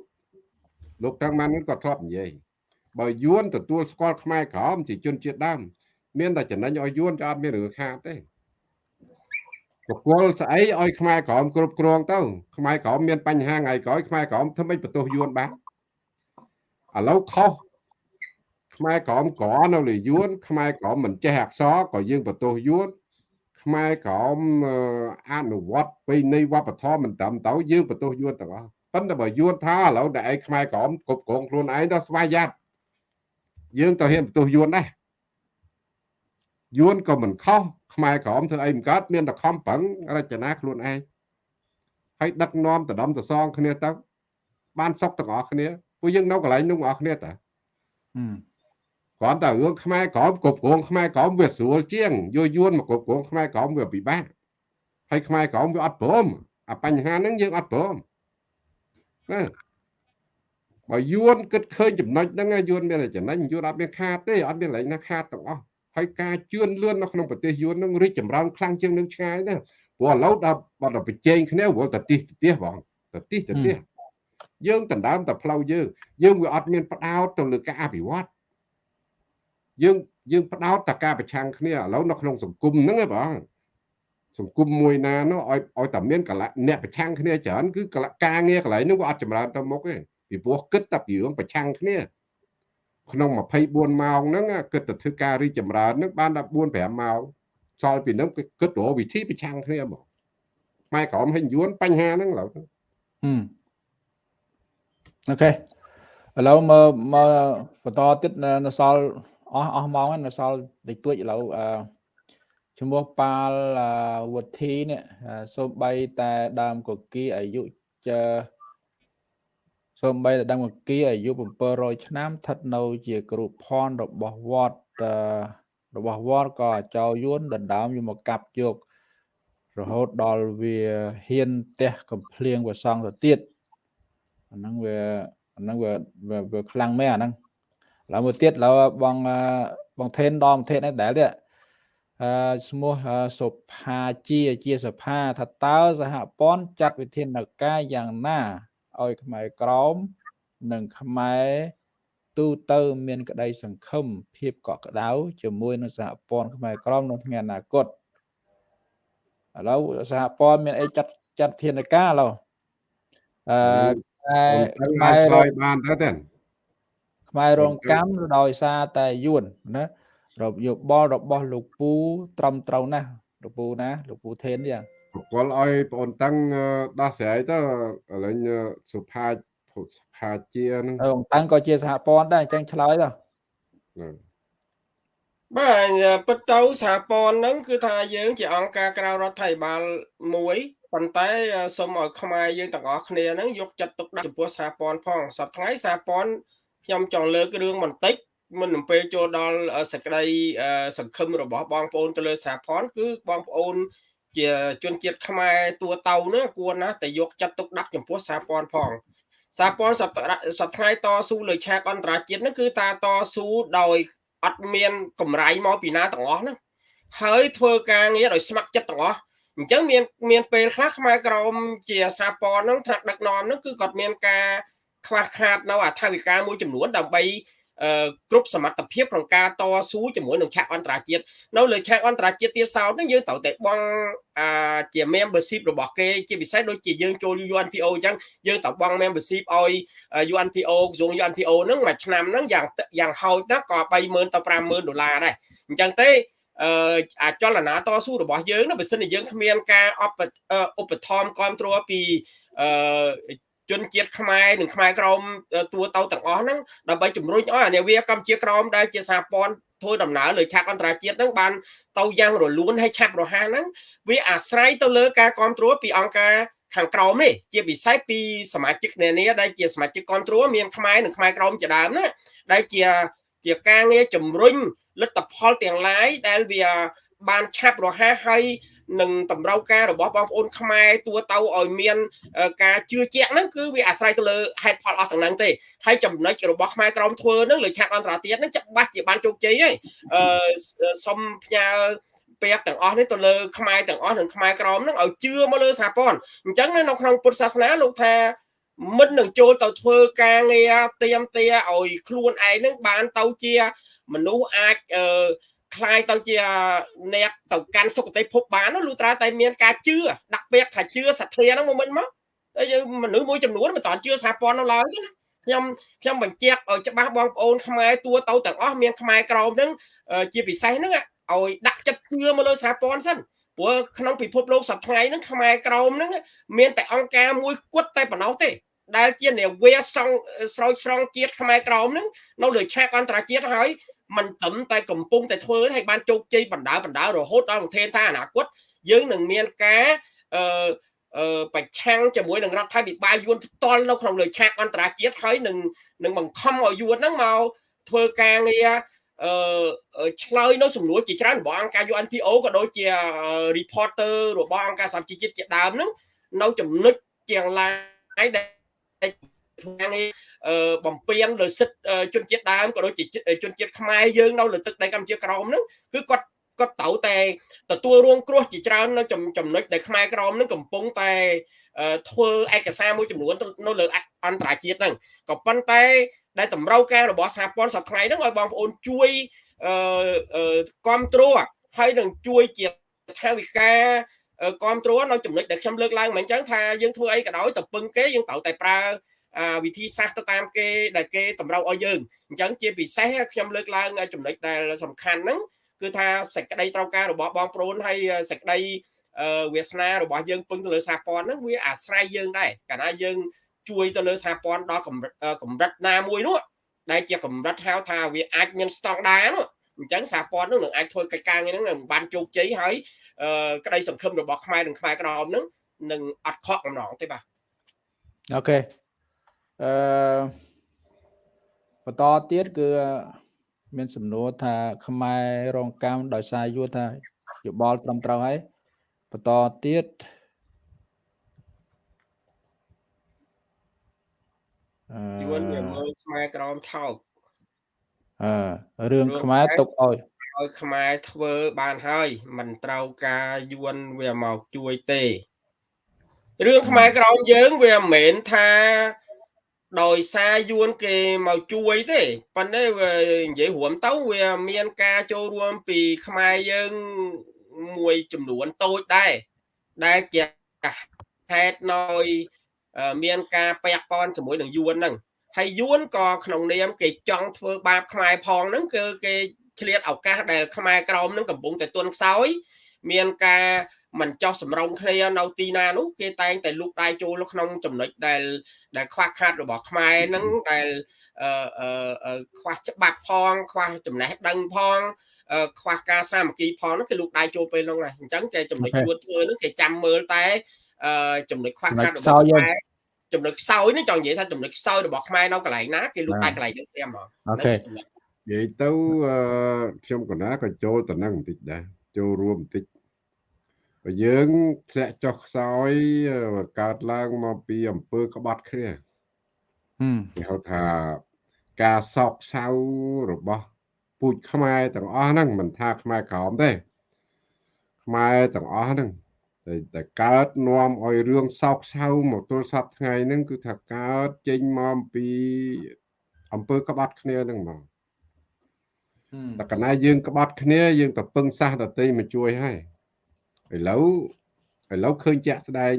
Speaker 2: លោកត្រង់បានក៏ធ្លាប់និយាយបើយួនទទួលស្គាល់ខ្មែរក្រមជាជនជាតិដើមមានតែចំណេញឲ្យយួនក៏អត់មានរឿងខាតទេបកលស្អីឲ្យខ្មែរក្រមគ្រប់គ្រងទៅខ្មែរក្រមមានបញ្ហាថ្ងៃក្រោយខ្មែរក្រមធ្វើម៉េចបន្ទោសយួនបានឥឡូវខុស ខ្មែរក្រមក្រនៅលើយួន ខ្មែរក្រមមិនចេះអក្សរក៏យើងបន្ទោសយួនខ្មែរក្រមអនុវត្តពីនៃវប្បធម៌មិនត្រឹមត្រូវយើងបន្ទោសយួនទាំងអស់ប៉ុន្តែបើយួនថាឥឡូវដែលឯងខ្មែរក្រមគ្រប់គ្រងខ្លួនឯងដល់ស្វ័យយ៉ាត់យើងទៅហ៊ានបន្ទោសយួនដែរយួនក៏មិនខុសខ្មែរក្រមធ្វើអីមិនកើតមានតែខំប្រឹងរចនាខ្លួនឯងហើយដឹកនាំដដំតសងគ្នាទៅបានសុខទាំងអស់គ្នាពួកយើងនៅកន្លែងនោះទាំងអស់គ្នាតា គ្រាន់តែរឿងខ្មែរក្រមគ្រប់គ្រងខ្មែរក្រមវាស្រួលជាងយយួនមកគ្រប់គ្រងខ្មែរក្រមវាពិបាកហើយខ្មែរក្រមវាអត់ព្រមអាបញ្ហាហ្នឹងយើងអត់ព្រមណាបើយួនគិតឃើញចំណុចហ្នឹងយួនមានតែចំណេញយួនអត់មានខាតទេអត់មានឡើយណាខាតទាំងអស់ហើយការជឿនលឿននៅក្នុងប្រទេសយួនហ្នឹងរីកចម្រើនខ្លាំងជាងនឹងឆ្ងាយណាព្រោះឥឡូវដល់បាត់ដល់ប្រជែងគ្នាព្រោះតតិះតតិះបងតតិះតតិះយើងដណ្ដើមតែផ្លូវយើងយើងវាអត់មានផ្ដោតទៅលើការអភិវឌ្ឍ យើងយើងផ្ដោតតែការប្រឆាំងគ្នាឥឡូវនៅក្នុងសង្គមហ្នឹងឯងបងសង្គមមួយណានោះឲ្យឲ្យតែមានកលៈអ្នកប្រឆាំងគ្នាច្រើនគឺកលៈការងារកន្លែងនោះវាអត់ចម្រើនទៅមុខទេពីព្រោះគិតតែពីរឿងប្រឆាំងគ្នាក្នុង24ម៉ោងហ្នឹងគិតតែធ្វើការរីចម្រើនហ្នឹងបានដល់4 5ម៉ោងសល់ពីហ្នឹងគិតរកវិធីប្រឆាំងគ្នាមកខ្មែរក្រមហិញយួនបញ្ហាហ្នឹងឡើយ
Speaker 1: អូខេឥឡូវមើលមើលបន្តទៀតនៅសល់ អស់អស់ម៉ោងនៅសល់តិចតួចឥឡូវអឺឈ្មោះប៉ាលវុធីនេះសូម្បីតែដើមកគីអាយុចសូម្បីតែដើមកគីអាយុ700ឆ្នាំស្ថិតនៅជាគ្រូផនរបស់វត្តរបស់វត្តក៏ចៅយួនដណ្ដើមយកមកកាប់យករហូតដល់វាហ៊ានទះកំភ្លៀងវសងទៅទៀតអាហ្នឹងវាអាហ្នឹងវាវាខ្លាំងមែនអាហ្នឹង ឡើយមួយទៀតឡើយបងបងថេនដល់ប្រទេសនេះដែលទៀតអឺឈ្មោះសុផាជាជាសភាថាតើសហព័ន្ធចាត់វិធានការយ៉ាងណាឲ្យខ្មែរក្រមនិងខ្មែរទូទៅមានក្តីសង្ឃឹមភាពកក់ក្ដៅជាមួយនឹងសហព័ន្ធខ្មែរក្រមក្នុងថ្ងៃអនាគតឥឡូវសហព័ន្ធមានអីចាត់ចាត់ធានការឡូវ
Speaker 2: អឺខ្មែរឆ្លើយបានទៅទេ
Speaker 1: ខ្មែររងកម្មដោយសារតែយួនណារបយោបល់របស់លោកពូត្រឹមត្រូវណាស់លោកពូណាលោកពូថេនយ៉ាង
Speaker 2: គាត់ឲ្យបងអូនតាំងដោះស្រាយទៅឥឡូវសុផាសុផាជាហ្នឹង
Speaker 1: បងតាំងក៏ជាសហព័ន្ធដែរអញ្ចឹងឆ្លើយទៅ
Speaker 4: បាទពិតទៅសហព័ន្ធហ្នឹងគឺថាយើងជាអង្គការក្រៅរដ្ឋាភិបាលមួយប៉ុន្តែសូមឲ្យខ្មែរយើងទាំងអស់គ្នាហ្នឹងយកចិត្តទុកដាក់ចំពោះសហព័ន្ធផងសប្តាហ៍ថ្ងៃសហព័ន្ធ ខ្ញុំចង់លើករឿងបន្តិចមុននឹងពេលចូលដល់សក្តីសង្ឃឹមរបស់បងប្អូនទៅលើសហព័ន្ធគឺបងប្អូន ជាជនជាតិខ្មែរតួតៅនោះគួរណាស់តែយកចិត្តទុកដាក់ចំពោះសហព័ន្ធផងសហព័ន្ធសប្តាហ៍តស៊ូលើឆាកអន្តរជាតិនោះគឺតាតស៊ូដោយអត់មានកម្រៃមកពីណាទាំងអស់ហ្នឹងហើយធ្វើការងារដោយស្ម័គ្រចិត្តទាំងអស់អញ្ចឹងមានមានពេលខ្លះខ្មែរក្រមជាសហព័ន្ធហ្នឹងថ្នាក់ដឹកនាំហ្នឹងគឺគាត់មានការ ខ្វះខាតនៅអធិវិការមួយចំនួនដើម្បីគ្រប់សមត្ថភាពក្នុងការតស៊ូជាមួយនឹងឆាកអន្តរជាតិនៅលើឆាកអន្តរជាតិទៀតសោតហ្នឹងយើងត្រូវតែបងអាជា membership របស់គេជាពិសេសដូចជាយើងចូល UNPO អញ្ចឹងយើងត្រូវបង membership ឲ្យ UNPO ក្រសួង UNPO ហ្នឹងមួយឆ្នាំហ្នឹងយ៉ាងយ៉ាងហោចណាស់ក៏30000ទៅ50000ដុល្លារដែរអញ្ចឹងទេអឺអាចលនាតស៊ូរបស់យើងណាបើសិនជាយើងគ្មានការឧបត្ថម្ភគ្រប់គ្រងពីអឺ ជនជាតិខ្មែរនិងខ្មែរក្រមតួទៅទាំងអស់ហ្នឹងដើម្បីជំរុញឲ្យអានាវាកម្ពុជាក្រមដែលជាសហព័ន្ធធ្វើដំណើរលើឆាកអន្តរជាតិហ្នឹងបានទៅយ៉ាងរលូនហើយឆាប់រហ័សហ្នឹងវាអាស្រ័យទៅលើការគ្រប់គ្រងពីអង្គការខាងក្រោមនេះជាពិសេសពីសមាជិកនានាដែលជាសមាជិកគ្រប់គ្រងមានខ្មែរនិងខ្មែរក្រមជាដើមណាដែលជាជាការងារជំរុញលទ្ធផលទាំងឡាយដែលវាបានឆាប់រហ័សហើយ និងតម្រូវការរបស់បងប្អូនខ្មែរទួទៅឲ្យមានការជឿជាក់ហ្នឹងគឺវាអាស្រ័យទៅលើហេតុផលអស់ទាំងហ្នឹងទេហើយចំណុចរបស់ខ្មែរក្រមធ្វើហ្នឹងលើឆាកអន្តរជាតិហ្នឹងច្បាស់ជាបានជោគជ័យហើយអឺសុំផ្ញើពាក្យទាំងអស់នេះទៅលើខ្មែរទាំងអស់និងខ្មែរក្រមហ្នឹងឲ្យជឿមកលើសហព័ន្ធអញ្ចឹងនៅក្នុងពុទ្ធសាសនាលោកថាមិននឹងចូលទៅធ្វើការងារទៀមទាឲ្យខ្លួនឯងនឹងបានទៅជាមនុស្សអាចអឺ คล้ายទៅជាអ្នកទៅកាន់សុគតិភពបានលុត្រាតែមានការជឿដាក់ពាក្យថាជឿសទ្ធាហ្នឹងមកមិនមកហើយមនុស្សមួយចំនួនមិនតាន់ជឿសហព័ន្ធនៅឡើយទេណាខ្ញុំខ្ញុំបញ្ជាក់ឲ្យច្បាស់បងប្អូនខ្មែរតួទៅទាំងអស់មានខ្មែរក្រមហ្នឹងជាពិសេសហ្នឹងឲ្យដាក់ចិត្តជឿមកលើសហព័ន្ធសិនព្រោះក្នុងពិភពលោកសប្តាហ៍ហ្នឹងខ្មែរក្រមហ្នឹងមានតែអង្គការមួយគត់តែប៉ុណ្ណោះទេ ដែលជានាវាសងស្រោចស្រង់ជាតិខ្មែរក្រមហ្នឹងនៅលើឆាកអន្តរជាតិហើយ មិនត្រឹមតែកំពុងតែធ្វើឲ្យបានជោគជ័យបណ្ដាបណ្ដារហូតដល់ប្រធានថាអនាគតយើងនឹងមានការអឺអឺប្រឆាំងជាមួយនឹងរដ្ឋាភិបាលយួនផ្ទាល់នៅក្នុងលើឆាកអន្តរជាតិហើយនឹងនឹងបង្ខំឲ្យយួនហ្នឹងមកធ្វើការងារអឺឆ្លើយនៅសំណួរជាច្រើនរបស់អង្គការ UNPO ក៏ដូចជា reporter របស់អង្គការសហជីវជាតិជាដើមហ្នឹងនៅចំណុចជាងឡាយដែល ធ្វើងារបំពេញលើសិទ្ធិជនជាតិដើមក៏ដូចជាជនជាតិខ្មែរយើងនៅលើទឹកដីកម្ពុជាក្រោមហ្នឹងគឺគាត់គាត់ត្រូវតែទទួលរងគ្រោះជាច្រើននៅចំណុចដែលខ្មែរក្រមនឹងកំពុងតែធ្វើឯកសារមួយចំនួននៅលើអន្តរជាតិហ្នឹងក៏ប៉ុន្តែដែលតម្រូវការរបស់សហព័ន្ធសប្តាហ៍ហ្នឹងឲ្យបងប្អូនជួយអឺគ្រប់គ្រងហើយនឹងជួយជាថាវិការគ្រប់គ្រងនៅចំណុចដែលខ្ញុំលើកឡើងមកអញ្ចឹងថាយើងធ្វើអីក៏ដោយទៅពឹងគេយើងត្រូវតែប្រើ វិធីសាស្ត្រទៅតាមគេដែលគេតម្រូវឲ្យយើងអញ្ចឹងជាពិសេសខ្ញុំលើកឡើងចំណុចដែលសំខាន់ហ្នឹងគឺថាសេចក្តីត្រូវការរបស់បងប្អូនហើយសេចក្តីវាសនារបស់យើងពឹងទៅលើសហព័ន្ធហ្នឹងវាអាស្រ័យយើងដែរកាលណាយើងជួយទៅលើសហព័ន្ធដល់កម្រិតណាមួយនោះដែលជាកម្រិតហៅថាវាអាចមានស្តង់ដារនោះអញ្ចឹងសហព័ន្ធនឹងនឹងអាចធ្វើកិច្ចការងារហ្នឹងនឹងបានជោគជ័យហើយក្តីសង្ឃឹមរបស់ខ្មែរនិងខ្មែរក្រមហ្នឹងនឹងអត់ខកកំណងទេបាទ
Speaker 1: អូខេ អឺបន្តទៀតគឺមានសំណួរថា ខ្មែររងកម្មដោយសារយួនថាយោបល់ត្រឹមត្រូវហើយបន្តទៀត
Speaker 4: យួនវាមើលខ្មែរក្រមថោក
Speaker 1: អឺរឿងខ្មែរទុកឲ្យ
Speaker 4: ឲ្យខ្មែរធ្វើបានហើយមិនត្រូវការយួនវាមកជួយទេរឿងខ្មែរក្រមយើងវាមិនមែនថា ដោយសារយួនគេមកជួយទេប៉ុន្តែវានិយាយរួមទៅវាមានការចូលរួមពីខ្មែរយើងមួយចំនួនតូចដែរដែលជាហេតុណយមានការពាក់ព័ន្ធជាមួយនឹងយួនហ្នឹងហើយយួនក៏ក្នុងនាមគេចង់ធ្វើបាបខ្មែរផងហ្នឹងគឺគេឆ្លៀតឱកាសដែលខ្មែរក្រមហ្នឹងកំពុងតែទន់ខ្សោយមានការ មិនចោះសម្រងគ្នានៅទីណានោះគេតែងតែលូកដៃចូលក្នុងចំណុចដែលដែលខ្វះខាតរបស់ខ្មែរហ្នឹងដែលអឺខ្វះច្បាប់ផង ខ្វះចំណេះដឹងផងខ្វះការសាមគ្គីផងហ្នឹងគេលូកដៃចូលពេលហ្នឹងដែរអញ្ចឹងគេចំណុចជួនធ្វើហ្នឹងគេចាំមើលតែចំណុចខ្វះខាតរបស់ខ្មែរចំណុចខ្សោយនេះចង់និយាយថាចំណុចខ្សោយរបស់ខ្មែរនៅកន្លែងណាគេលូកដៃកន្លែងហ្នឹងព្រាមហ្មង
Speaker 1: អូខេ
Speaker 2: និយាយទៅខ្ញុំកណាក៏ចូលទៅនឹងបន្តិចដែរចូលរួមបន្តិច បើយើងធ្លាក់ចុះខ្សោយកើតឡើងមកពីអំពើក្បត់គ្នាគេហៅថាការសោកសៅរបស់ពូជខ្មែរទាំងអស់ហ្នឹងមិនថាខ្មែរក្រមទេខ្មែរទាំងអស់ហ្នឹងតែតែកើតនាំឲ្យរឿងសោកសៅមកទល់សពថ្ងៃហ្នឹងគឺថាកើតចេញមកពីអំពើក្បត់គ្នាហ្នឹងមកតែកណាយើងក្បត់គ្នាយើងទៅពឹងសះដតីមកជួយហើយ ឥឡូវឥឡូវឃើញជាក់ស្ដែង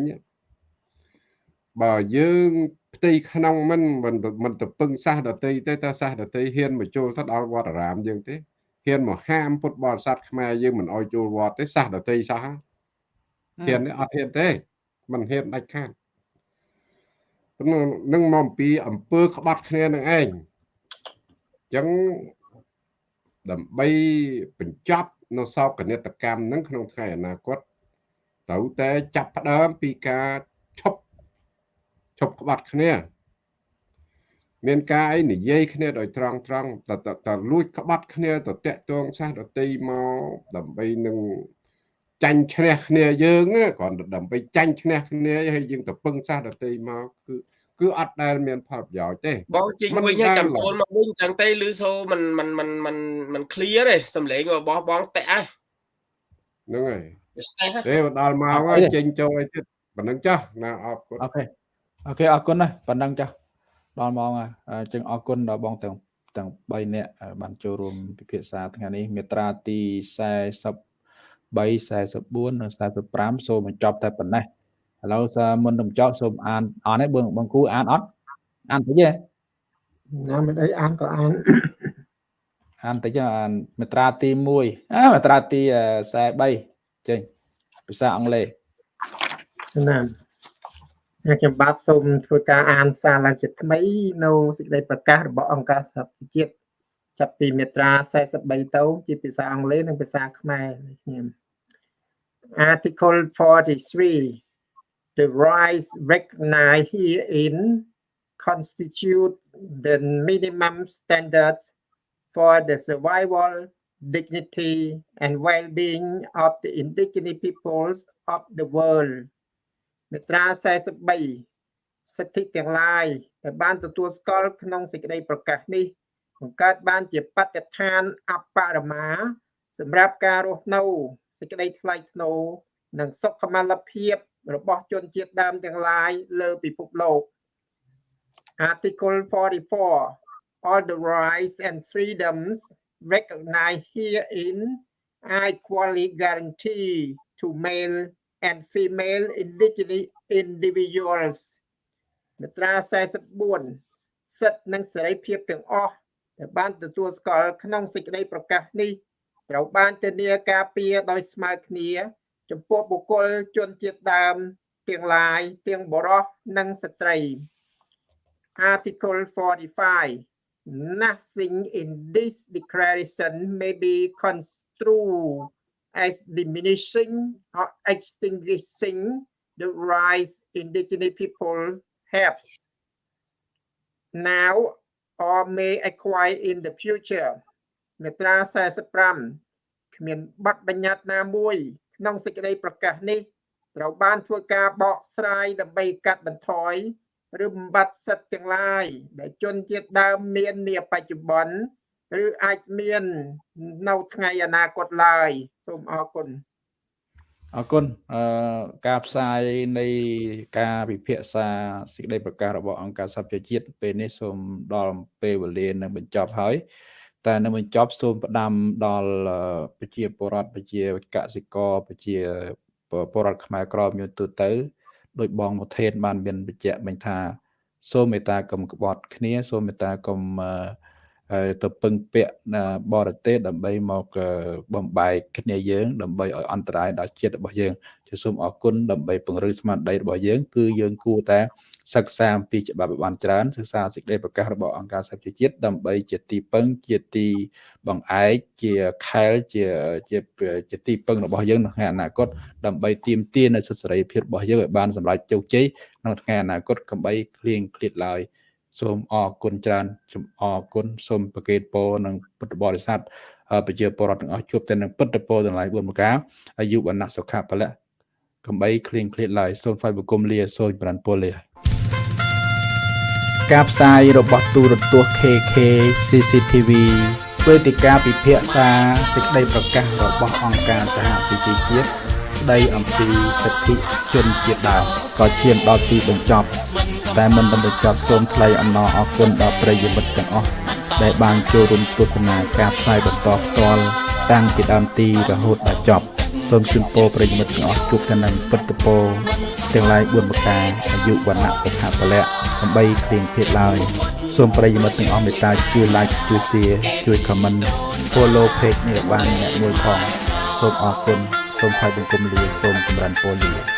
Speaker 2: បើយើងផ្ទៃក្នុងមិនមិនមិនទៅពឹងសាសដតីទេតើសាសដតីហ៊ានមកចូលទៅដល់វត្តអារាមយើងទេហ៊ានមកហាមពុទ្ធបរិស័ទខ្មែរយើងមិនអោយចូលវត្តទេសាសដតីសោះហ៊ានអត់ហ៊ានទេមិនហ៊ានដាច់ខាតនឹងមកអំពីអំពើក្បត់គ្នានឹងឯងអញ្ចឹងដើម្បីបញ្ចប់ នៅសោកនិតកម្មហ្នឹងក្នុងថ្ងៃអនាគតត្រូវតែចាប់ផ្ដើមពីការឈប់ឈប់ក្បត់គ្នាមានការអីនិយាយគ្នាដោយត្រង់ត្រង់តតលួចក្បត់គ្នាទៅតាក់ទងសាសដតីមកដើម្បីនឹងចាញ់ឈ្នះគ្នាយើងគ្រាន់តែដើម្បីចាញ់ឈ្នះគ្នាហើយយើងទៅពឹងសាសដតីមកគឺ គឺអត់ដែលមានផលប្រយោជន៍ទេ
Speaker 4: បងជីងវិញចាំចូលមកវិញចឹងទេឮសូមិនមិនមិនមិនមិន clear ទេសំឡេងរបស់បងតិច
Speaker 2: ហ៎ហ្នឹងហើយទេដល់មកហើយចេញចូលឲ្យទៀតប៉ណ្ណឹងចាស់ណាអរគុណ
Speaker 1: អូខេអូខេអរគុណណាស់ប៉ណ្ណឹងចាស់ដល់មកហើយចឹងអរគុណដល់បងទាំងទាំង3នាក់បានចូលរួមពិភាក្សាថ្ងៃនេះមេត្រាទី40 3 44និង45សូមបញ្ចប់តែប៉ុណ្ណេះ ឥឡូវមុននឹងចប់សូមអានអានឯងបងបងគ្រូអានអត់អានតិចទេ
Speaker 3: ណាមិនអីអានក៏អាន
Speaker 1: អានតិចអានមាត្រាទី1អាមាត្រាទី43ចេញភាសាអង់គ្លេស
Speaker 3: ណាខ្ញុំបាទសូមធ្វើការអានសារឡើងជាថ្មីនៅសេចក្តីប្រកាសរបស់អង្គការសហប្រជាជាតិចាប់ពីមាត្រា43ទៅជាភាសាអង់គ្លេសនិងភាសាខ្មែរខ្ញុំ Article 43 the rights recognized herein constitute the minimum standards for the survival dignity and well-being of the indigenous peoples of the world មាត្រា43សិទ្ធិទាំងឡាយដែលបានទទួលស្គាល់ក្នុងសេចក្តីប្រកាសនេះបង្កើតបានជាបទដ្ឋានអបរមាសម្រាប់ការរស់នៅសេចក្តីថ្លៃថ្នូរនិងសុខុមាលភាព របស់ជនជាតិដើមទាំងឡាយលើពិភពលោក Article 44 All the rights and freedoms recognized herein are equally guaranteed to male and female indigenous individuals មាត្រា44សិទ្ធិនិងសេរីភាពទាំងអស់ដែលបានទទួលស្គាល់ក្នុងសេចក្តីប្រកាសនេះត្រូវបានធានាការពារដោយស្មើគ្នា ចំពោះបុគ្គលជនជាតិដើមទាំងឡាយទាំងបុរសនិងស្ត្រី Article 45 Nothing in this declaration may be construed as diminishing or extinguishing the rights indigenous people have now or may acquire in the future មាត្រា45គ្មានបទបញ្ញត្តិណាមួយ ក្នុងសេចក្តីប្រកាសនេះត្រូវបានធ្វើការបកស្រាយដើម្បីកាត់បន្ថយឬបំបត្តិសិទ្ធិទាំងឡាយដែលជនជាតិដើមមាននាបច្ចុប្បន្នឬអាចមាននៅថ្ងៃអនាគតឡើយសូមអរគុណ
Speaker 1: អរគុណអឺការផ្សាយនៃការពិភាក្សាសេចក្តីប្រកាសរបស់អង្គការសហប្រជាជាតិពេលនេះសូមដល់ពេលវេលានឹងបញ្ចប់ហើយ តែនៅបញ្ចប់សូមផ្ដាំដល់ប្រជាពលរដ្ឋប្រជាកសិករប្រជាពលរដ្ឋខ្មែរក្រមយុទូទៅដោយបងមុថេនបានមានបញ្ជាក់មិញថា សូមមេត្តាកុំក្បត់គ្នាសូមមេត្តាកុំទៅពឹងពាក់បរទេសដើម្បីមកបំបែកគ្នាយើង ដើម្បីឲ្យអន្តរាយដល់ជាតិរបស់យើងជាសូមអរគុណដើម្បីពង្រឹងស្មារតីរបស់យើង គឺយើងគួរតែ សិក្សាអំពីច្បាប់បានច្រើនសិក្សាសេចក្តីប្រកាសរបស់អង្គការសហប្រជាជាតិដើម្បីជាទីពឹងជាទីបង្អែកជាខែលជាជាជាទីពឹងរបស់យើងនៅថ្ងៃអនាគតដើម្បីទាមទារនៅសិទ្ធិសេរីភាពរបស់យើងឲ្យបានសម្រេចជោគជ័យក្នុងថ្ងៃអនាគតកុំបីឃ្លៀងឃ្លាតឡើយសូមអរគុណច្រើនសូមអរគុណសូមប្រកេតពរនិងពុទ្ធបរិស័ទប្រជាពលរដ្ឋទាំងអស់ជួបតែនឹងពុទ្ធពរទាំងឡាយ4ប្រការអាយុវណ្ណៈសុខៈពលៈកំបីឃ្លៀងឃ្លាតឡើយសូមថ្វាយបង្គំលាសូមប្រានពលលា ការផ្សាយរបស់ទូរទស្សន៍ KK CCTV វេទិកាពិភាក្សាសេចក្តីប្រកាសរបស់អង្គការសហប្រជាជាតិស្ដីអំពីសិទ្ធិជនជាតិដើមក៏ឈានដល់ទីបញ្ចប់ តែមិនបានបញ្ចប់សូមថ្លែងអំណរអគុណដល់ប្រិយមិត្តទាំងអស់ដែលបានចូលរួមទស្សនាការផ្សាយបន្តផ្ទាល់ តាំងពីដើមទីរហូតដល់ចប់សូមជូនពរប្រិយមិត្តទាំងអស់ជួបតែនឹងពិតពរទាំងឡាយ4ប្រការអាយុវណ្ណៈសុខៈពលៈដើម្បីគ្លៀងភេទឡើយសូមប្រិយមិត្តទាំងអស់មេត្តាជួយ like ជួយ share ជួយ comment follow page នេះបានអ្នកមួយផងសូមអរគុណសូមថ្លែងបង្គំលាសូមចម្រើនពរលា